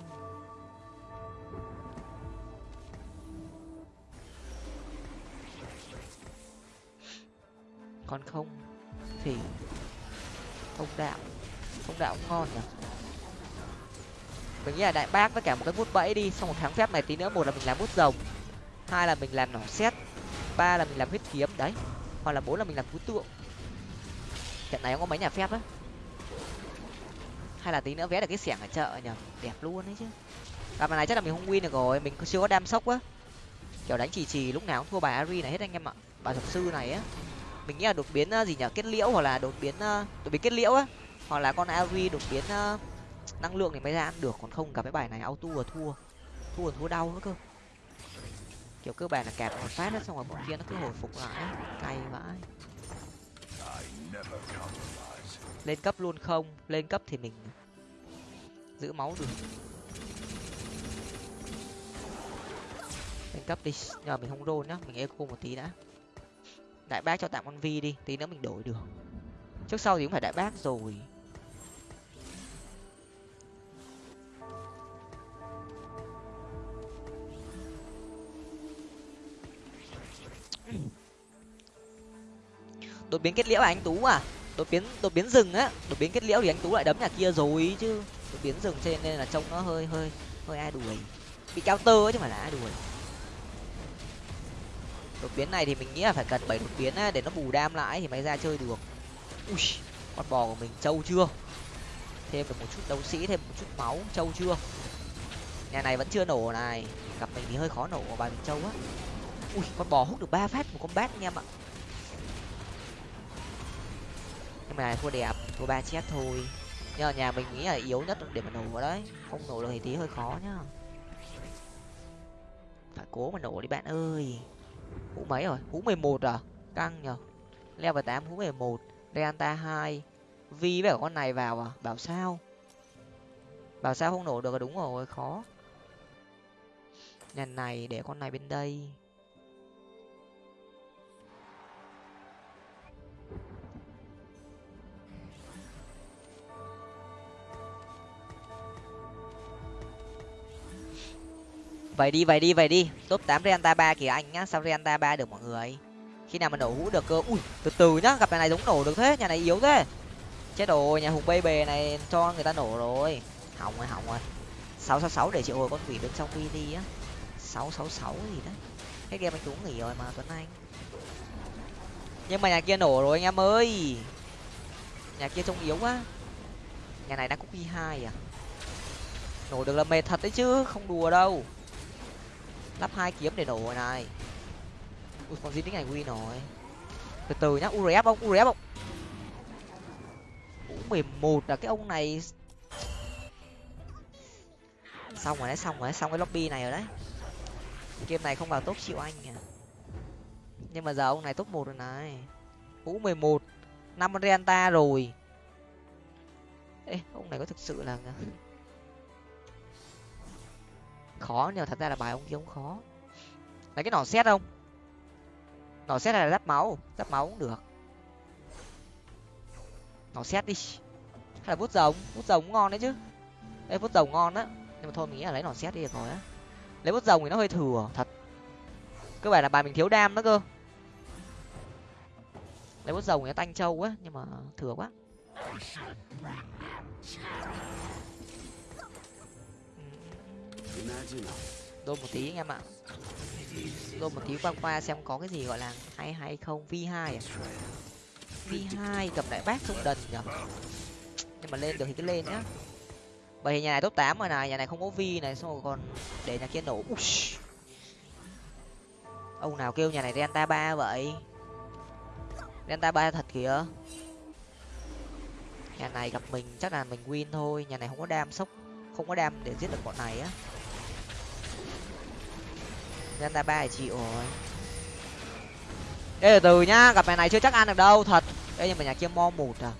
Còn không? Thì không đạo không đạo cũng ngon nhỉ? Mình nghĩ là đại bác với cả một cái bút bẫy đi, xong một tháng phép này tí nữa, một là mình làm bút rồng, hai là mình làm nỏ xét ba là mình làm huyết kiếm, đấy, hoặc là bốn là mình làm phú tượng. Trận này không có mấy nhà phép á? Hay là tí nữa vé được cái xẻng ở chợ nhở đẹp luôn đấy chứ. À, Gặp này chắc là mình không win được rồi, mình chưa có đam sốc á kiểu đánh chỉ chỉ lúc nào cũng thua bài ari này hết anh em ạ. Bà thuật sư này á mình nghĩ là đột biến ờ, gì nhở? Kết liễu hoặc là đột biến ờ, đột biến kết liễu á. Hoặc là con ari đột biến ờ, năng lượng thì mới ra ăn được. Còn không, cả cái bài này auto là thua. Thua là thua đau nữa cơ. Kiểu cơ bản là kẹp một phát đó xong rồi bọn kia nó cứ hồi phục lại cay vãi. Lên cấp luôn không? Lên cấp thì mình giữ máu được. Lên cấp đi. Nhờ mình không rôn nhá. Mình eco một tí đã đại bác cho tạm con vi đi, tí nữa mình đổi được. Trước sau thì cũng phải đại bác rồi. Đột biến kết liễu à anh tú à? Đột biến đột biến rừng á. Đột biến kết liễu thì anh tú lại đấm nhà kia rồi chứ. Đột biến rừng trên nên là trông nó hơi hơi hơi ai đuổi. Bị cao tơ chứ không phải là ai đuổi đột biến này thì mình nghĩ là phải cần bảy đột biến á, để nó bù đam lại thì mới ra chơi được. Ui con bò của mình trâu chưa? Thêm được một chút đấu sĩ thêm một chút máu trâu chưa? Nhà này vẫn chưa nổ này gặp mình thì hơi khó nổ bài mình trâu á. Ui con bò hút được ba phát một con bát anh em ạ. Nhưng mà thua đẹp thua ba chết thôi. Nhưng mà nhà mình nghĩ là yếu nhất để mà nổ vào đấy. Không nổ được thì tí hơi khó nhá. Phải cố mà nổ đi bạn ơi hũ mấy rồi? Hũ mười một à? Căng nhở level tám, hũ mười một. Reanta hai. Vi với cả con này vào à? Bảo sao? Bảo sao không nổ được là đúng rồi, khó. Nhà này để con này bên đây. Vậy đi vậy đi vậy đi. Top tám renta ba kìa anh nhá. Sao renta ba được mọi người? Khi nào mà nổ hũ được cơ? Ui, từ từ nhá. Gặp nhà này giống nổ được thế. Nhà này yếu thế. Chết rồi, nhà hùng bay bề này cho người ta nổ rồi. Hỏng rồi hỏng rồi. Sáu sáu sáu để triệu hồi con quỷ bên trong đi á. Sáu sáu sáu gì đấy. Hết game anh cũng nghỉ rồi mà, tuấn anh. Nhưng mà nhà kia nổ rồi, anh em ơi. Nhà kia trông yếu quá. Nhà này đang copy hai à? Nổ được là mệt thật đấy chứ, không đùa đâu lắp hai kiếm để nổ rồi này. Ui, con gì này win rồi. Từ từ nhá urf không urf không u mười một là cái ông này. Xong rồi đấy, xong rồi đấy, xong cái lobby này rồi đấy. Game này không vào top chịu anh à nhưng mà giờ ông này top một rồi này. U mười một. Năm renta rồi. Ê, ông này có thực sự là khó nhưng thật ra là bài ông kia cũng khó. Lấy cái nỏ xét không? Nỏ xét là giáp máu? Giáp máu cũng được. Nỏ xét đi. Hay là vút rồng? Vút rồng cũng ngon đấy chứ. Ê vút rồng ngon á. Nhưng mà thôi mình nghĩ là lấy nỏ xét đi được rồi á. Lấy vút rồng thì nó hơi thừa thật. Cơ bản là bài mình thiếu đam đó cơ. Lấy vút rồng thì nó tanh trâu quá, nhưng mà thừa quá đôn một tí anh em ạ. Đôn một tí qua qua xem có cái gì gọi là hay hay không. V hai à? V hai gặp lại bác không đần nhở? Nhưng mà lên được thì cứ lên nhá. Vậy vì nhà này top tám rồi này, nhà này không có vi này, xong rồi còn để nhà kia nổ. Ush. ông nào kêu nhà này delta ba vậy? Delta ba thật kìa. Nhà này gặp mình chắc là mình win thôi, nhà này không có đam sốc, không có đam để giết được bọn này á. Renta ba chịu rồi đây từ từ nhá, gặp nhà này chưa chắc ăn được đâu, thật. đây nhưng mà nhà kia mo một à.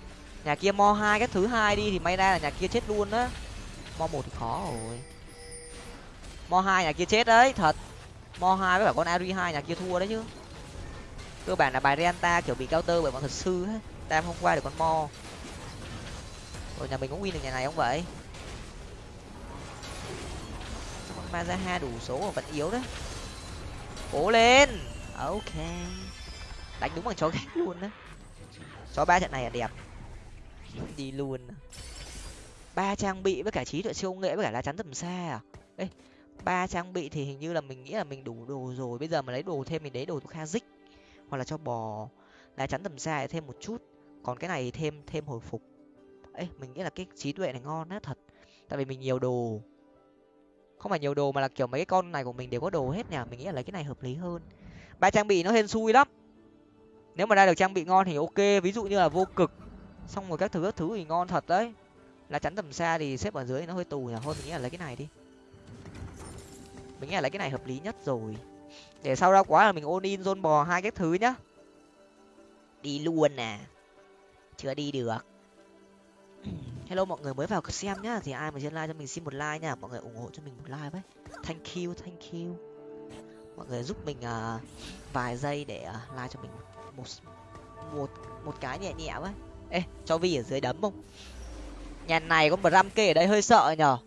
Nhà kia mo hai cái thứ hai đi thì may ra là nhà kia chết luôn á. Mo một thì khó rồi. Mo hai nhà kia chết đấy, thật. Mo hai với cả con Ari hai nhà kia thua đấy chứ. Cơ bản là bài Renta kiểu bị cao tơ bởi bọn thật sư hết. Tam không qua được con mo. Rồi nhà mình cũng win được nhà này không vậy? Con Mazaha đủ số mà vẫn yếu đấy cố lên. Ok. Đánh đúng bằng chó ghét luôn á. Chó ba trận này là đẹp. Đi luôn. Ba trang bị với cả trí tuệ siêu nghệ với cả lá chắn tầm xa à? Ê, ba trang bị thì hình như là mình nghĩ là mình đủ đồ rồi. Bây giờ mà lấy đồ thêm mình lấy đồ kha dích. Hoặc là cho bò. Lá chắn tầm xa thêm một chút. Còn cái này thêm thêm hồi phục. Ê, mình nghĩ là cái trí tuệ này ngon á, thật. Tại vì mình nhiều đồ không phải nhiều đồ mà là kiểu mấy cái con này của mình đều có đồ hết nhỉ? Mình nghĩ là lấy cái này hợp lý hơn. Ba trang bị nó hên xui lắm. Nếu mà ra được trang bị ngon thì ok, ví dụ như là vô cực. Xong rồi các thứ các thứ thì ngon thật đấy. Là chắn tầm xa thì xếp ở dưới nó hơi tù nhỉ? Thôi, mình nghĩ là lấy cái này đi. Mình nghĩ là lấy cái này hợp lý nhất rồi. Để sau ra quá là mình ôn in, zone bò hai cái thứ nhá. Đi luôn nè chưa đi được hello mọi người mới vào xem nhá. Thì ai mà trên like cho mình xin một like nha. Mọi người ủng hộ cho mình một like với. Thank you thank you. Mọi người giúp mình uh, vài giây để uh, like cho mình một một một cái nhẹ nhẹ với. Ê cho vi ở dưới đấm không? Nhà này có một ram kê ở đây hơi sợ nhở?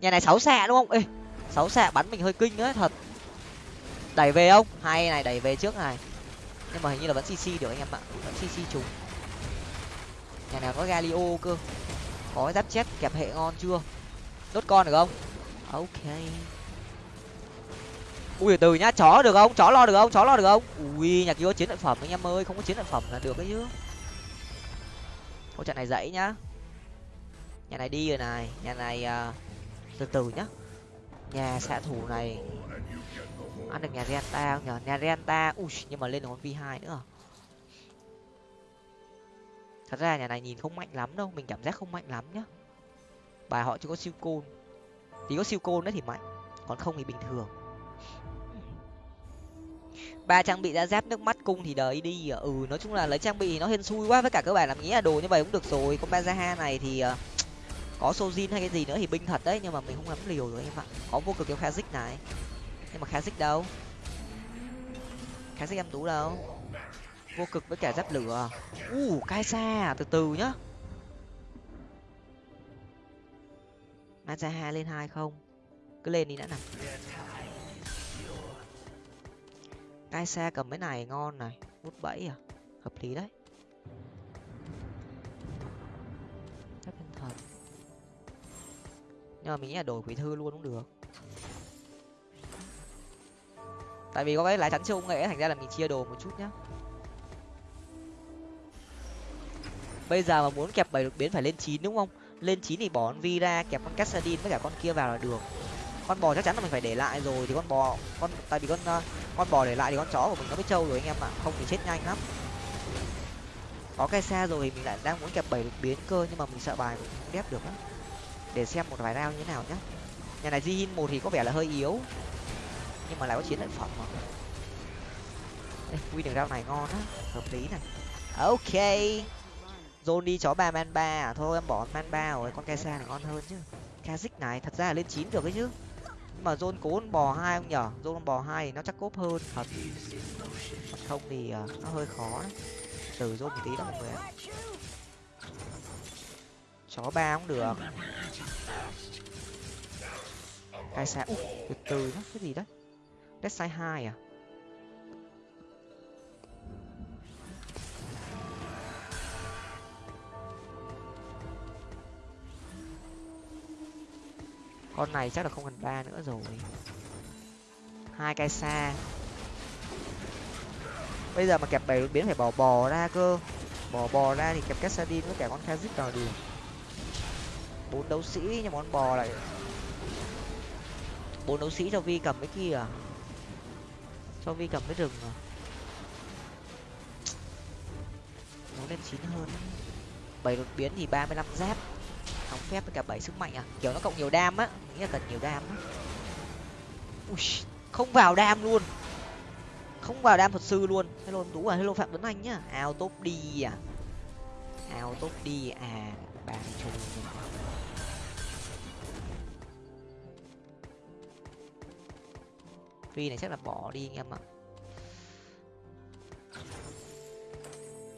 Nhà này sáu xạ đúng không? Ê sáu xạ bắn mình hơi kinh đấy thật. Đẩy về không? Hay này đẩy về trước này. Nhưng mà hình như là vẫn cc được anh em ạ. Vẫn cc trùng. Nhà này có galio cơ? Có giáp chết kẹp hệ ngon chưa? Đốt con được không? Ok. Ui từ nhá chó được không? Chó lo được không? Chó lo được không? Ui nhà kia có chiến lợi phẩm anh em ơi không có chiến lợi phẩm là được đấy chứ. Câu trận này dãy nhá. Nhà này đi rồi này nhà này uh, từ từ nhá. Nhà xạ thủ này. Ăn được nhà renta không nhở? Nhà renta ui nhưng mà lên được con v hai nữa thật ra nhà này nhìn không mạnh lắm đâu, mình cảm giác không mạnh lắm nhá. Bài họ chưa có siêu côn. Thì có siêu côn đấy thì mạnh, còn không thì bình thường. Ba trang bị ra giáp nước mắt cung thì đời đi à. ừ nói chung là lấy trang bị nó hên xui quá, với cả các bạn làm nghĩ là đồ như vậy cũng được rồi. Con bazaha này thì à, có sojin hay cái gì nữa thì binh thật đấy, nhưng mà mình không dám liều rồi em ạ. Có vô cực kêu kazik này. Nhưng mà kazik đâu? Kazik em tú đâu? Vô cực với cả giáp lửa. U uh, cai xa từ từ nhá. Mazaha lên hai không? Cứ lên đi đã nào. Cai xa cầm cái này ngon này. Hút bẫy à? Hợp lý đấy. Chắc thần thần nhưng mà mình nghĩ là đổi quỷ thư luôn cũng được. Tại vì có cái lá chắn siêu nghệ thành ra là mình chia đồ một chút nhá. Bây giờ mà muốn kẹp bảy đột biến phải lên chín đúng không? Lên chín thì bỏ con vi ra, kẹp con cassadin với cả con kia vào là được. Con bò chắc chắn là mình phải để lại rồi thì con bò, con, tại vì con ờ, con bò để lại thì con chó của mình nó mới trâu rồi anh em ạ, không thì chết nhanh lắm. Có cái xa rồi thì mình lại đang muốn kẹp bảy đột biến cơ nhưng mà mình sợ bài mình không đép được á. Để xem một vài round như thế nào nhá. Nhà này di một thì có vẻ là hơi yếu. Nhưng mà lại có chiến lợi phẩm mà. Quy đường round này ngon á, hợp lý này. Ok. Zone đi chó ba man ba à? thôi em bỏ man ba rồi con kesa này ngon hơn chứ. Kazik này thật ra là lên chín được ấy chứ. Nhưng mà Zone cố bò hai không nhở? Zone bò hai thì nó chắc cốp hơn. Thật. Không thì uh, nó hơi khó đấy. Từ Zone một tí đó mọi người ạ. Chó ba cũng được. Kaisa ui từ từ đó cái gì đấy? Dead Side hai à? Con này chắc là không cần ba nữa rồi. Hai cây xa. Bây giờ mà kẹp bảy đột biến phải bỏ bò ra cơ. Bỏ bò ra thì kẹp cassadin với cả con kazik vào đi bốn đấu sĩ nhưng mà con bò lại. Bốn đấu sĩ cho vi cầm cái kia à? Cho vi cầm cái rừng à? Muốn lên chín hơn. Bảy đột biến thì ba mươi lăm giáp không phép với cả bảy sức mạnh à? Kiểu nó cộng nhiều đam á nghĩ là cần nhiều đam á. Ui, không vào đam luôn. Không vào đam thuật sư luôn. Hello tú à hello phạm tuấn anh nhá. Ao tốt đi à. Ao tốt đi à bà chung phi này chắc là bỏ đi anh em ạ.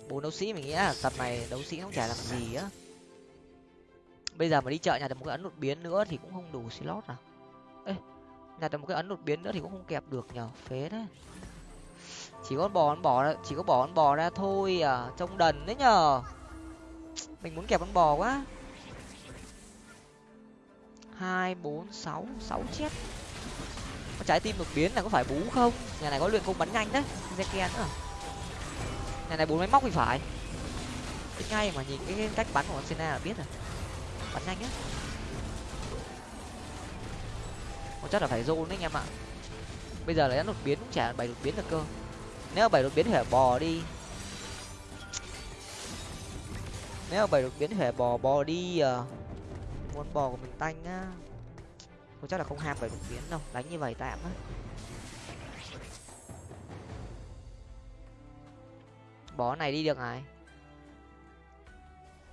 Bốn đấu sĩ mình nghĩ là tập này đấu sĩ không chả làm gì á bây giờ mà đi chợ nhà được một cái ấn đột biến nữa thì cũng không đủ slot à? Ê nhà được một cái ấn đột biến nữa thì cũng không kẹp được nhở phế đấy chỉ có bò con bò ra chỉ có bò con bò ra thôi à trông đần đấy nhở, mình muốn kẹp con bò quá. Hai bốn sáu sáu chết. Con trái tim đột biến là có phải bú không? Nhà này có luyện công bắn nhanh đấy Zekian nữa. Nhà này bốn máy móc thì phải. Ngay mà nhìn cái cách bắn của con sena là biết rồi bắn nhanh á một chắc là phải zone đấy anh em ạ. Bây giờ là đột biến cũng chả bảy đột biến được cơ. Nếu bảy đột biến thì phải bò đi. Nếu bảy đột biến thì phải bò bò đi à muốn bò của mình tanh á. Không chắc là không ham bảy đột biến đâu, đánh như vậy tạm á. Bỏ này đi được này.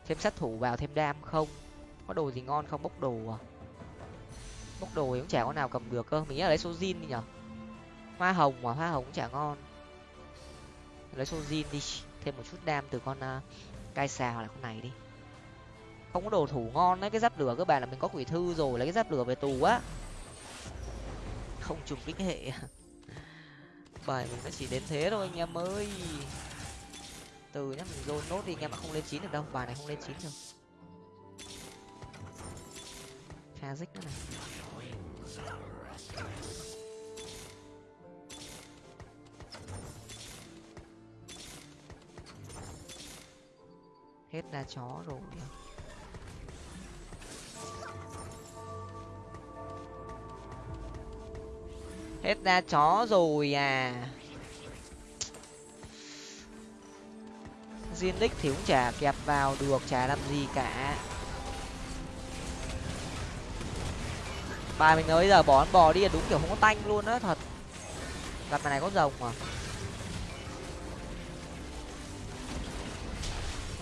Thêm sát thủ vào, thêm đam không? Có đồ gì ngon không? Bốc đồ à? Bốc đồ thì cũng chả có nào cầm được cơ. Mình nghĩ là lấy số zin đi nhở? Hoa hồng mà hoa hồng cũng chả ngon. Lấy số zin đi. Thêm một chút đam từ con uh, cai xà hoặc là con này đi. Không có đồ thủ ngon đấy. Cái giáp lửa các bạn là mình có quỷ thư rồi. Lấy cái giáp lửa về tù á. Không trùng kích hệ. [laughs] Bài mình nó chỉ đến thế thôi anh em ơi. Từ nhá mình dồn nốt đi anh em ạ. Không lên chín được đâu. Bài này không lên chín được pha nữa này hết ra chó rồi hết ra chó rồi à. Zinix thì cũng chả kẹp vào được, chả làm gì cả. Ba mình nói giờ bỏ bò đi là đúng kiểu không có tanh luôn á, thật. Gặp này có rồng mà.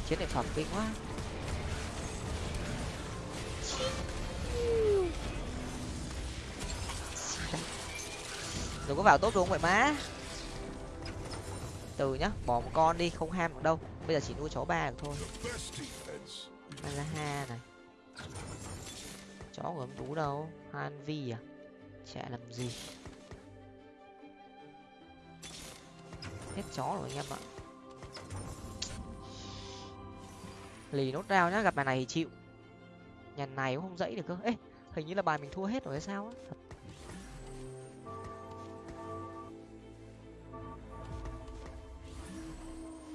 Chiến này phẩm kinh quá. Đừng có vào tốt luôn vậy má. Từ nhá, bỏ một con đi, không ham được đâu. Bây giờ chỉ nuôi chó ba được thôi. Ha này chó của em tú đâu? Han vi à? Chạy làm gì. Hết chó rồi anh em ạ. Lì nốt rao nhá, gặp bài này thì chịu. Nhà này cũng không dãy được cơ. Ê, hình như là bài mình thua hết rồi hay sao á? Thật.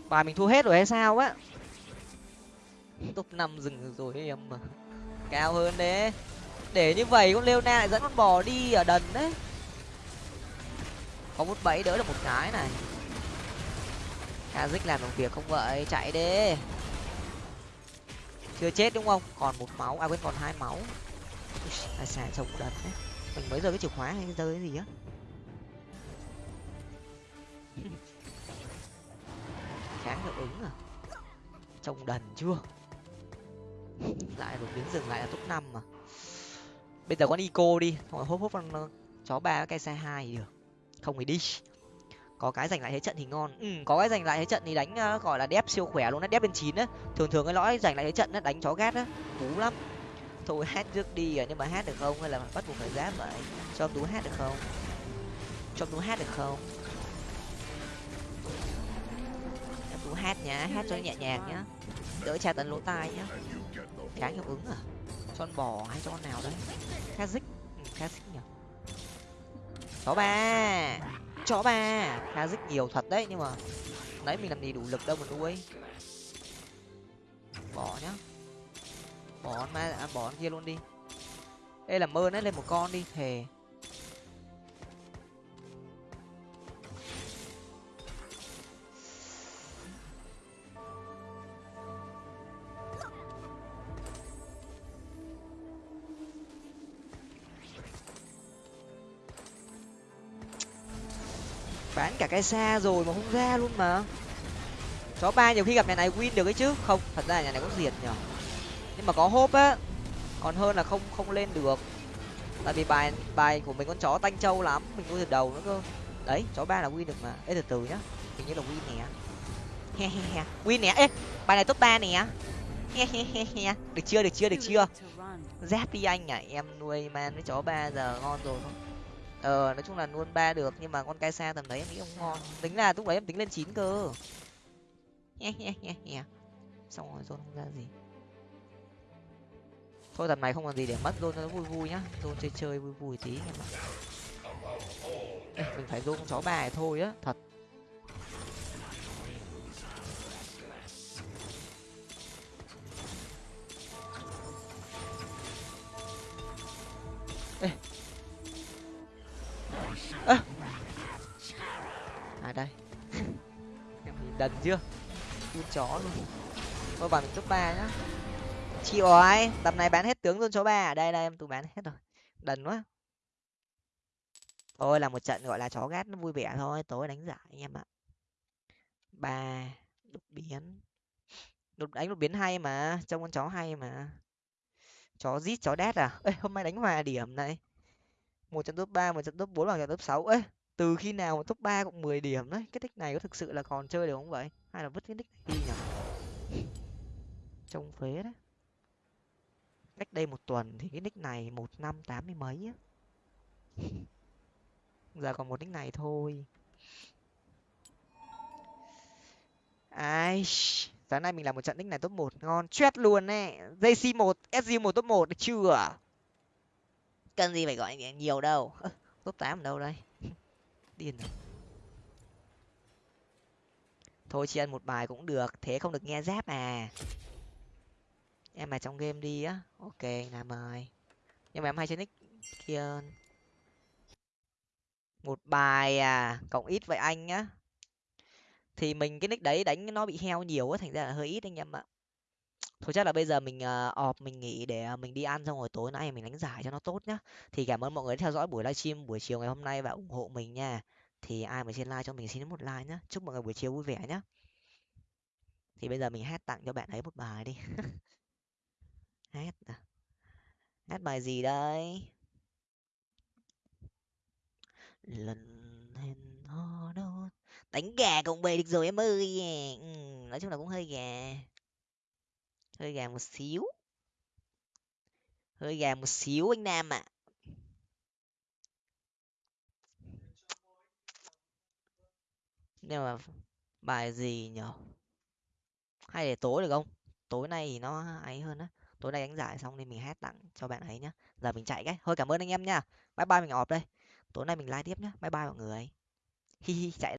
Bài mình thua hết rồi hay sao á? Top năm dừng rồi em mà cao hơn đấy. Để như vậy con leona lại dẫn con bò đi ở đần đấy. Có một bẫy đỡ được một cái này. Kazik làm được việc không vậy? Chạy đi. Chưa chết đúng không? Còn một máu. À quên, còn hai máu. Tài sản trồng đần đấy. Mình mới rơi cái chìa khóa hay rơi cái gì á? [laughs] Kháng hiệu ứng à? Trồng đần chưa? [laughs] lại đột biến dừng lại là top năm mà. Bây giờ con ico đi. Xong rồi hốt hốt con chó ba cái xe hai được. Không thì đi. Có cái giành lại thế trận thì ngon. Ừ có cái giành lại thế trận thì đánh uh, gọi là đép siêu khỏe luôn á đép bên chín á. Thường thường cái lõi giành lại thế trận á đánh chó gát á cú lắm. Thôi hát trước đi à nhưng mà hát được không? Hay là bắt buộc phải giáp vậy cho tú hát được không? Cho tú hát được không? Em tú hát nhá hát cho nhẹ nhàng nhá. Đỡ tra tấn lỗ tai nhá kháng hiệu ứng à? Cho con bò hay cho con nào đấy? Kazik dích. Ừ, dích nhỉ? Chó ba. Chó ba. Kazik dích nhiều thật đấy nhưng mà nãy mình làm gì đủ lực đâu mà nuôi bỏ nhá. Bỏ con ma à, bỏ con kia luôn đi. Đây là mơ đấy lên một con đi thề. Bán cả cái xa rồi mà không ra luôn mà. Chó ba nhiều khi gặp nhà này win được ấy chứ. Không, thật ra nhà này cũng diệt nhở. Nhưng mà có hốp á, còn hơn là không không lên được. Tại vì bài bài của mình con chó tanh trâu lắm, mình nuôi từ đầu nữa cơ. Đấy, chó ba là win được mà. Ê, từ từ nhá. Hình như là win nè. He he he. Win nè. Ê, bài này top ba nè. He he he he. Được chưa được chưa được chưa? Giáp đi anh à em nuôi man với chó ba giờ, ngon rồi không? Ờ nói chung là luôn ba được nhưng mà con cai xa tầm đấy em nghĩ không ngon. Tính là lúc đấy em tính lên chín cơ. Xong rồi rôn không ra gì. Thôi tầm này không còn gì để mất luôn nó vui vui nhá. Rôn chơi chơi vui vui tí em ạ Ê, mình phải rôn chó bài thôi á thật. Ê, à đây. Em nhìn đần chưa? Phun chó luôn. Thôi bằng top ba nhá. Chị ơi, tầm này bán hết tướng luôn chó ba ở đây đây em tụi bán hết rồi. Đần quá. Thôi là một trận gọi là chó gát nó vui vẻ thôi. Tối đánh giải anh em ạ. Ba đột biến. Đột đánh đột biến hay mà. Trông con chó hay mà. Chó rít chó đét à? Ê hôm nay đánh hòa điểm này một trận top ba, một trận top bốn bằng trận top sáu. Ấy từ khi nào mà top ba cũng mười điểm đấy? Cái nick này có thực sự là còn chơi được không vậy? Hay là vứt cái nick này đi nhỉ? Trông phế đấy. Cách đây một tuần thì cái nick này một năm tám mươi mấy á. Giờ còn một nick này thôi. Ai sáng nay mình làm một trận nick này top một, ngon. Chết luôn nè jc một sg một top một, được chưa? Cần gì phải gọi nhiều đâu. [laughs] Top tám đâu đây? [laughs] Điên rồi. Thôi chỉ ăn một bài cũng được thế không được nghe giáp à. Em mà trong game đi á. Ok làm mời, nhưng mà em hay chơi nick kia. Một bài à cộng ít vậy anh nhá thì mình cái nick đấy đánh nó bị heo nhiều á thành ra là hơi ít anh em ạ thôi chắc là bây giờ mình ờ, uh, ọp mình nghỉ để ờ, mình đi ăn xong rồi tối nay mình đánh giải cho nó tốt nhá. Thì cảm ơn mọi người đã theo dõi buổi livestream buổi chiều ngày hôm nay và ủng hộ mình nha. Thì ai mà trên like cho mình xin một like nhá. Chúc mọi người buổi chiều vui vẻ nhá. Thì bây giờ mình hát tặng cho bạn ấy một bài đi. [laughs] Hát à hát bài gì đây? Lần hẹn hò đâu đánh gà cũng về được rồi em ơi. Ừ, nói chung là cũng hơi gà hơi gà một xíu. Hơi gà một xíu anh nam ạ. Nhưng mà bài gì nhở hay để tối được không? Tối nay thì nó ấy hơn á. Tối nay đánh giải xong nên mình hát tặng cho bạn ấy nhá. Giờ mình chạy cái. Thôi cảm ơn anh em nha. Bye bye mình ọp đây. Tối nay mình live tiếp nhá. Bye bye mọi người. Hi hi, chạy